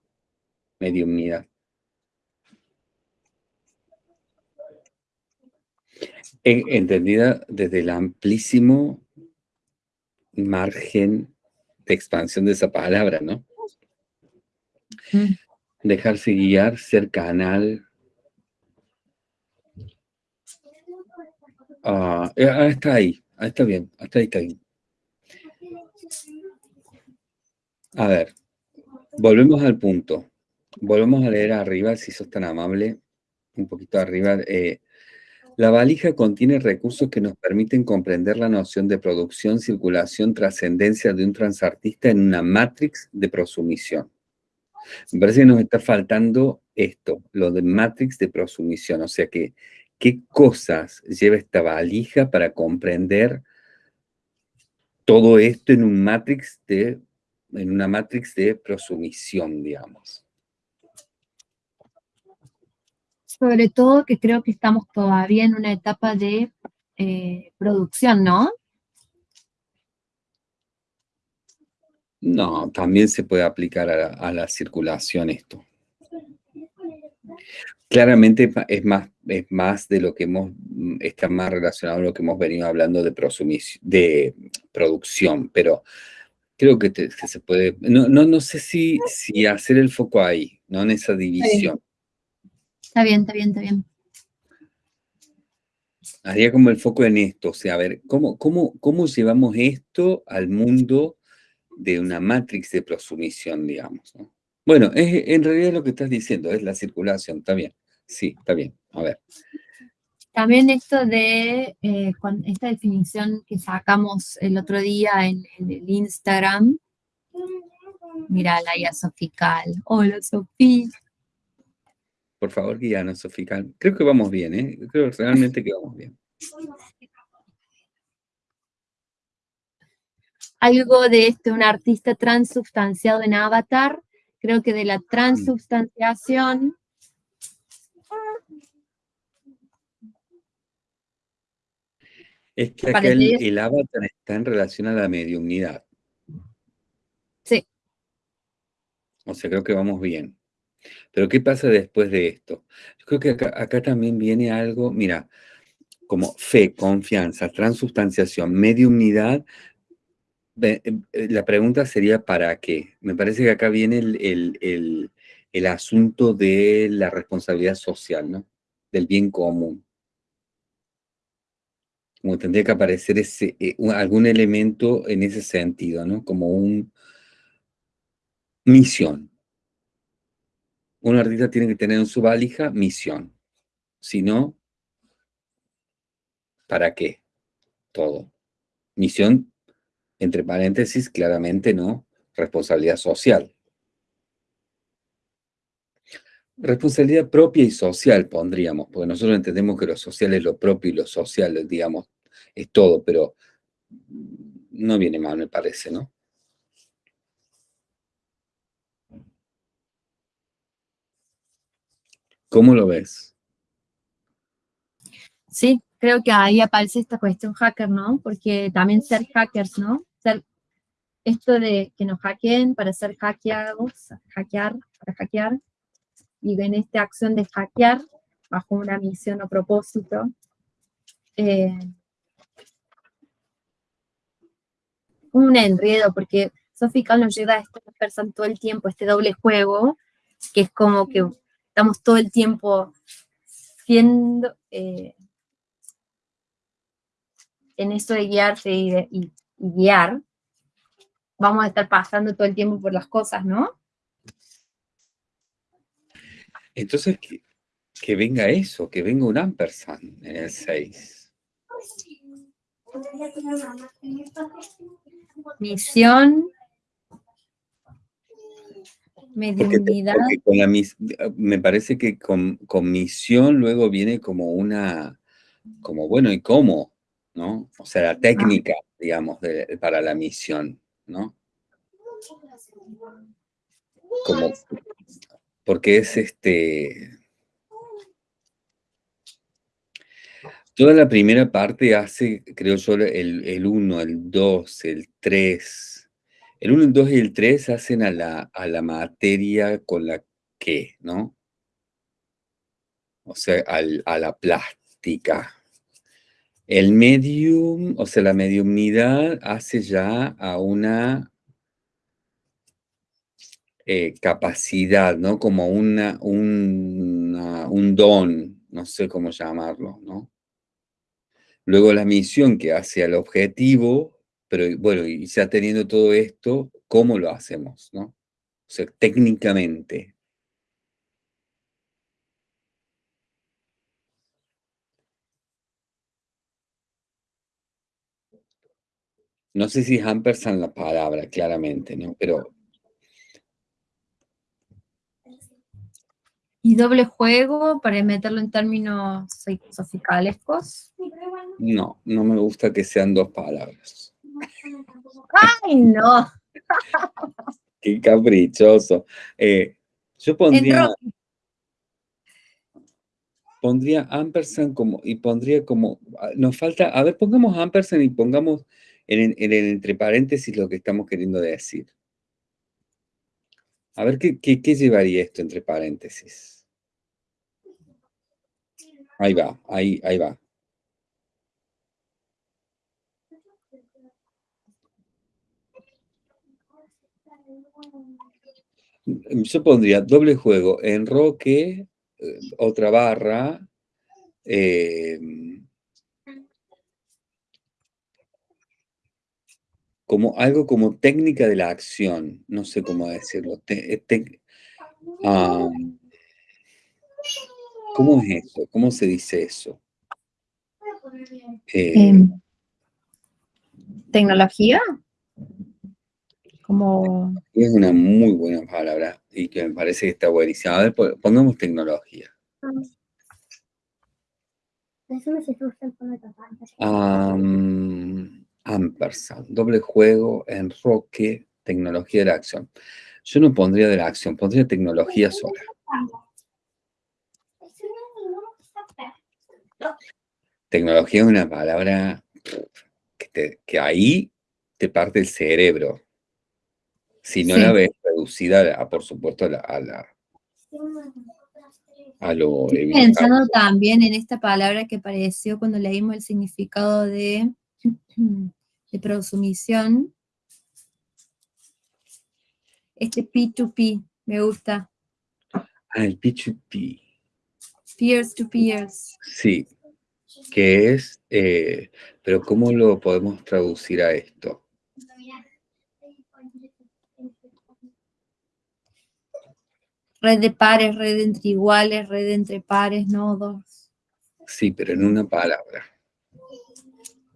Mediunidad. En- entendida desde el amplísimo margen de expansión de esa palabra, ¿no? Mm. Dejarse guiar, ser canal. Ah, eh, ah, está ahí, ah, está bien, hasta ahí está bien. A ver, volvemos al punto. Volvemos a leer arriba, si sos tan amable, un poquito arriba. eh, la valija contiene recursos que nos permiten comprender la noción de producción, circulación, trascendencia de un transartista en una matrix de prosumisión. Me parece que nos está faltando esto, lo de matrix de prosumisión, o sea que qué cosas lleva esta valija para comprender todo esto en un matrix de, en una matrix de prosumisión, digamos. Sobre todo que creo que estamos todavía en una etapa de eh, producción, ¿no? No, también se puede aplicar a la, a la circulación esto. Claramente es más, es más de lo que hemos, está más relacionado a lo que hemos venido hablando de, de producción, pero creo que, te- que se puede, no, no, no sé si, si hacer el foco ahí, no en esa división. Está bien, está bien, está bien. Haría como el foco en esto, o sea, a ver, ¿cómo, cómo, cómo llevamos esto al mundo de una matrix de prosumisión, digamos? ¿no? Bueno, es, en realidad lo que estás diciendo es la circulación, está bien, sí, está bien, a ver. También esto de eh, esta definición que sacamos el otro día en, en el Instagram. Mira, la IA Sofical. Hola, Sofía. Por favor, guíanos, Sofía. Creo que vamos bien, ¿eh? Creo realmente que vamos bien. Algo de este, un artista transubstanciado en Avatar. Creo que de la transubstanciación Es que el, el avatar está en relación a la mediunidad. Sí. O sea, creo que vamos bien. Pero ¿qué pasa después de esto? Yo creo que acá, acá también viene algo, mira, como fe, confianza, transustanciación, mediunidad, eh, eh, la pregunta sería ¿para qué? Me parece que acá viene el, asunto de la responsabilidad social, ¿no? Del bien común. Como tendría que aparecer ese, eh, algún elemento en ese sentido, ¿no? Como un misión. Un artista tiene que tener en su valija misión. Si no, ¿para qué? Todo. Misión entre paréntesis, claramente no, responsabilidad social. Responsabilidad propia y social pondríamos, porque nosotros entendemos que lo social es lo propio y lo social, digamos, es todo, pero no viene mal, me parece, ¿no? ¿Cómo lo ves? Sí, creo que ahí aparece esta cuestión hacker, ¿no? Porque también ser hackers, ¿no? Ser, esto de que nos hackeen para ser hackeados, hackear, para hackear, y en esta acción de hackear, bajo una misión o propósito, eh, un enredo, porque Sofical nos lleva a esto todo el tiempo, este doble juego, que es como que estamos todo el tiempo siendo, eh, en esto de guiarse y, guiar, vamos a estar pasando todo el tiempo por las cosas, ¿no? Entonces, que, venga eso, que venga un ampersand en el 6. Misión, mediunidad. me parece que con, misión luego viene como una, como bueno, ¿y cómo? ¿no? O sea, la técnica, digamos, para la misión, ¿no? Como, porque es este... Toda la primera parte hace, creo yo, el 1, el 2, el 3. El 1, el 2 y el 3 hacen a la, a la materia con la que, ¿no? O sea, a la plástica, el medium, o sea, la mediumnidad hace ya a una eh, capacidad, ¿no? Como una, un don, no sé cómo llamarlo, ¿no? Luego la misión que hace al objetivo, pero bueno, y ya teniendo todo esto, ¿cómo lo hacemos, no? O sea, técnicamente, No sé si es ampersand la palabra, claramente, ¿no? Pero... ¿Y doble juego para meterlo en términos soficalescos? No, no me gusta que sean dos palabras. ¡Ay, no! ¡Qué caprichoso! Eh, yo pondría... Pondría ampersand como... Y pondría como... Ah, nos falta... A ver, pongamos ampersand y pongamos en, entre paréntesis lo que estamos queriendo decir. A ver, ¿qué, qué, llevaría esto entre paréntesis? Ahí va, ahí, ahí va. Yo pondría doble juego, enroque, eh, otra barra, eh, como algo como técnica de la acción, no sé cómo decirlo. Eh, ¿Cómo es eso? ¿Cómo se dice eso? Eh, em, ¿Tecnología? Como... Es una muy buena palabra y que me parece que está buenísima. A ver, pongamos tecnología. Um, ampersand, doble juego, enroque, tecnología de la acción. Yo no pondría de la acción, pondría tecnología sola. Tecnología es una palabra que, ahí te parte el cerebro. Si no la ves reducida, a, por supuesto, a la, a lo Estoy pensando también en esta palabra que apareció cuando leímos el significado de, de prosumisión. Este P2P, me gusta. Ah, el P2P. Peers to peers. Sí, que es, eh, pero ¿cómo lo podemos traducir a esto? Red de pares, red entre iguales, red entre pares, nodos. Sí, pero en una palabra.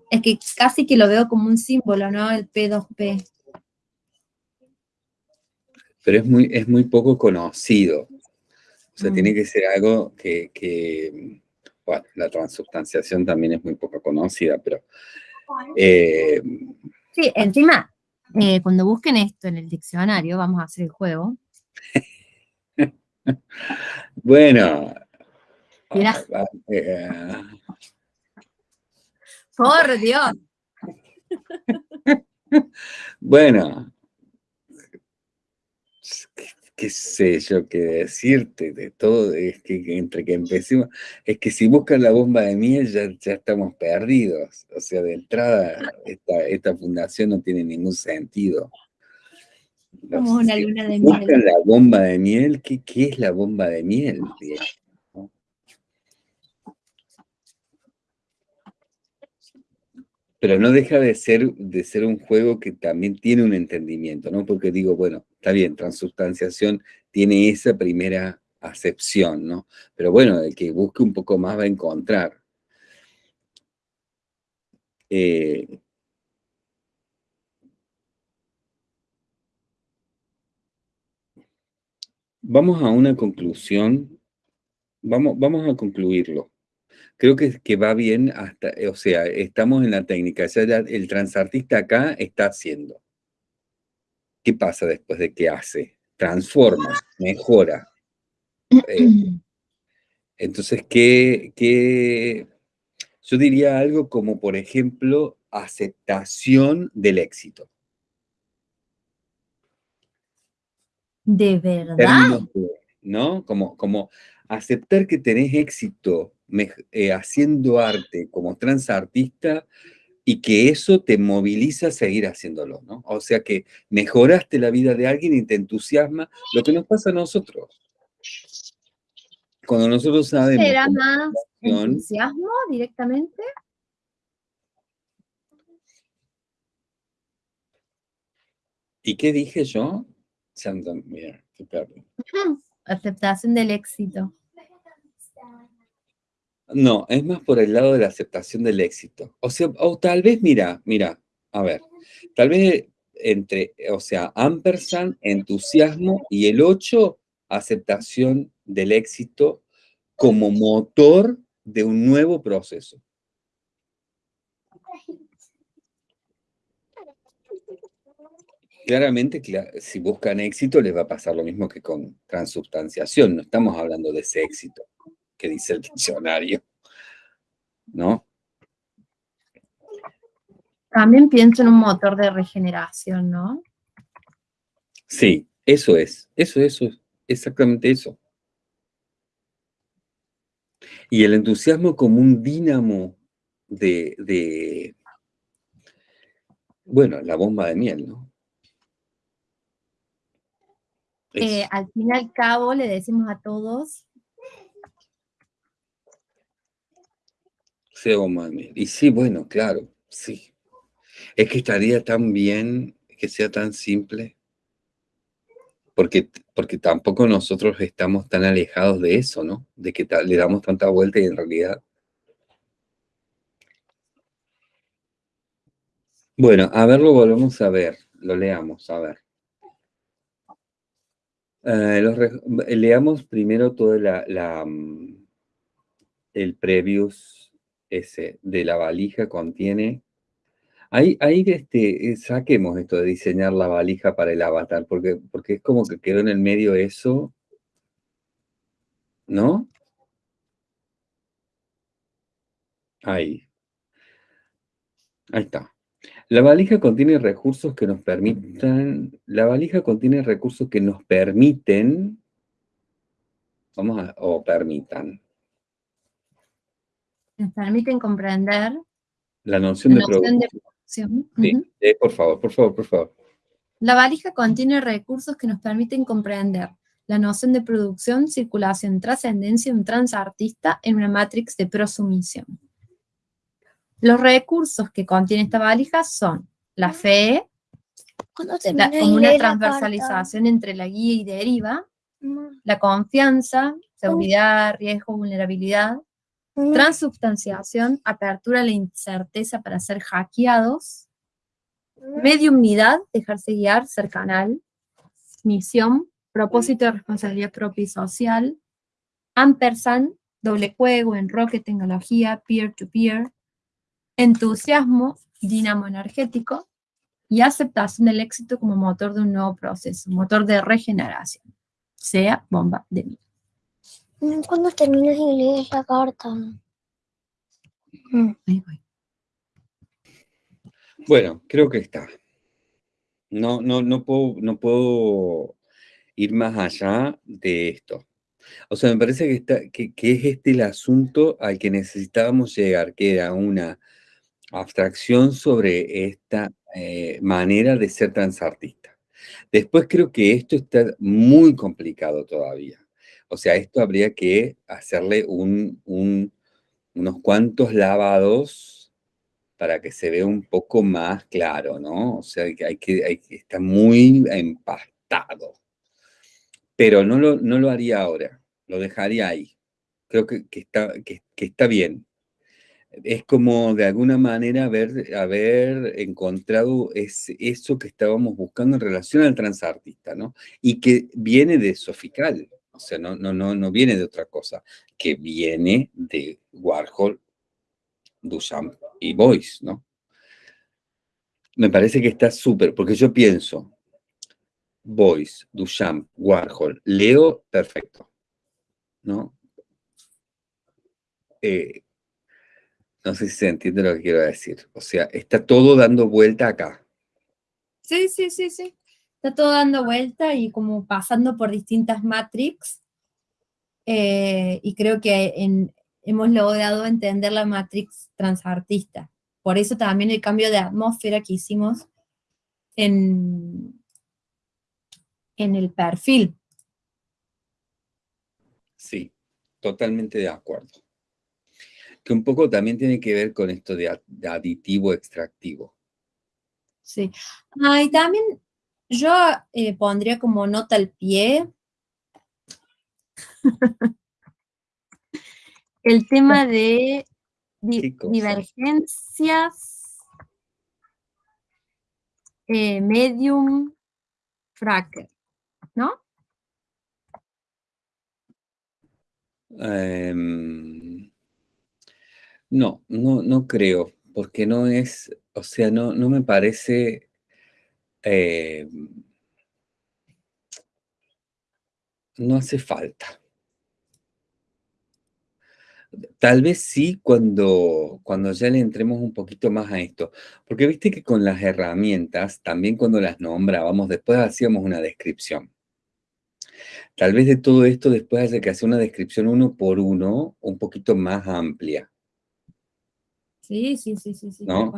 Es que casi que lo veo como un símbolo, ¿no? El P2P. Pero es muy, es muy poco conocido. Sea, Mm. tiene que ser algo que, que, bueno, la transubstanciación también es muy poco conocida, pero eh, Sí, encima, eh, cuando busquen esto en el diccionario, vamos a hacer el juego. bueno. Mirá. ah, eh, ¡Por Dios! Bueno, qué, sé yo qué decirte de todo, es que entre que empecemos, es que si buscan la bomba de miel ya, ya estamos perdidos, o sea, de entrada esta, esta fundación no tiene ningún sentido. Los- Como una luna de buscan miel. la bomba de miel, ¿qué, qué es la bomba de miel? Pero no deja de ser, de ser un juego que también tiene un entendimiento, ¿no? Porque digo, bueno, está bien, transubstanciación tiene esa primera acepción, ¿no? Pero bueno, el que busque un poco más va a encontrar. Eh, vamos a una conclusión, vamos, vamos a concluirlo. Creo que, que va bien hasta, eh, o sea, estamos en la técnica, ya, ya el transartista acá está haciendo. ¿Qué pasa después de que hace? Transforma, mejora. Eh, entonces, ¿qué, qué? Yo diría algo como, por ejemplo, aceptación del éxito. ¿De verdad? de- ¿no? Como, como aceptar que tenés éxito eh, haciendo arte como transartista y que eso te moviliza a seguir haciéndolo, ¿no? O sea que mejoraste la vida de alguien y te entusiasma lo que nos pasa a nosotros. Cuando nosotros sabemos ¿Será más entusiasmo directamente? ¿Y qué dije yo? Qué perro. Aceptación del éxito. No, es más por el lado de la aceptación del éxito. O sea, o tal vez, mira, mira, a ver, tal vez entre, o sea, ampersand, entusiasmo y el 8, aceptación del éxito como motor de un nuevo proceso. Claramente, cla- si buscan éxito, les va a pasar lo mismo que con transubstanciación. No estamos hablando de ese éxito que dice el diccionario. ¿No? También pienso en un motor de regeneración, ¿no? Sí, eso es, eso, eso, es exactamente eso. Y el entusiasmo como un dínamo de, de, bueno, la bomba de miel, ¿no? Eh, al fin y al cabo le decimos a todos, miel. Y sí, bueno, claro, sí. Es que estaría tan bien que sea tan simple. Porque, porque tampoco nosotros estamos tan alejados de eso, ¿no? De que le damos tanta vuelta y en realidad. Bueno, a ver, lo volvemos a ver, lo leamos, a ver. Eh, leamos primero todo la, mm, el previous ese de la valija contiene. Ahí, ahí este, eh, saquemos esto de diseñar la valija para el avatar, porque, porque es como que quedó en el medio eso, ¿no? Ahí. Ahí está. La valija contiene recursos que nos permitan, la valija contiene recursos que nos permiten Vamos a, o permitan. Nos permiten comprender La noción, la de, noción de producción. eh, por favor, por favor, por favor. La valija contiene recursos que nos permiten comprender la noción de producción, circulación, trascendencia, un transartista en una matrix de prosumisión. Los recursos que contiene esta valija son la fe, la- como una la transversalización entre la guía y deriva, Mamá, la confianza, seguridad, riesgo, vulnerabilidad, transubstanciación, apertura a la incerteza para ser hackeados, mediumnidad, dejarse guiar, ser canal, misión, propósito de responsabilidad propia y social, ampersand, doble juego, enroque, tecnología, peer-to-peer, entusiasmo, dinamo energético, y aceptación del éxito como motor de un nuevo proceso, motor de regeneración, sea bomba de vida. Mm, Cuando termines de leer la carta. Mm. Ahí voy. Bueno, creo que está. No, no, no puedo, no puedo ir más allá de esto. O sea, me parece que, está, que, que es este el asunto al que necesitábamos llegar, que era una abstracción sobre esta eh, manera de ser transartista. Después creo que esto está muy complicado todavía. O sea, esto habría que hacerle un, un- unos cuantos lavados para que se vea un poco más claro, ¿no? O sea, hay que, está muy empastado. Pero no lo, no lo haría ahora, lo dejaría ahí. Creo que, está, que, está bien. Es como de alguna manera haber, haber encontrado eso que estábamos buscando en relación al transartista, ¿no? Y que viene de Sofical, o sea, no, no, no, no viene de otra cosa, que viene de Warhol, Duchamp y Boyce, ¿no? Me parece que está súper, porque yo pienso, Boyce, Duchamp, Warhol, Leo, perfecto, ¿no? Eh, no sé si se entiende lo que quiero decir. O sea, está todo dando vuelta acá. Sí, sí, sí, sí. Está todo dando vuelta y como pasando por distintas matrix. eh, y creo que en- hemos logrado entender la matrix transartista. Por eso también el cambio de atmósfera que hicimos en, en el perfil. Sí, totalmente de acuerdo. Que un poco también tiene que ver con esto de, aditivo extractivo. Sí. Ah, y también yo eh, pondría como nota al pie el tema de divergencias, eh, medium, fracker, ¿no? Em, no, no, no creo, porque no es, o sea, no, no me parece... em, no hace falta. Tal vez sí cuando, cuando ya le entremos un poquito más a esto, porque viste que con las herramientas, también cuando las nombrábamos, después hacíamos una descripción. Tal vez de todo esto después haya que hacer una descripción uno por uno, un poquito más amplia, Sí, sí, sí, sí, sí. ¿No?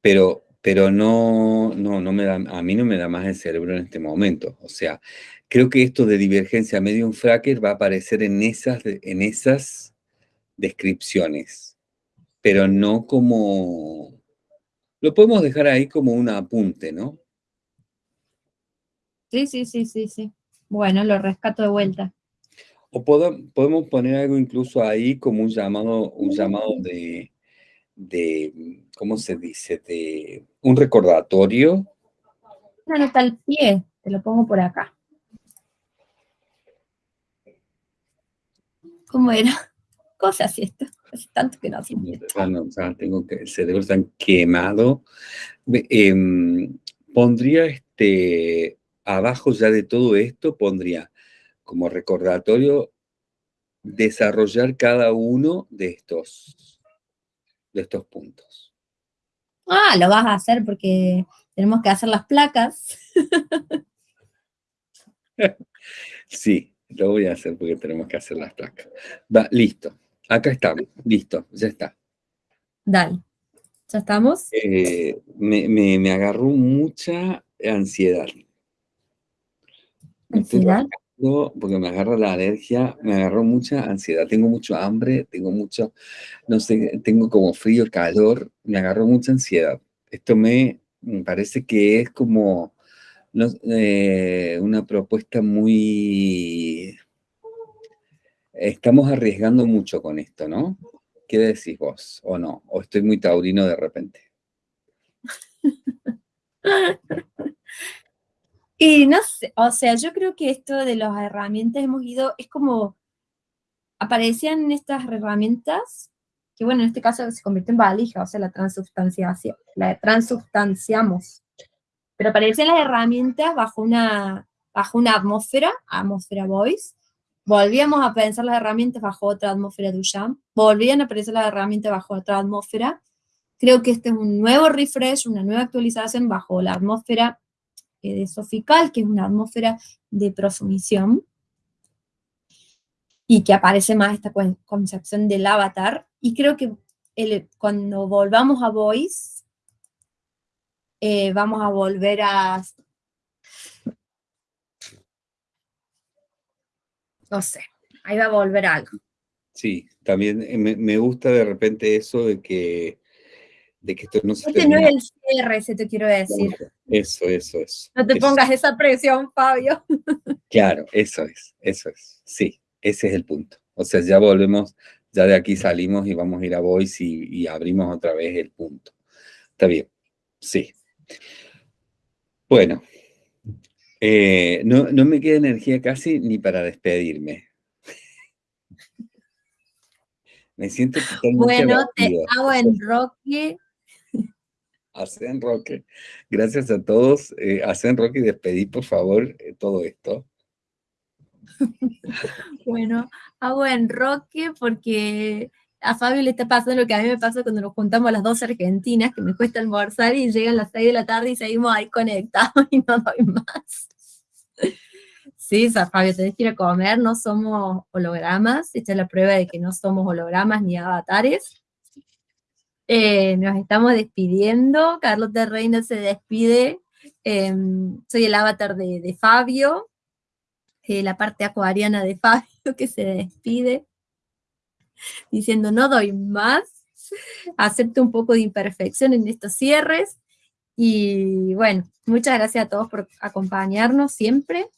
pero, pero no, no, no me da, a mí no me da más el cerebro en este momento. O sea, creo que esto de divergencia medium fracker va a aparecer en esas, en esas descripciones, pero no como... Lo podemos dejar ahí como un apunte, ¿no? Sí, sí, sí, sí, sí. Bueno, lo rescato de vuelta. O podemos poner algo incluso ahí como un llamado, un llamado de, de, ¿cómo se dice? De un recordatorio. Una nota al pie, te lo pongo por acá. ¿Cómo era? ¿Cómo se hace esto? Hace tanto que no hacemos esto. Ya no, ya tengo que, el cerebro está quemado. Em, pondría este, abajo ya de todo esto, pondría como recordatorio desarrollar cada uno de estos, de estos puntos. Ah, lo vas a hacer porque tenemos que hacer las placas. Sí, Lo voy a hacer porque tenemos que hacer las placas. Va, listo. Acá estamos. Listo, ya está. Dale. ¿Ya estamos? Eh, me, me, me, agarró mucha ansiedad. ¿Ansiedad? Porque me agarra la alergia, me agarró mucha ansiedad. Tengo mucho hambre, tengo mucho, no sé, tengo como frío, calor, me agarró mucha ansiedad. Esto me, parece que es como eh, una propuesta muy... Estamos arriesgando mucho con esto, ¿no? ¿Qué decís vos? ¿O no? ¿O estoy muy taurino de repente? y no sé, o sea, yo creo que esto de las herramientas hemos ido, es como, aparecían estas herramientas, que bueno, en este caso se convierte en valija, o sea, la transubstanciación, la transubstanciamos. Pero aparecen las herramientas bajo una, bajo una atmósfera, atmósfera voice, volvíamos a pensar las herramientas bajo otra atmósfera Duchamp, volvían a aparecer las herramientas bajo otra atmósfera, creo que este es un nuevo refresh, una nueva actualización bajo la atmósfera de Sofical, que es una atmósfera de prosumición, y que aparece más esta concepción del avatar, y creo que el, cuando volvamos a Voice, eh, vamos a volver a... No sé, ahí va a volver algo. Sí, también eh, me, gusta de repente eso de que, de que esto no se Este no es el cierre, se te quiero decir. Eso, eso, eso. No te pongas esa presión, Fabio. Claro, eso es, eso es. Sí, ese es el punto. O sea, ya volvemos, ya de aquí salimos y vamos a ir a Voice y abrimos otra vez el punto. Está bien, sí. Bueno, eh, no, me queda energía casi ni para despedirme. Me siento totalmente Bueno, te hago en Roque. Hacen Roque. Gracias a todos. Eh, hacen Roque y despedí, por favor, eh, todo esto. bueno, hago en Roque porque a Fabio le está pasando lo que a mí me pasa cuando nos juntamos las dos argentinas, que me cuesta almorzar y llegan las seis de la tarde y seguimos ahí conectados y no doy más. Sí, Fabio, tenés que ir a comer, no somos hologramas, esta es la prueba de que no somos hologramas ni avatares. Eh, nos estamos despidiendo, Carlos de Reina se despide, em, soy el avatar de, Fabio, eh, la parte acuariana de Fabio que se despide diciendo no doy más, acepto un poco de imperfección en estos cierres, y bueno, muchas gracias a todos por acompañarnos siempre.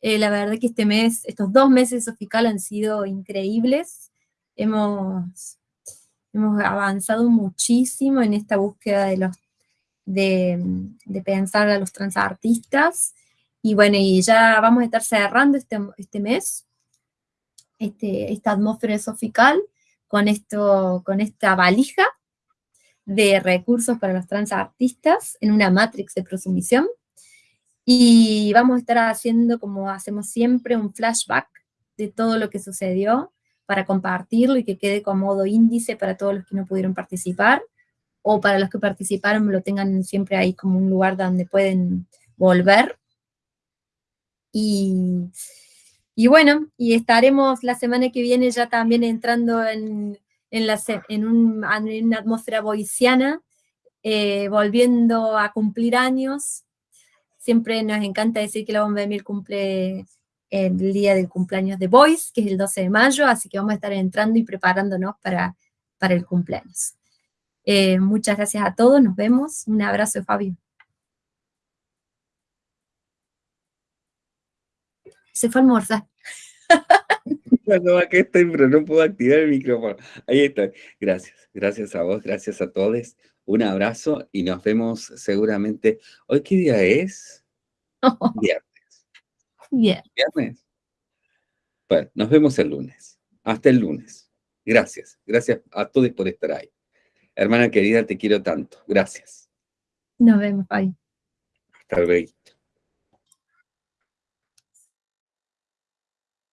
Eh, la verdad que este mes, estos dos meses de Sofical han sido increíbles. Hemos, hemos avanzado muchísimo en esta búsqueda de, los, de, de pensar a los transartistas. Y bueno, y ya vamos a estar cerrando este, este mes este, esta atmósfera sofical con, esto, con esta valija de recursos para los transartistas en una matrix de prosumisión. Y vamos a estar haciendo, como hacemos siempre, un flashback de todo lo que sucedió para compartirlo y que quede como modo índice para todos los que no pudieron participar, o para los que participaron lo tengan siempre ahí como un lugar donde pueden volver. Y y bueno, y estaremos la semana que viene ya también entrando en, en, la, en, una atmósfera boiciana, eh, volviendo a cumplir años. Siempre nos encanta decir que la Bomba de Mil cumple el día del cumpleaños de Boys, que es el 12 de mayo, así que vamos a estar entrando y preparándonos para, para el cumpleaños. Eh, muchas gracias a todos, nos vemos. Un abrazo, Fabio. se fue a almorzar. No, aquí estoy, pero no puedo activar el micrófono. Ahí estoy. Gracias, gracias a vos, gracias a todos. Un abrazo y nos vemos seguramente. ¿Hoy qué día es? Viernes. Viernes. ¿Viernes? Bueno, nos vemos el lunes. Hasta el lunes. Gracias. Gracias a todos por estar ahí. Hermana querida, te quiero tanto. Gracias. Nos vemos, bye. Hasta luego.